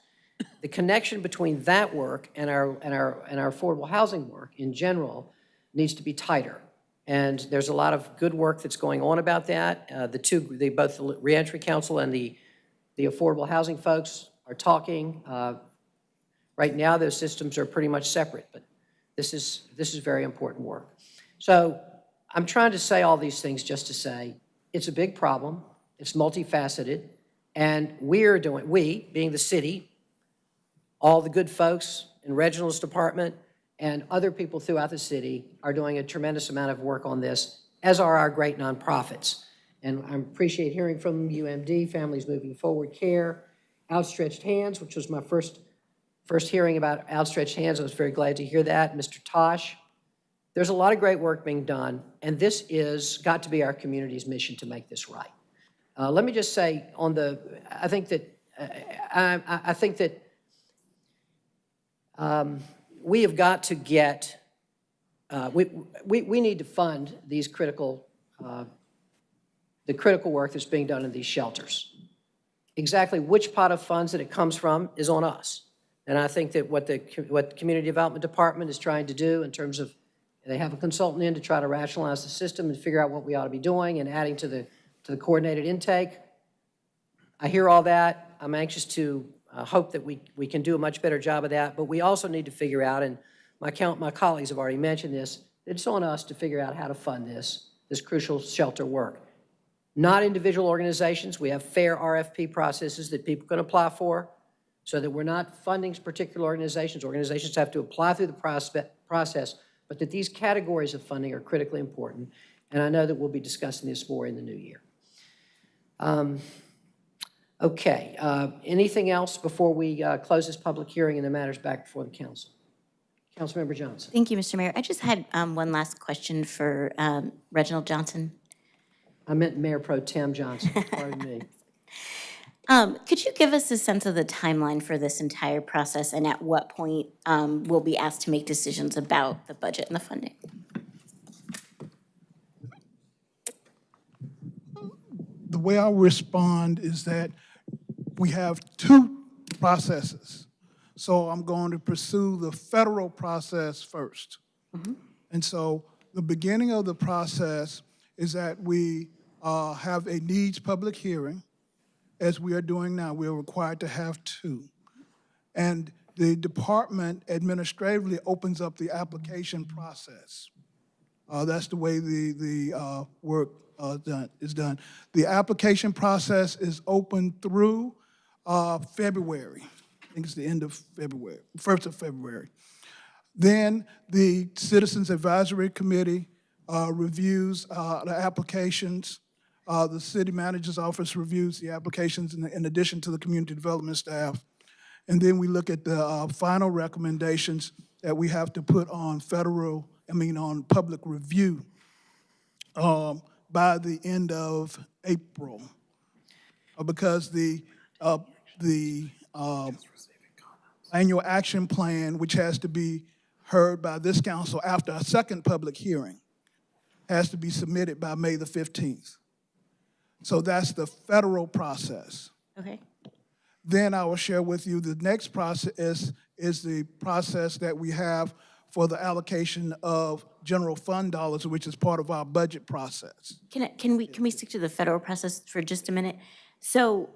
The connection between that work and our, and our, and our affordable housing work in general needs to be tighter. And there's a lot of good work that's going on about that. Uh, The two, the, both the Reentry Council and the, the affordable housing folks are talking. Uh, Right now, those systems are pretty much separate, but this is, this is very important work. So I'm trying to say all these things just to say, it's a big problem, it's multifaceted, and we're doing, we, being the city, all the good folks in Reginald's department, and other people throughout the city are doing a tremendous amount of work on this, as are our great nonprofits. And I appreciate hearing from UMD, Families Moving Forward Care, Outstretched Hands, which was my first, first hearing about Outstretched Hands. I was very glad to hear that. Mr. Tosh. There's a lot of great work being done, and this is, got to be our community's mission to make this right. Uh, Let me just say on the, I think that, uh, I, I- I think that um, we have got to get, uh, we, we, we need to fund these critical, uh, the critical work that's being done in these shelters. Exactly which pot of funds that it comes from is on us. And I think that what the, what the Community Development Department is trying to do in terms of, they have a consultant in to try to rationalize the system and figure out what we ought to be doing and adding to the, to the coordinated intake. I hear all that. I'm anxious to uh, hope that we, we can do a much better job of that, but we also need to figure out, and my count, my colleagues have already mentioned this, it's on us to figure out how to fund this, this crucial shelter work. Not individual organizations. We have fair RFP processes that people can apply for so that we're not funding particular organizations. Organizations have to apply through the process, but that these categories of funding are critically important. And I know that we'll be discussing this more in the new year. Um, Okay, uh, anything else before we uh, close this public hearing and the matters back before the council? Councilmember Johnson. Thank you, Mr. Mayor. I just had um, one last question for um, Reginald Johnson. I meant Mayor Pro Tem Johnson, pardon me. Um, Could you give us a sense of the timeline for this entire process and at what point um, we'll be asked to make decisions about the budget and the funding? the way I respond is that we have two processes. So I'm going to pursue the federal process first. And so the beginning of the process is that we uh, have a needs public hearing, as we are doing now. We are required to have two. And the department administratively opens up the application process. Uh, That's the way the, the uh, work uh, done, is done. The application process is open through uh, February. I think it's the end of February, 1st of February. Then the Citizens Advisory Committee uh, reviews uh, the applications. Uh, The city manager's office reviews the applications in in addition to the community development staff. And then we look at the uh, final recommendations that we have to put on federal, I mean, on public review um, by the end of April. Uh, Because the, uh, the uh, annual action plan, which has to be heard by this council after a second public hearing, has to be submitted by May the 15th. So that's the federal process. Okay. Then I will share with you the next process is, is the process that we have for the allocation of general fund dollars, which is part of our budget process. Can, I- can we, can we stick to the federal process for just a minute? So,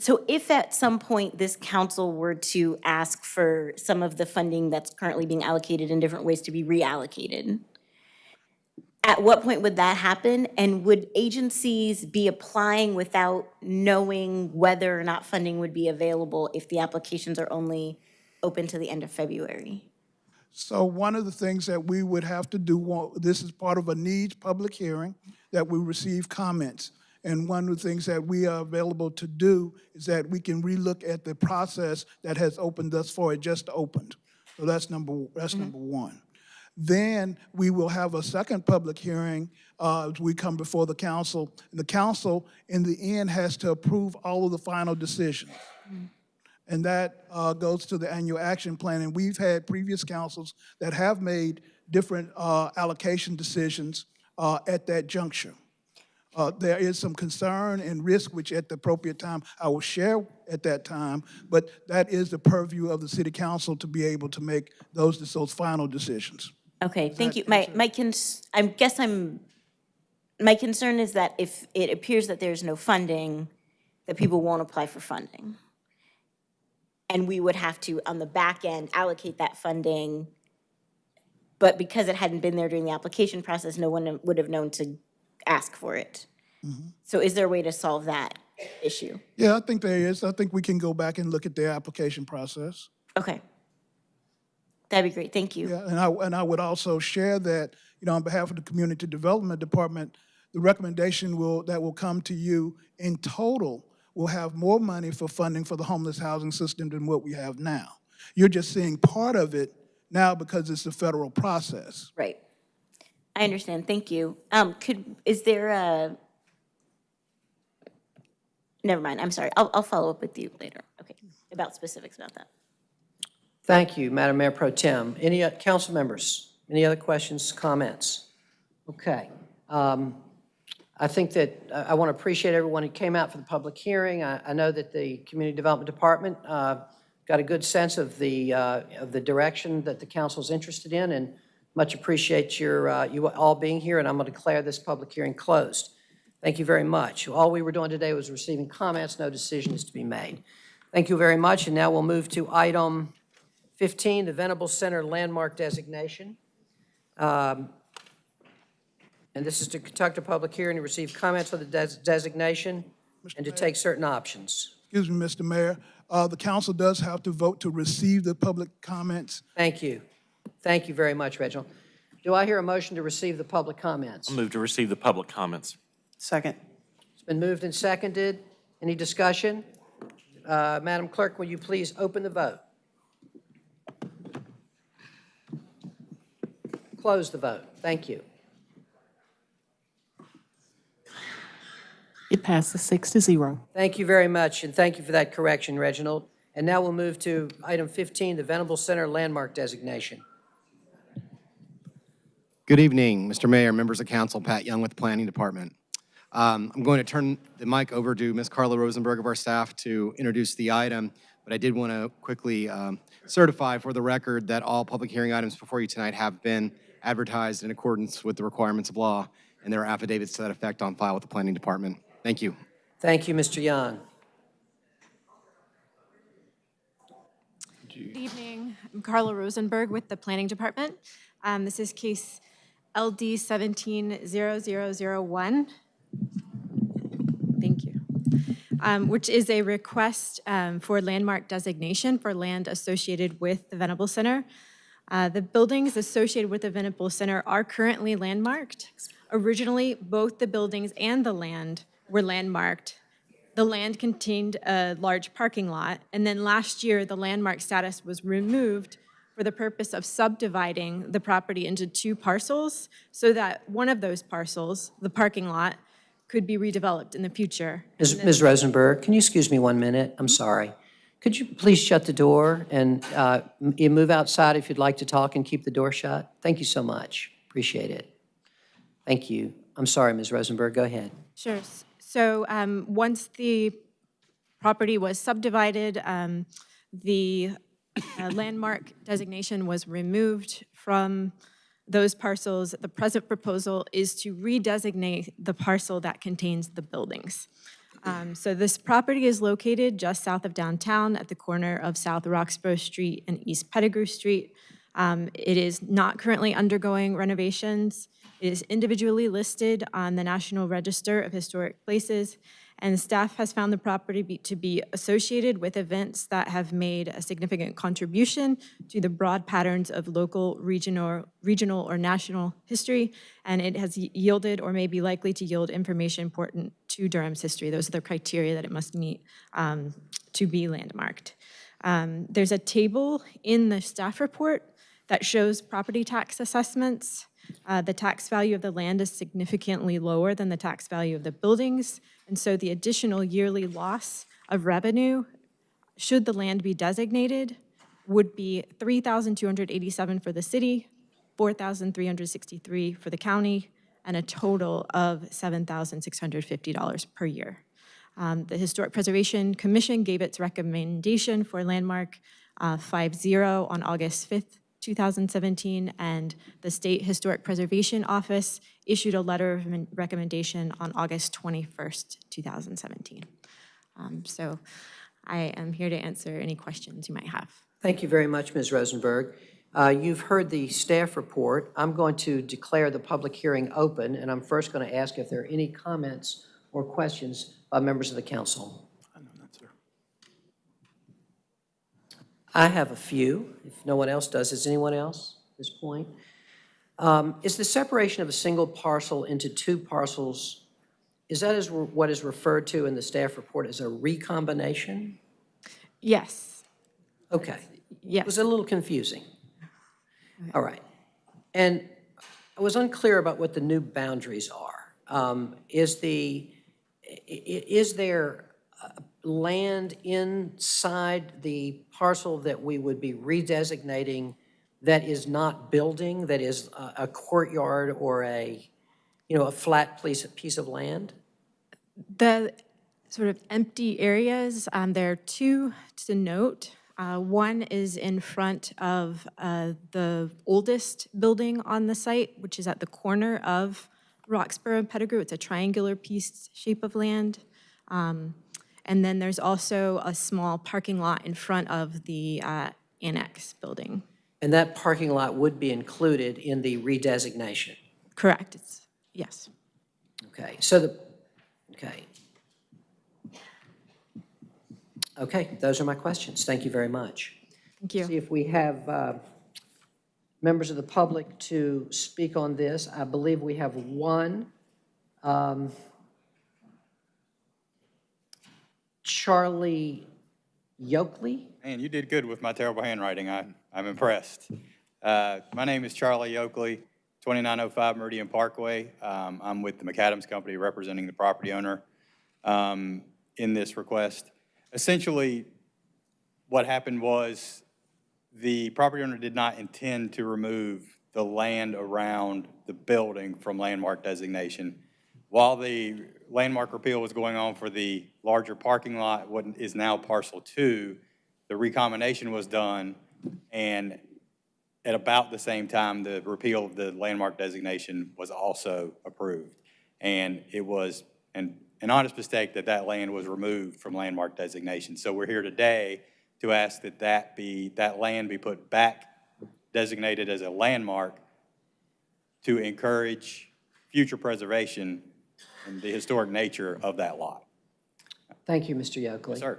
so if at some point this council were to ask for some of the funding that's currently being allocated in different ways to be reallocated, at what point would that happen? And would agencies be applying without knowing whether or not funding would be available if the applications are only open to the end of February? So one of the things that we would have to do, this is part of a needs public hearing, that we receive comments. And one of the things that we are available to do is that we can relook at the process that has opened thus far, it just opened. So that's number, that's number one. Then we will have a second public hearing uh, as we come before the council. And the council, in the end, has to approve all of the final decisions. And that uh, goes to the annual action plan. And we've had previous councils that have made different uh, allocation decisions uh, at that juncture. Uh, There is some concern and risk, which at the appropriate time, I will share at that time, but that is the purview of the city council to be able to make those, those final decisions. Okay, thank you. My, my cons, I guess I'm, my concern is that if it appears that there's no funding, that people won't apply for funding. And we would have to, on the back end, allocate that funding. But because it hadn't been there during the application process, no one would have known to ask for it. Mm-hmm. So is there a way to solve that issue? Yeah, I think there is. I think we can go back and look at their application process. Okay. That'd be great, thank you. Yeah, and I, and I would also share that, you know, on behalf of the Community Development Department, the recommendation will, that will come to you in total will have more money for funding for the homeless housing system than what we have now. You're just seeing part of it now because it's a federal process. Right. I understand, thank you. Um, could, is there a, never mind, I'm sorry, I'll, I'll follow up with you later, okay, about specifics about that. Thank you, Madam Mayor Pro Tem. Any uh, council members? Any other questions, comments? Okay. Um, I think that, I- I want to appreciate everyone who came out for the public hearing. I I know that the Community Development Department uh, got a good sense of the, uh, of the direction that the council is interested in, and much appreciate your, uh, you all being here, and I'm going to declare this public hearing closed. Thank you very much. All we were doing today was receiving comments, no decision is to be made. Thank you very much, and now we'll move to item 15, the Venable Center landmark designation. Um, And this is to conduct a public hearing to receive comments on the des- designation and to take certain options. Excuse me, Mr. Mayor. Uh, The council does have to vote to receive the public comments. Thank you. Thank you very much, Reginald. Do I hear a motion to receive the public comments? I'll move to receive the public comments. Second. It's been moved and seconded. Any discussion? Uh, Madam Clerk, will you please open the vote? Close the vote. Thank you. It passes six to zero. Thank you very much, and thank you for that correction, Reginald. And now we'll move to item 15, the Venable Center landmark designation. Good evening, Mr. Mayor, members of council, Pat Young with the Planning Department. Um, I'm going to turn the mic over to Ms. Carla Rosenberg of our staff to introduce the item, but I did want to quickly um, certify for the record that all public hearing items before you tonight have been advertised in accordance with the requirements of law, and there are affidavits to that effect on file with the Planning Department. Thank you. Thank you, Mr. Young. Good evening. I'm Carla Rosenberg with the Planning Department. Um, This is case LD 170001. Thank you. Um, Which is a request um, for landmark designation for land associated with the Venable Center. Uh, The buildings associated with the Venable Center are currently landmarked. Originally, both the buildings and the land were landmarked the land contained a large parking lot, and then last year, the landmark status was removed for the purpose of subdividing the property into two parcels so that one of those parcels, the parking lot, could be redeveloped in the future. Ms. Ms. Rosenberg, can you excuse me one minute? I'm sorry. Could you please shut the door and uh, you move outside if you'd like to talk and keep the door shut? Thank you so much. Appreciate it. Thank you. I'm sorry, Ms. Rosenberg, go ahead. Sure. So um, once the property was subdivided, um, the uh, landmark designation was removed from those parcels. The present proposal is to redesignate the parcel that contains the buildings. Um, So this property is located just south of downtown at the corner of South Roxboro Street and East Pettigrew Street. Um, It is not currently undergoing renovations. It is individually listed on the National Register of Historic Places, and staff has found the property be- to be associated with events that have made a significant contribution to the broad patterns of local, regional, regional or national history, and it has yielded or may be likely to yield information important to Durham's history. Those are the criteria that it must meet um, to be landmarked. Um, There's a table in the staff report that shows property tax assessments Uh, The tax value of the land is significantly lower than the tax value of the buildings, and so the additional yearly loss of revenue, should the land be designated, would be 3287 for the city, 4363 for the county, and a total of $7,650 per year. Um, The Historic Preservation Commission gave its recommendation for landmark uh, 5-0 on August 5th, 2017, and the State Historic Preservation Office issued a letter of recommendation on August 21st, 2017. Um, So I am here to answer any questions you might have. Thank you very much, Ms. Rosenberg. Uh, You've heard the staff report. I'm going to declare the public hearing open, and I'm first going to ask if there are any comments or questions by members of the council. I have a few, if no one else does. Is anyone else at this point? Um, Is the separation of a single parcel into two parcels, is that is what is referred to in the staff report as a recombination? Yes. Okay. Yes. It was a little confusing. All right. And I was unclear about what the new boundaries are. Um, Is the, is there uh, land inside the parcel that we would be redesignating that is not building, that is a a courtyard or a, you know, a flat piece, piece of land? The sort of empty areas, um, there are two to note. Uh, One is in front of uh, the oldest building on the site, which is at the corner of Roxboro and Pettigrew. It's a triangular piece shape of land. Um, And then there's also a small parking lot in front of the uh, annex building. And that parking lot would be included in the redesignation? Correct, it's, yes. Okay, so the, okay. Okay, those are my questions. Thank you very much. Thank you. See if we have uh, members of the public to speak on this. I believe we have one. Um, Charlie Yokely? Man, you did good with my terrible handwriting. I, I'm impressed. Uh, my name is Charlie Yokely, 2905 Meridian Parkway. Um, I'm with the McAdams Company representing the property owner um, in this request. Essentially, what happened was the property owner did not intend to remove the land around the building from landmark designation. While the landmark repeal was going on for the larger parking lot, what is now parcel two, the recombination was done, and at about the same time, the repeal of the landmark designation was also approved. And it was an, an honest mistake that that land was removed from landmark designation. So we're here today to ask that that be, that land be put back designated as a landmark to encourage future preservation and the historic nature of that lot. Thank you, Mr. Yokely. Yes, sir.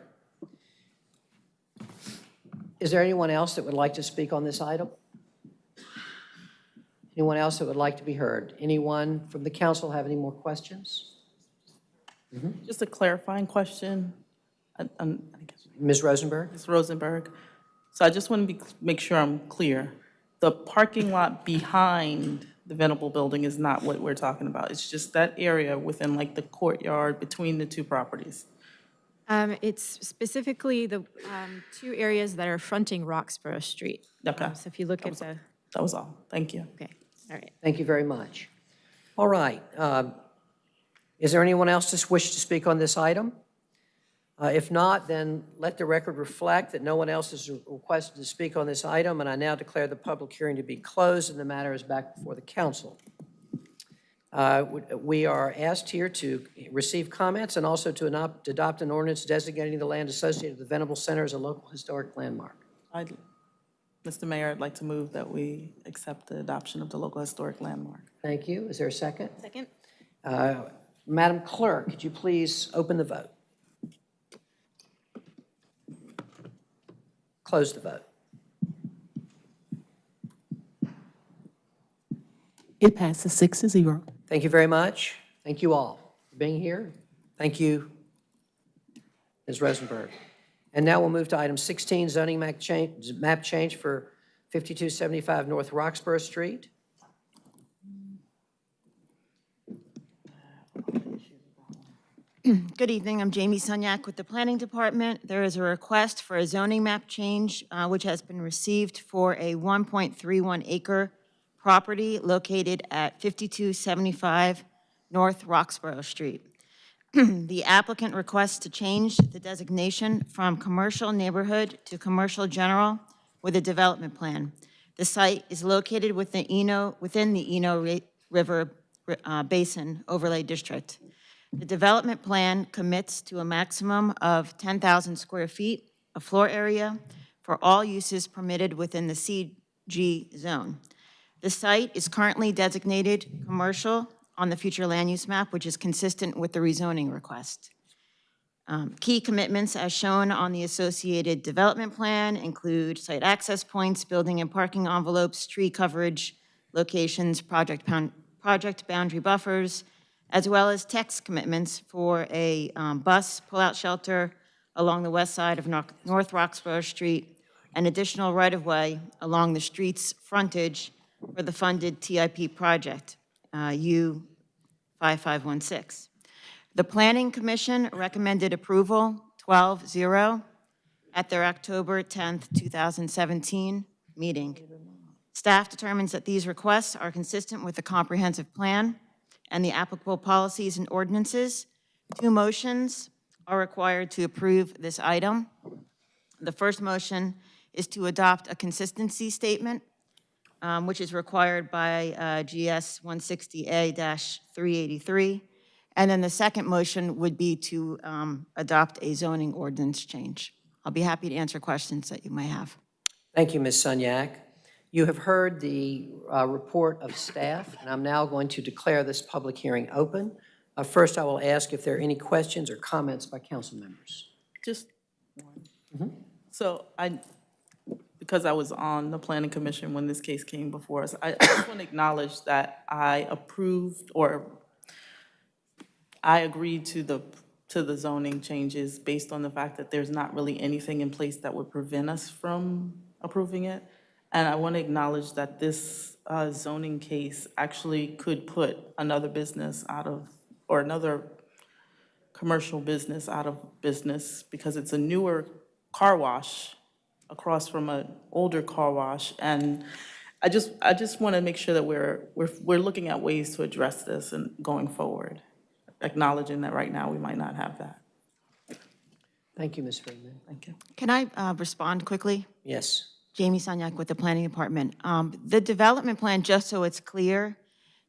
Is there anyone else that would like to speak on this item? Anyone else that would like to be heard? Anyone from the council have any more questions? Mm-hmm. Just a clarifying question. I- I'm- I guess- Ms. Rosenberg? Ms. Rosenberg. So I just want to be, make sure I'm clear. The parking lot behind the Venable Building is not what we're talking about. It's just that area within like the courtyard between the two properties. Um, It's specifically the um, two areas that are fronting Roxboro Street. Okay. Um, So if you look at the, That was all. Thank you. okay, all right. Thank you very much. All right. um, Is there anyone else that wish to speak on this item? Uh, If not, then let the record reflect that no one else is requested to speak on this item, and I now declare the public hearing to be closed and the matter is back before the council. Uh, We are asked here to receive comments and also to adopt adopt an ordinance designating the land associated with the Venable Center as a local historic landmark. I'd- Mr. Mayor, I'd like to move that we accept the adoption of the local historic landmark. Thank you. Is there a second? Second? Uh, Madam Clerk, could you please open the vote? Close the vote. It passes six to zero. Thank you very much. Thank you all for being here. Thank you, Ms. Rosenberg. And now we'll move to item 16, zoning map change, map change for 5275 North Roxboro Street. Good evening, I'm Jamie Sunyak with the Planning Department. There is a request for a zoning map change, uh, which has been received for a 1.31 acre property located at 5275 North Roxboro Street. The applicant requests to change the designation from commercial neighborhood to commercial general with a development plan. The site is located within Eno, within the Eno River uh, Basin Overlay District. The development plan commits to a maximum of 10,000 square feet of floor area for all uses permitted within the CG zone. The site is currently designated commercial on the future land use map, which is consistent with the rezoning request. Um, Key commitments as shown on the associated development plan include site access points, building and parking envelopes, tree coverage, locations, project project boundary buffers, as well as text commitments for a um, bus pull-out shelter along the west side of North Roxboro Street, and additional right-of-way along the street's frontage for the funded TIP project, uh, U 5516. The Planning Commission recommended approval 12-0 at their October 10th, 2017 meeting. Staff determines that these requests are consistent with the comprehensive plan and the applicable policies and ordinances. Two motions are required to approve this item. The first motion is to adopt a consistency statement, um, which is required by uh, GS 160A-383. And then the second motion would be to um, adopt a zoning ordinance change. I'll be happy to answer questions that you may have. Thank you, Ms. Sunyak. You have heard the uh, report of staff, and I'm now going to declare this public hearing open. Uh, First, I will ask if there are any questions or comments by council members. Just one. So I, because I was on the planning commission when this case came before us, I I just want to acknowledge that I approved or I agreed to the, to the zoning changes based on the fact that there's not really anything in place that would prevent us from approving it. And I want to acknowledge that this uh, zoning case actually could put another business out of, or another commercial business out of business because it's a newer car wash across from an older car wash. And I just, I just want to make sure that we're, we're, we're looking at ways to address this and going forward, acknowledging that right now we might not have that. Thank you, Ms. Freeman. Thank you. Can I uh, respond quickly? Yes. Jamie Sunyak with the Planning Department. Um, The development plan, just so it's clear,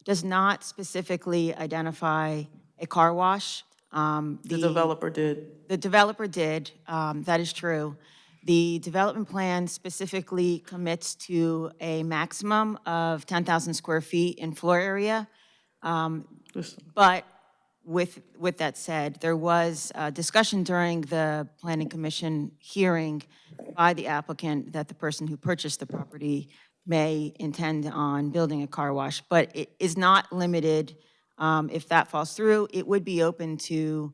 does not specifically identify a car wash. Um, The developer did. The developer did, um, that is true. The development plan specifically commits to a maximum of 10,000 square feet in floor area. Um, But with, with that said, there was discussion during the Planning Commission hearing by the applicant that the person who purchased the property may intend on building a car wash, but it is not limited. um, If that falls through, it would be open to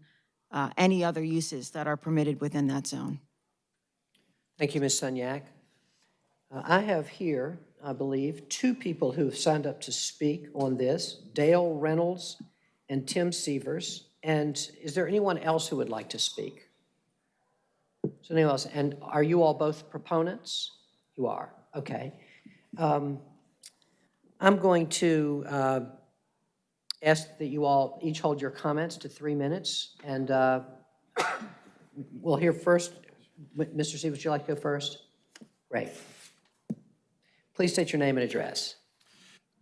uh, any other uses that are permitted within that zone. Thank you, Ms. Sunyak. Uh, I have here, I believe, two people who have signed up to speak on this, Dale Reynolds and Tim Severs. And is there anyone else who would like to speak? There anyone else? And are you all both proponents? You are, okay. Um, I'm going to uh, ask that you all each hold your comments to three minutes, and uh, we'll hear first. Mr. Steve, would you like to go first? Great. Please state your name and address.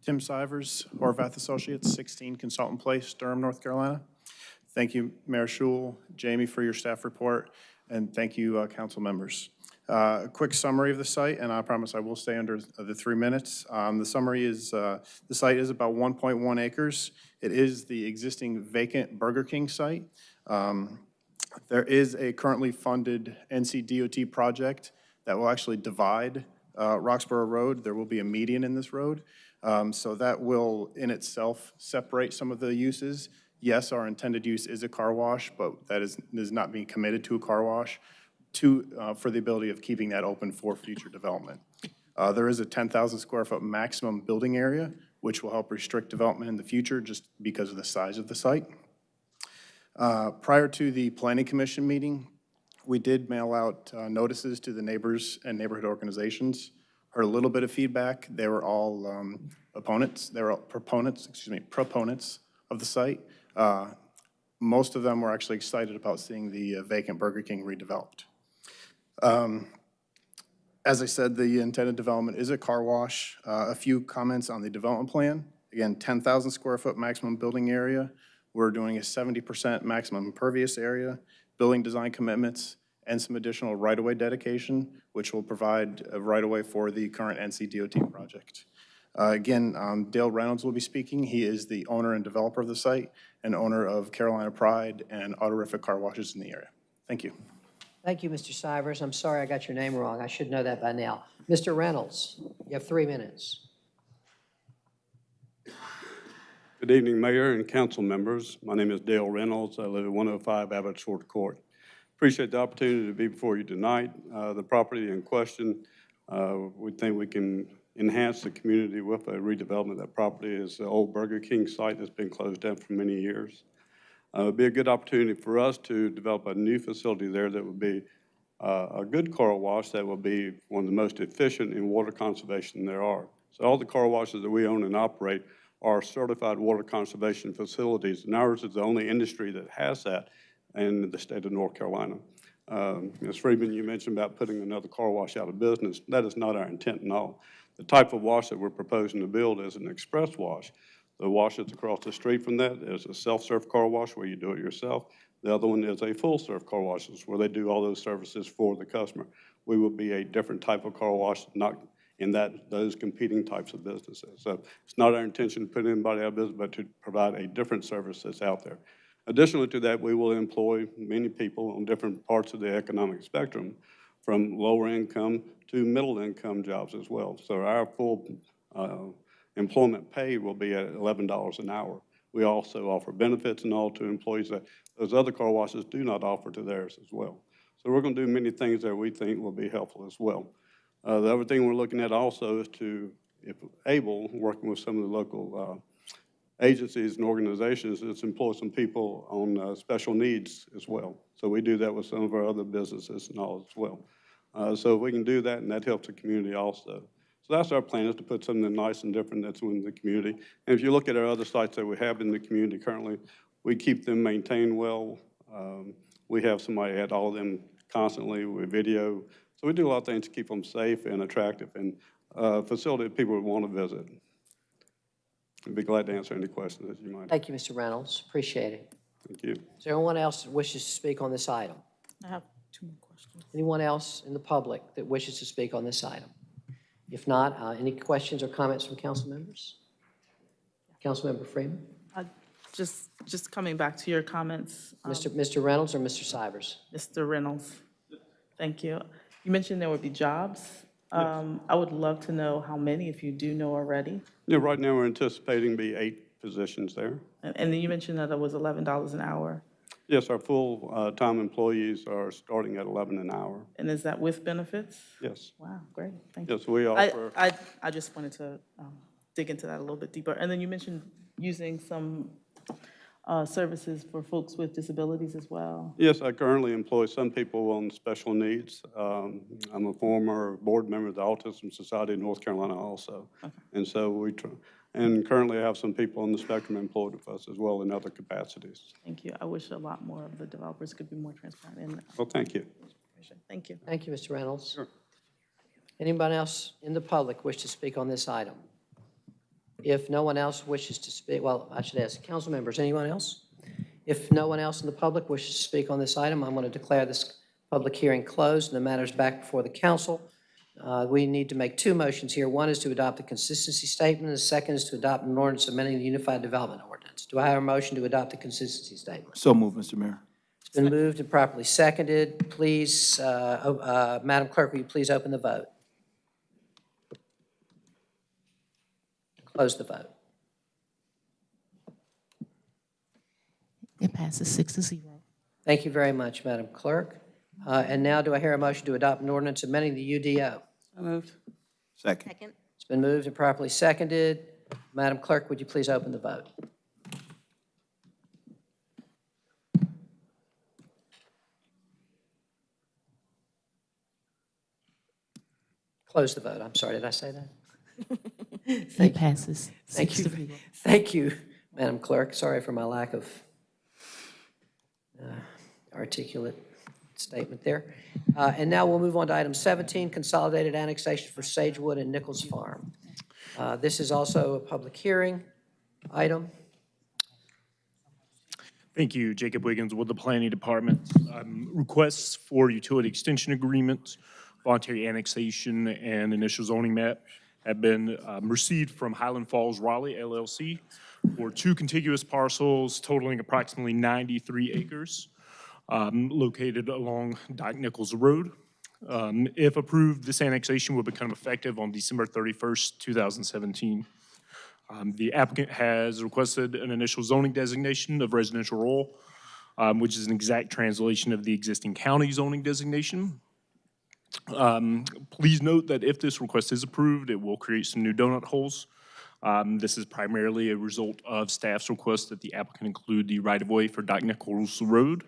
Tim Sivers, Horvath Associates, 16 Consultant Place, Durham, North Carolina. Thank you, Mayor Schewel, Jamie, for your staff report, and thank you, uh, council members. Uh, A quick summary of the site, and I promise I will stay under the three minutes. Um, The summary is, uh, the site is about 1.1 acres. It is the existing vacant Burger King site. Um, There is a currently funded NCDOT project that will actually divide uh, Roxboro Road. There will be a median in this road. Um, So that will in itself separate some of the uses. Yes, our intended use is a car wash, but that is, is not being committed to a car wash to, uh, for the ability of keeping that open for future development. Uh, There is a 10,000 square foot maximum building area, which will help restrict development in the future just because of the size of the site. Uh, Prior to the Planning Commission meeting, we did mail out uh, notices to the neighbors and neighborhood organizations. Heard a little bit of feedback. They were all um, opponents, they were all proponents, excuse me, proponents of the site. Uh, Most of them were actually excited about seeing the uh, vacant Burger King redeveloped. Um, As I said, the intended development is a car wash. Uh, A few comments on the development plan. Again, 10,000 square foot maximum building area. We're doing a 70% maximum impervious area, building design commitments, and some additional right-of-way dedication, which will provide a right-of-way for the current NCDOT project. Uh, Again, um, Dale Reynolds will be speaking. He is the owner and developer of the site and owner of Carolina Pride and Autorific Car Washes in the area. Thank you. Thank you, Mr. Stivers. I'm sorry I got your name wrong. I should know that by now. Mr. Reynolds, you have three minutes. Good evening, Mayor and council members. My name is Dale Reynolds. I live at 105 Abbott Short Court. Appreciate the opportunity to be before you tonight. Uh, The property in question, uh, we think we can enhance the community with a redevelopment of that property. is the old Burger King site that's been closed down for many years. Uh, It'd be a good opportunity for us to develop a new facility there that would be uh, a good car wash that will be one of the most efficient in water conservation there are. So all the car washes that we own and operate are certified water conservation facilities, and ours is the only industry that has that in the state of North Carolina. Um, Ms. Freeman, you mentioned about putting another car wash out of business. That is not our intent at all. The type of wash that we're proposing to build is an express wash. The wash that's across the street from that is a self-serve car wash where you do it yourself. The other one is a full-serve car washes where they do all those services for the customer. We will be a different type of car wash, not in that, those competing types of businesses. So it's not our intention to put anybody out of business, but to provide a different service that's out there. Additionally to that, we will employ many people on different parts of the economic spectrum, from lower income to middle income jobs as well. So our full uh, employment pay will be at $11 an hour. We also offer benefits and all to employees that those other car washes do not offer to theirs as well. So we're going to do many things that we think will be helpful as well. Uh, The other thing we're looking at also is to, if able, working with some of the local uh, agencies and organizations, is employ some people on uh, special needs as well. So we do that with some of our other businesses and all as well. Uh, So we can do that, and that helps the community also. So that's our plan, is to put something nice and different that's in the community. And if you look at our other sites that we have in the community currently, we keep them maintained well. Um, We have somebody at all of them constantly with video. So we do a lot of things to keep them safe and attractive and uh, facility that people would want to visit. I'd be glad to answer any questions that you might. Thank you, Mr. Reynolds. Appreciate it. Thank you. Is there anyone else that wishes to speak on this item? I have two more questions. Anyone else in the public that wishes to speak on this item? If not, uh, any questions or comments from council members? Councilmember Freeman? Uh, Just, just coming back to your comments. um, Mr. Mr. Reynolds or Mr. Sivers? Mr. Reynolds, thank you. You mentioned there would be jobs. Um, I would love to know how many, if you do know already. Yeah, right now, we're anticipating be eight positions there. And and then you mentioned that it was $11 an hour. Yes, our full-time employees are starting at 11 an hour. And is that with benefits? Yes. Wow, great, thank you. Yes, we I- offer, I, I just wanted to um, dig into that a little bit deeper. And then you mentioned using some uh, services for folks with disabilities as well. yes, I currently employ some people on special needs. Um, I'm a former board member of the Autism Society of North Carolina also. Okay. And so we, tr- and currently I have some people on the spectrum employed with us as well in other capacities. Thank you. I wish a lot more of the developers could be more transparent in that. Well, thank you. Thank you. Thank you, Mr. Reynolds. Sure. Anyone else in the public wish to speak on this item? If no one else wishes to speak, well, I should ask, council members, anyone else? If no one else in the public wishes to speak on this item, I'm going to declare this public hearing closed and the matter's back before the council. Uh, We need to make two motions here. One is to adopt the consistency statement, and the second is to adopt an ordinance amending the Unified Development Ordinance. Do I have a motion to adopt the consistency statement? So moved, Mr. Mayor. It's been moved and properly seconded. Please, uh, uh, Madam Clerk, will you please open the vote? Close the vote. It passes six to zero. Thank you very much, Madam Clerk. Uh, And now do I hear a motion to adopt an ordinance amending the UDO? Moved. Second. Second. It's been moved and properly seconded. Madam Clerk, would you please open the vote? Close the vote. I'm sorry, did I say that? It passes. Thank you. to. Thank you, Madam Clerk. Sorry for my lack of uh, articulate statement there. Uh, And now we'll move on to item 17, consolidated annexation for Sagewood and Nichols Farm. Uh, This is also a public hearing item. Thank you, Jacob Wiggins with the Planning Department. Um, Requests for utility extension agreements, voluntary annexation, and initial zoning map have been um, received from Highland Falls Raleigh LLC for two contiguous parcels totaling approximately 93 acres um, located along Doc Nichols Road. Um, If approved, this annexation will become effective on December 31st, 2017. Um, The applicant has requested an initial zoning designation of residential rural, um, which is an exact translation of the existing county zoning designation. Um, Please note that if this request is approved, it will create some new donut holes. Um, This is primarily a result of staff's request that the applicant include the right-of-way for Doc Nichols Road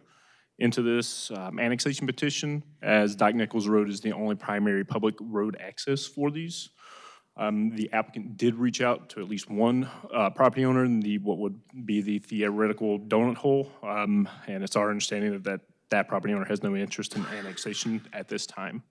into this um, annexation petition, as Doc Nichols Road is the only primary public road access for these. Um, The applicant did reach out to at least one uh, property owner in the, what would be the theoretical donut hole, um, and it's our understanding that that that property owner has no interest in annexation at this time.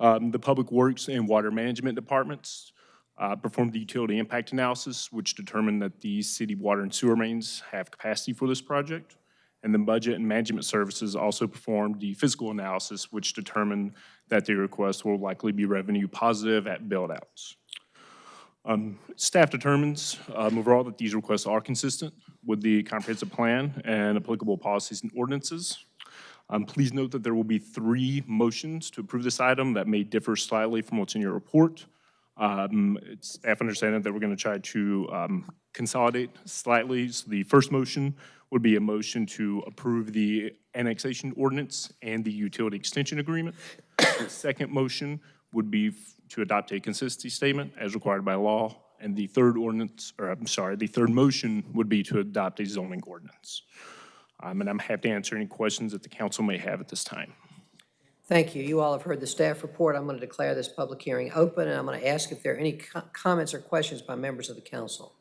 Um, The Public Works and Water Management Departments uh, performed the utility impact analysis, which determined that the city water and sewer mains have capacity for this project. And the Budget and Management Services also performed the physical analysis, which determined that the request will likely be revenue positive at build-outs. Um, Staff determines um, overall that these requests are consistent with the comprehensive plan and applicable policies and ordinances. Um, Please note that there will be three motions to approve this item that may differ slightly from what's in your report. Um, It's staff understanding that we're going to try to um, consolidate slightly. So the first motion would be a motion to approve the annexation ordinance and the utility extension agreement. The Second motion would be to adopt a consistency statement as required by law. And the third ordinance, or I'm sorry, the third motion would be to adopt a zoning ordinance. Um, And I'm happy to answer any questions that the council may have at this time. Thank you. You all have heard the staff report. I'm going to declare this public hearing open, and I'm going to ask if there are any co- comments or questions by members of the council.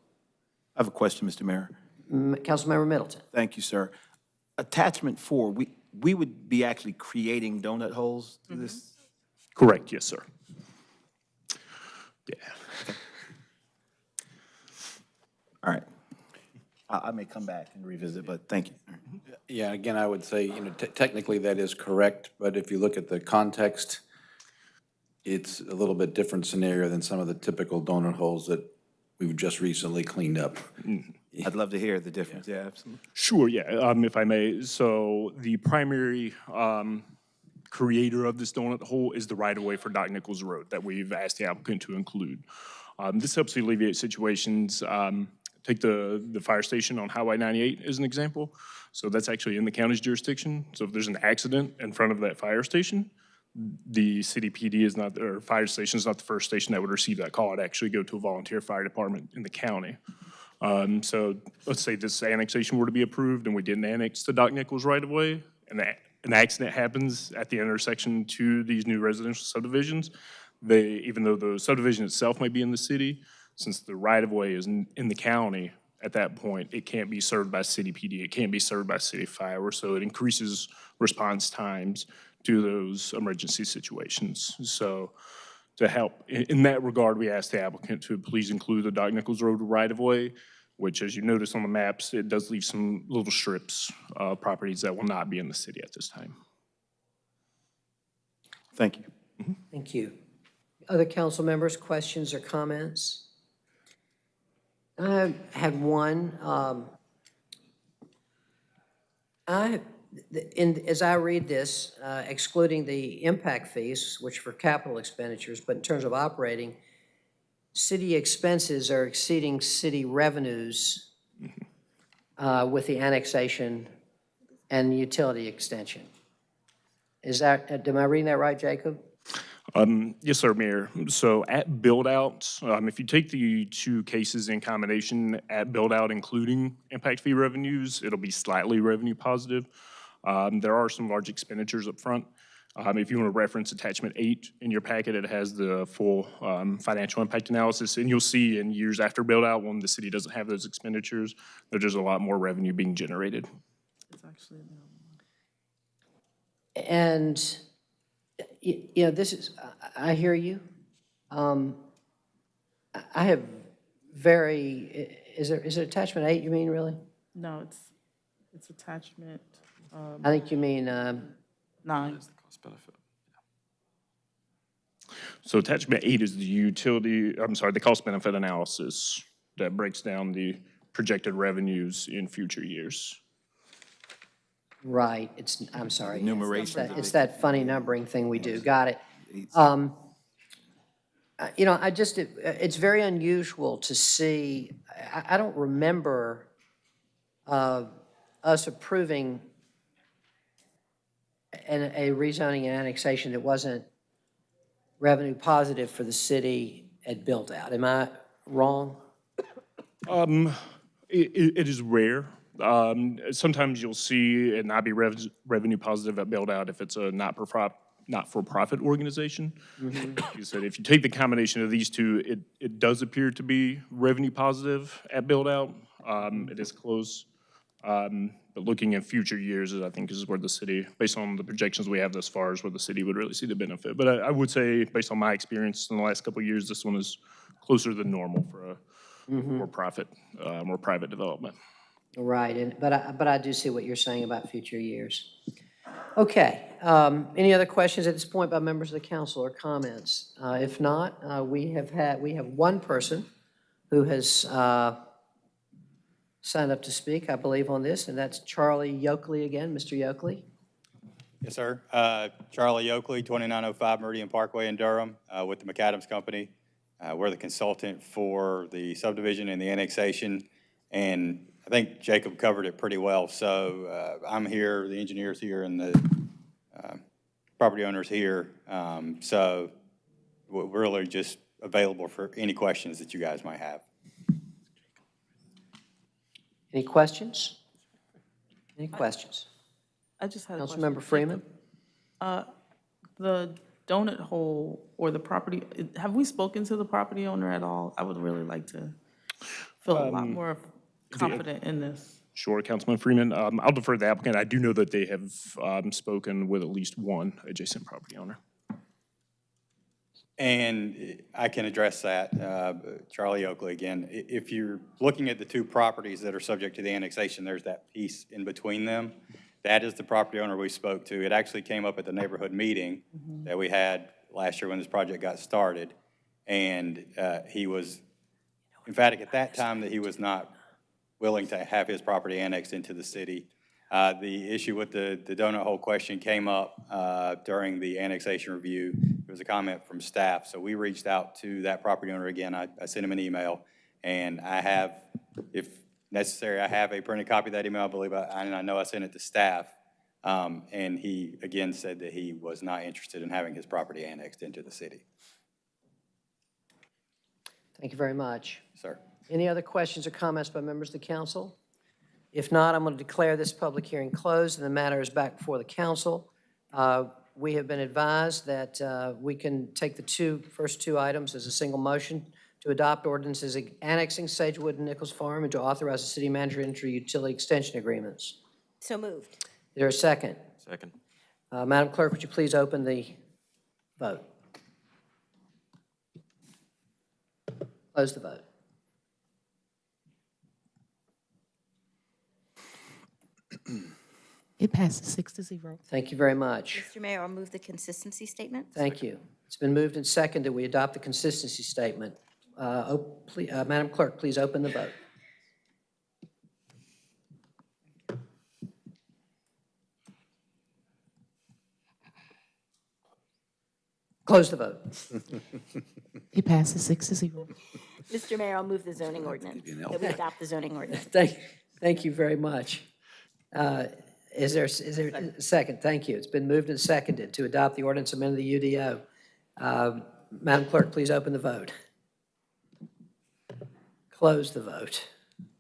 I have a question, Mr. Mayor. M- Councilmember Middleton. Thank you, sir. Attachment four, we, we would be actually creating donut holes to this? Correct, yes, sir. All right. I, I may come back and revisit, but thank you. Yeah, again, I would say, you know, te- technically that is correct, but if you look at the context, it's a little bit different scenario than some of the typical donut holes that we've just recently cleaned up. I'd love to hear the difference, yeah, absolutely. Sure, yeah, um, if I may. So the primary, um, creator of this donut hole is the right-of-way for Doc Nichols Road that we've asked the applicant to include. Um, this helps alleviate situations, um, take the, the fire station on Highway 98 as an example. So that's actually in the county's jurisdiction. So if there's an accident in front of that fire station, the city PD is not, or fire station is not the first station that would receive that call. It'd actually go to a volunteer fire department in the county. Um, so let's say this annexation were to be approved and we didn't annex the Doc Nichols right away, and that, an accident happens at the intersection to these new residential subdivisions, they, even though the subdivision itself may be in the city, since the right of way is in, in the county, at that point, it can't be served by city PD, it can't be served by city fire, so it increases response times to those emergency situations. So to help, in, in that regard, we asked the applicant to please include the Doc Nichols Road right-of-way, which, as you notice on the maps, it does leave some little strips, uh, properties that will not be in the city at this time. Thank you. Thank you. Other council members, questions or comments? I had one. um, I, in, as I read this, uh, excluding the impact fees, which for capital expenditures, but in terms of operating, city expenses are exceeding city revenues uh, with the annexation and utility extension. Is that, am I reading that right, Jacob? Um, Yes, sir, Mayor. So at build-out, um, if you take the two cases in combination, at build-out including impact fee revenues, it'll be slightly revenue positive. Um, There are some large expenditures up front. Um, If you want to reference attachment eight in your packet, it has the full um, financial impact analysis. And you'll see in years after build-out, when the city doesn't have those expenditures, there's a lot more revenue being generated. It's actually, And, y- you know, this is, I I hear you. Um, I- I have very, is there, is it attachment eight, you mean, really? no, it's, it's attachment um, I think you mean, um, nine. So attachment eight is the utility, I'm sorry, the cost benefit analysis that breaks down the projected revenues in future years. Right, it's, I'm sorry. yes, Numeration. It's that- It's that funny numbering thing we do, got it. Um, uh, You know, I just, it- it's very unusual to see, I, I don't remember uh, us approving an- a rezoning and annexation that wasn't revenue positive for the city at build-out. Am I wrong? Um, it, it it is rare. Um, sometimes you'll see it not be rev- revenue positive at build out if it's a not for profit not-for-profit organization. Like You said, if you take the combination of these two, it, it does appear to be revenue positive at build-out. Um, it is close. Um, but looking in future years, I think is where the city, based on the projections we have thus far, is where the city would really see the benefit. But I, I would say, based on my experience in the last couple of years, this one is closer than normal for a more profit, uh, more private development. Right, and, but I, but I do see what you're saying about future years. Okay, um, any other questions at this point by members of the council or comments? Uh, if not, uh, we have had, we have one person who has, uh, signed up to speak, I believe, on this, and that's Charlie Yokely again. Mr. Yokely? Yes, sir. Uh, Charlie Yokely, 2905 Meridian Parkway in Durham, uh, with the McAdams Company. Uh, We're the consultant for the subdivision and the annexation, and I think Jacob covered it pretty well. So uh, I'm here, the engineer's here, and the uh, property owner's here. Um, So we're really just available for any questions that you guys might have. Any questions? Any questions? I just had a question. Councilmember Freeman? Uh, The donut hole or the property, have we spoken to the property owner at all? I would really like to feel a lot Um, more confident in this. Sure, Councilman Freeman. Um, I'll defer to the applicant. I do know that they have um, spoken with at least one adjacent property owner. And I can address that, uh, Charlie Yokely again. If you're looking at the two properties that are subject to the annexation, there's that piece in between them. That is the property owner we spoke to. It actually came up at the neighborhood meeting that we had last year when this project got started. And uh, he was emphatic at that time that he was not willing to have his property annexed into the city. Uh, The issue with the the donut hole question came up uh, during the annexation review. It was a comment from staff, so we reached out to that property owner again. I I sent him an email, and I have, if necessary, I have a printed copy of that email, I believe, I- and I know I sent it to staff. Um, And he, again, said that he was not interested in having his property annexed into the city. Thank you very much. Sir. Any other questions or comments by members of the council? If not, I'm going to declare this public hearing closed, and the matter is back before the council. Uh, We have been advised that uh, we can take the two, first two items as a single motion to adopt ordinances annexing Sagewood and Nichols Farm and to authorize the city manager to enter utility extension agreements. So moved. Is there a second? Second. Uh, Madam Clerk, would you please open the vote? Close the vote. It passes six to zero. Thank you very much. Mr. Mayor, I'll move the consistency statement. Thank you. It's been moved and seconded, we adopt the consistency statement. Uh, op- ple- uh, Madam Clerk, please open the vote. Close the vote. It passes six to zero. Mr. Mayor, I'll move the zoning ordinance, that we adopt the zoning ordinance. Thank, thank you very much. Uh, Is there, is there a second? Thank you. It's been moved and seconded to adopt the ordinance amending the UDO. Um, Madam Clerk, please open the vote. Close the vote.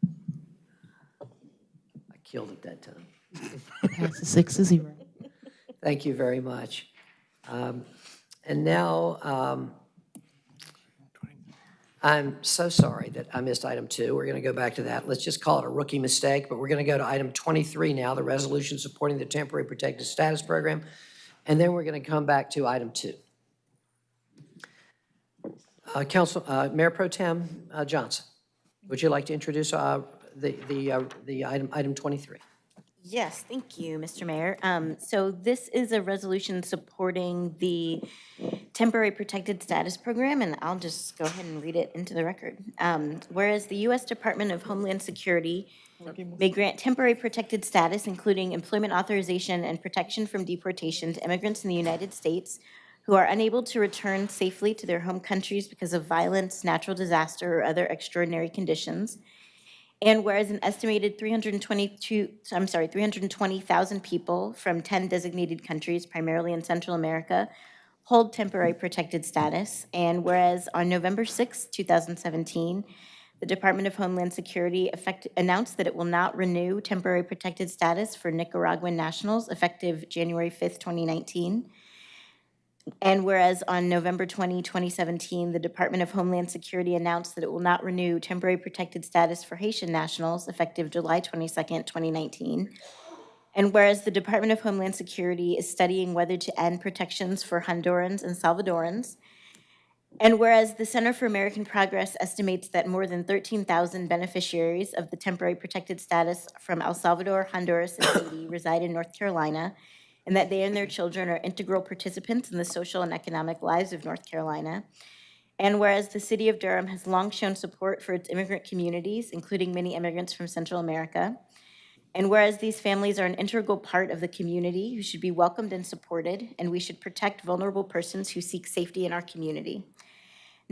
I killed it that time. It passes six to zero. Thank you very much. Um, And now, um, I'm so sorry that I missed item two. We're going to go back to that. Let's just call it a rookie mistake, but we're going to go to item 23 now, the resolution supporting the temporary protected status program. And then we're going to come back to item two. Uh, Council, uh, Mayor Pro Tem uh, Johnson, would you like to introduce uh, the, the, uh, the item, item 23? Yes, thank you, Mr. Mayor. Um, So this is a resolution supporting the temporary protected status program, and I'll just go ahead and read it into the record. Um, Whereas the U.S. Department of Homeland Security may grant temporary protected status, including employment authorization and protection from deportation to immigrants in the United States who are unable to return safely to their home countries because of violence, natural disaster, or other extraordinary conditions. And whereas an estimated 322, I'm sorry, 320,000 people from 10 designated countries, primarily in Central America, hold temporary protected status. And whereas on November 6, 2017, the Department of Homeland Security effect, announced that it will not renew temporary protected status for Nicaraguan nationals effective January 5th, 2019. And whereas on November 20, 2017, the Department of Homeland Security announced that it will not renew temporary protected status for Haitian nationals effective July 22, 2019. And whereas the Department of Homeland Security is studying whether to end protections for Hondurans and Salvadorans. And whereas the Center for American Progress estimates that more than 13,000 beneficiaries of the temporary protected status from El Salvador, Honduras, and Haiti reside in North Carolina, and that they and their children are integral participants in the social and economic lives of North Carolina. And whereas the city of Durham has long shown support for its immigrant communities, including many immigrants from Central America. And whereas these families are an integral part of the community who should be welcomed and supported, and we should protect vulnerable persons who seek safety in our community.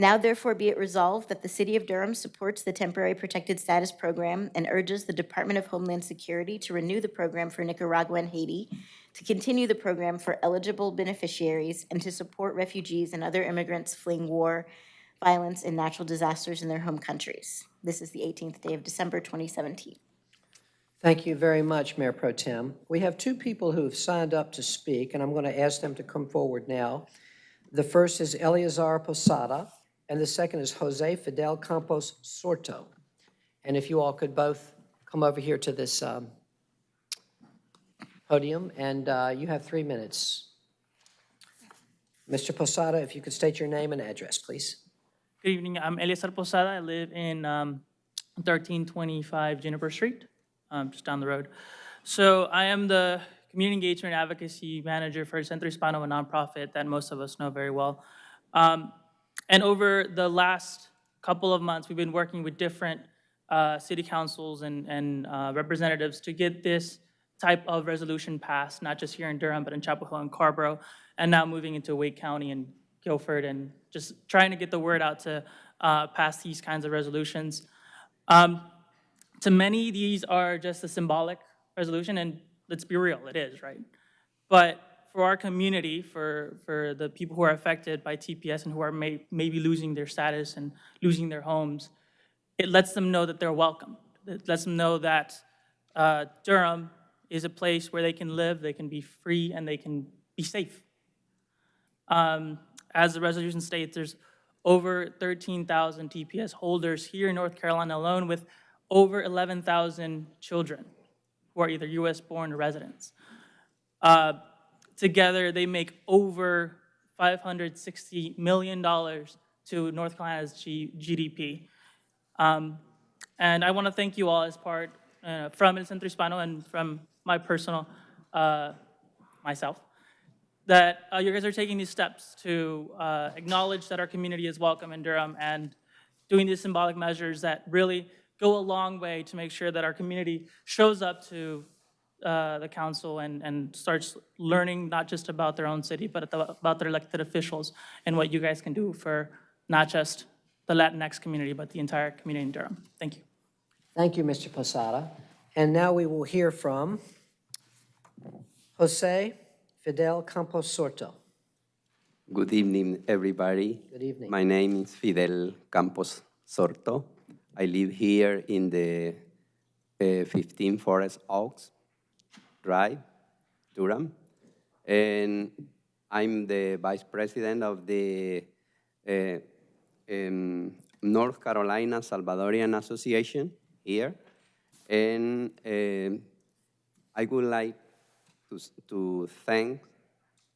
Now therefore be it resolved that the City of Durham supports the Temporary Protected Status Program and urges the Department of Homeland Security to renew the program for Nicaragua and Haiti, to continue the program for eligible beneficiaries, and to support refugees and other immigrants fleeing war, violence, and natural disasters in their home countries. This is the 18th day of December 2017. Thank you very much, Mayor Pro Tem. We have two people who have signed up to speak, and I'm going to ask them to come forward now. The first is Eleazar Posada, and the second is Jose Fidel Campos Sorto. And if you all could both come over here to this um, podium, and uh, you have three minutes. Mr. Posada, if you could state your name and address, please. Good evening. I'm Eliasar Posada. I live in um, 1325 Juniper Street, um, just down the road. So I am the Community Engagement Advocacy Manager for Centro Hispano, a nonprofit that most of us know very well. Um, And over the last couple of months, we've been working with different uh, city councils and, and uh, representatives to get this type of resolution passed, not just here in Durham, but in Chapel Hill and Carrboro, and now moving into Wake County and Guilford, and just trying to get the word out to uh, pass these kinds of resolutions. Um, To many, these are just a symbolic resolution, and let's be real, it is, right? But for our community, for, for the people who are affected by TPS and who are may, maybe losing their status and losing their homes, it lets them know that they're welcome. It lets them know that uh, Durham is a place where they can live, they can be free, and they can be safe. Um, As the resolution states, there's over 13,000 TPS holders here in North Carolina alone with over 11,000 children who are either US-born or residents. Uh, Together, they make over $560 million to North Carolina's G- GDP. Um, And I want to thank you all as part, uh, from El Centro Hispano and from my personal, uh, myself, that uh, you guys are taking these steps to uh, acknowledge that our community is welcome in Durham and doing these symbolic measures that really go a long way to make sure that our community shows up to uh, the council and, and starts learning not just about their own city, but about their elected officials and what you guys can do for not just the Latinx community, but the entire community in Durham. Thank you. Thank you, Mr. Posada. And now we will hear from Jose Fidel Campos Sorto. Good evening, everybody. Good evening. My name is Fidel Campos Sorto. I live here in the uh, 15 Forest Oaks Drive, Durham. And I'm the vice president of the uh, um, North Carolina Salvadorian Association here. And um I would like to, to thank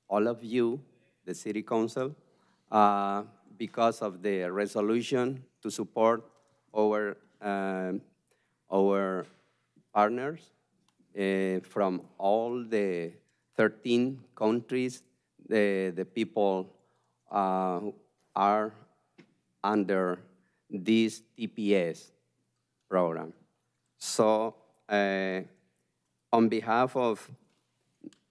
all of you, the city council, uh, because of the resolution to support our, um, our partners uh, from all the 13 countries. The, the people uh, are under this TPS program. So uh, on behalf of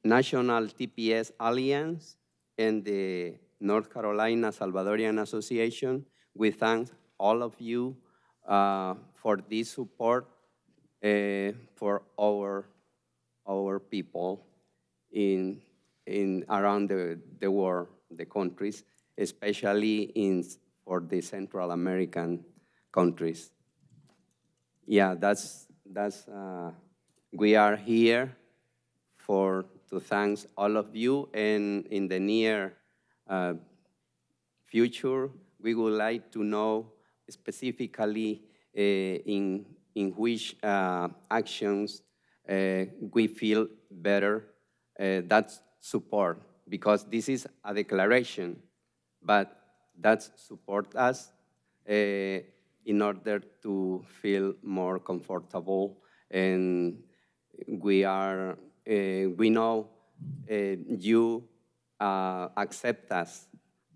National TPS Alliance and the North Carolina Salvadorian Association, we thank all of you uh, for this support uh, for our, our people in, in around the, the world, the countries, especially in, for the Central American countries. Yeah, that's, that's, uh, we are here for, to thank all of you, and in the near uh, future, we would like to know specifically uh, in, in which uh, actions we feel better uh, that support, because this is a declaration, but that support us uh, in order to feel more comfortable and we are, uh, we know uh, you uh, accept us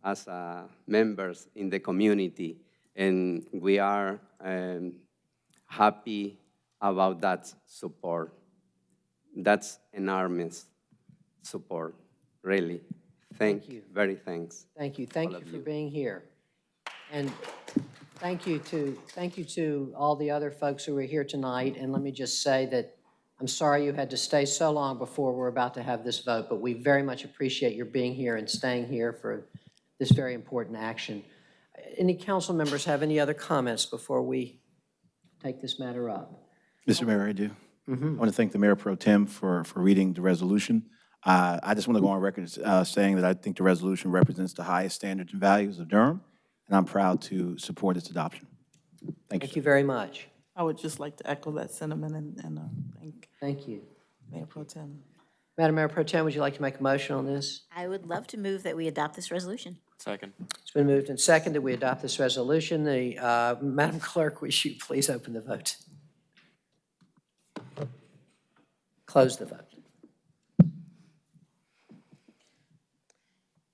as uh, members in the community, and we are um, happy about that support. That's enormous support, really. Thank, Thank you. Very thanks. Thank you. Thank you for being here. And thank you to, thank you to all the other folks who are here tonight. And let me just say that I'm sorry you had to stay so long before we're about to have this vote, but we very much appreciate your being here and staying here for this very important action. Any council members have any other comments before we take this matter up? Mr. Mayor, I do. I Mhm. want to thank the Mayor Pro Tem for, for reading the resolution. Uh, I just want to go on record uh, saying that I think the resolution represents the highest standards and values of Durham, and I'm proud to support its adoption. Thank you. Thank you very much. I would just like to echo that sentiment and, and uh, thank Thank you. Mayor Pro Tem. Madam Mayor Pro Tem, would you like to make a motion on this? I would love to move that we adopt this resolution. Second. It's been moved and seconded. That we adopt this resolution. The, uh, Madam Clerk, will you please open the vote? Close the vote.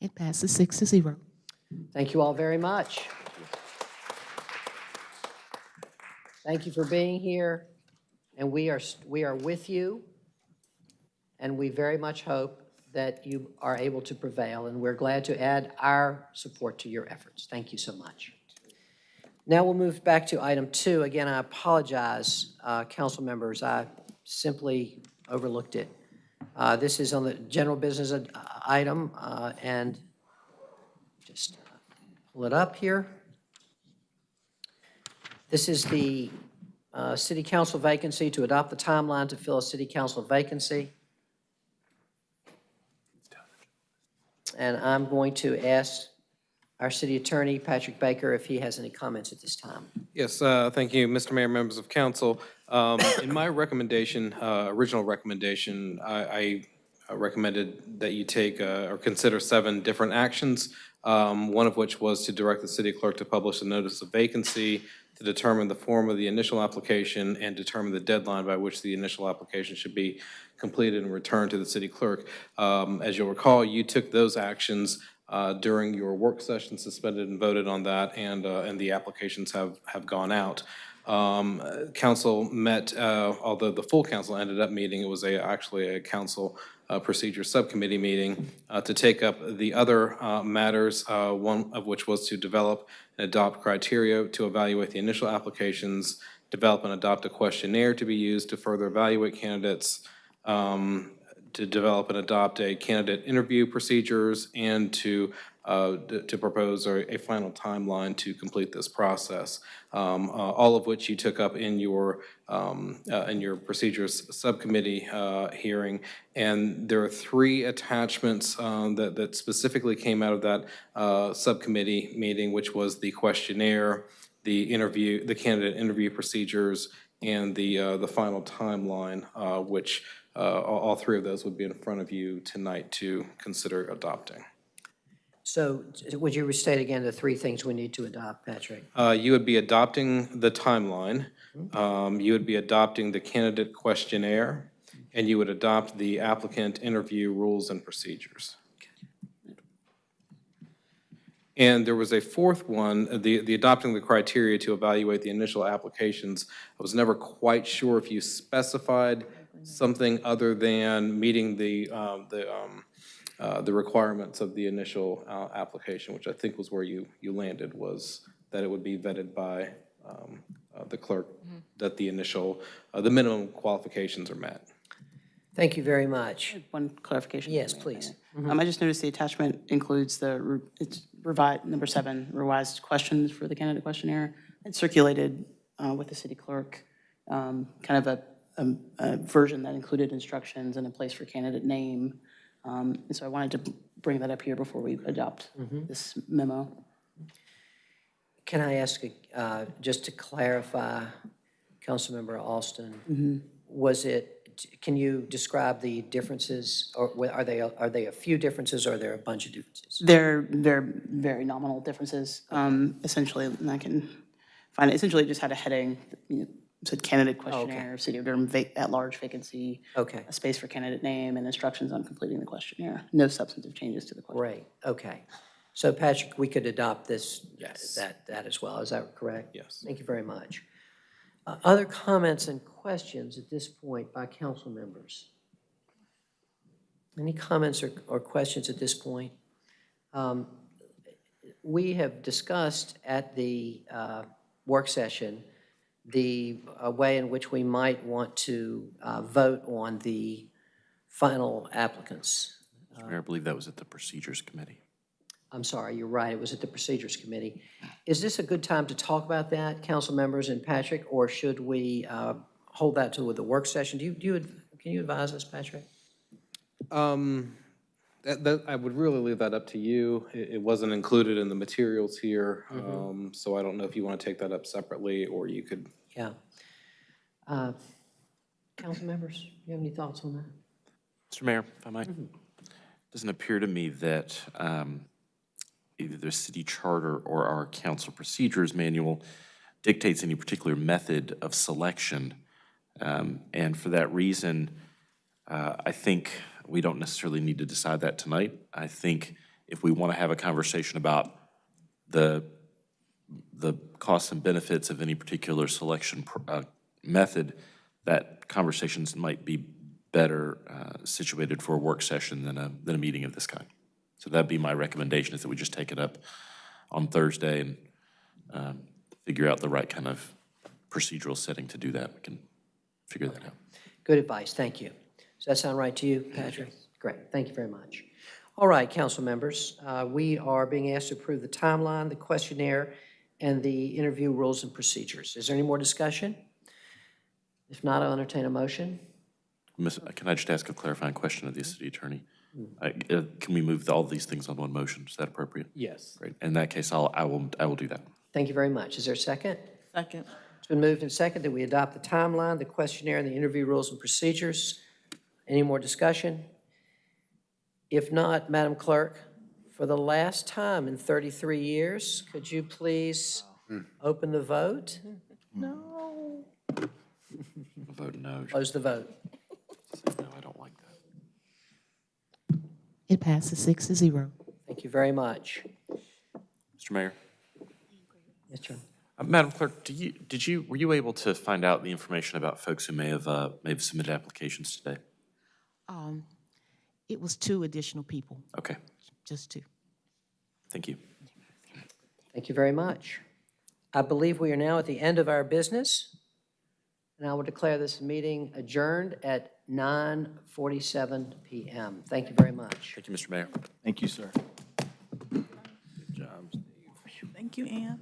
It passes six to zero. Thank you all very much. Thank you for being here, and we are, we are with you, and we very much hope that you are able to prevail, and we're glad to add our support to your efforts. Thank you so much. Now we'll move back to item two. Again, I apologize, uh, council members, I simply overlooked it. Uh, This is on the general business uh, item, uh, and just pull it up here. This is the uh, city council vacancy, to adopt the timeline to fill a city council vacancy. And I'm going to ask our city attorney, Patrick Baker, if he has any comments at this time. Yes, uh, thank you, Mr. Mayor, members of council. Um, In my recommendation, uh, original recommendation, I I recommended that you take uh, or consider seven different actions, um, one of which was to direct the city clerk to publish a notice of vacancy, to determine the form of the initial application, and determine the deadline by which the initial application should be completed and returned to the city clerk. Um, As you'll recall, you took those actions uh, during your work session, suspended and voted on that, and, uh, and the applications have, have gone out. Um, Council met, uh, although the full council ended up meeting, it was a, actually a council uh, procedure subcommittee meeting uh, to take up the other uh, matters, uh, one of which was to develop and adopt criteria to evaluate the initial applications, develop and adopt a questionnaire to be used to further evaluate candidates, um, to develop and adopt a candidate interview procedures and to, uh, to propose a, final timeline to complete this process, um, uh, all of which you took up in your, um, uh, in your procedures subcommittee uh, hearing. And there are three attachments um, that, that specifically came out of that uh, subcommittee meeting, which was the questionnaire, the interview, the candidate interview procedures, and the, the final timeline, which all three of those would be in front of you tonight to consider adopting. So would you restate again the three things we need to adopt, Patrick? Uh, You would be adopting the timeline, um, you would be adopting the candidate questionnaire, and you would adopt the applicant interview rules and procedures. And there was a fourth one, the, the adopting the criteria to evaluate the initial applications. I was never quite sure if you specified something other than meeting the, um, the, um, uh, the requirements of the initial uh, application, which I think was where you, you landed, was that it would be vetted by um, uh, the clerk, that the initial, uh, the minimum qualifications are met. Thank you very much. One clarification. Yes, if I may, please. Um, I just noticed the attachment includes the, re- it's revised, number seven, revised questions for the candidate questionnaire. It's circulated uh, with the city clerk, um, kind of a, a- a version that included instructions and a place for candidate name. Um, And so I wanted to bring that up here before we adopt this memo. Can I ask, uh, just to clarify, Councilmember Alston, was it, can you describe the differences, or are they, are they a few differences, or are there a bunch of differences? They're, they're very nominal differences. Um, Essentially, and I can find it, essentially it just had a heading, you know, said candidate questionnaire, city of Durham vac- at-large vacancy. Okay. A space for candidate name and instructions on completing the questionnaire. No substantive changes to the questionnaire. Great, okay. So Patrick, we could adopt this, that, that as well, is that correct? Yes. Thank you very much. Uh, Other comments and questions at this point by council members? Any comments or, or questions at this point? Um, We have discussed at the uh, work session the uh, way in which we might want to uh, vote on the final applicants. Mr. Mayor, I believe that was at the Procedures Committee. I'm sorry, you're right, it was at the Procedures Committee. Is this a good time to talk about that, council members and Patrick, or should we uh, hold that to the work session? Do you, do you, can you advise us, Patrick? Um, That, that, I would really leave that up to you. It, it wasn't included in the materials here, um, so I don't know if you want to take that up separately, or you could Yeah. Uh, Council members, you have any thoughts on that? Mr. Mayor, if I might, doesn't appear to me that um, either the city charter or our council procedures manual dictates any particular method of selection. Um, And for that reason, uh, I think we don't necessarily need to decide that tonight. I think if we want to have a conversation about the, the costs and benefits of any particular selection pr- uh, method, that conversations might be better uh, situated for a work session than a, than a meeting of this kind. So that'd be my recommendation, is that we just take it up on Thursday and um, figure out the right kind of procedural setting to do that. We can figure that out. Good advice, thank you. Does that sound right to you, Patrick? Great, thank you very much. All right, council members, uh, we are being asked to approve the timeline, the questionnaire, and the interview rules and procedures. Is there any more discussion? If not, I'll entertain a motion. Miss- Can I just ask a clarifying question of the city attorney? Uh, uh, Can we move all these things on one motion? Is that appropriate? Yes. Great. In that case, I'll, I will, I will do that. Thank you very much. Is there a second? Second. It's been moved and second that we adopt the timeline, the questionnaire, and the interview rules and procedures. Any more discussion? If not, Madam Clerk, for the last time in 33 years, could you please open the vote? No. Vote no. Close the vote. No, I don't like that. It passes six to zero. Thank you very much. Mr. Mayor? Yes, sir. Uh, Madam Clerk, do you, did you, were you able to find out the information about folks who may have, uh, may have submitted applications today? Um, it was two additional people, Okay, just two. thank you. Thank you very much. I believe we are now at the end of our business. And and I will declare this meeting adjourned at 9:47 PM. Thank you very much. Thank you, Mr. Mayor. Thank you, sir. Good job, Steve. Thank you, Ann.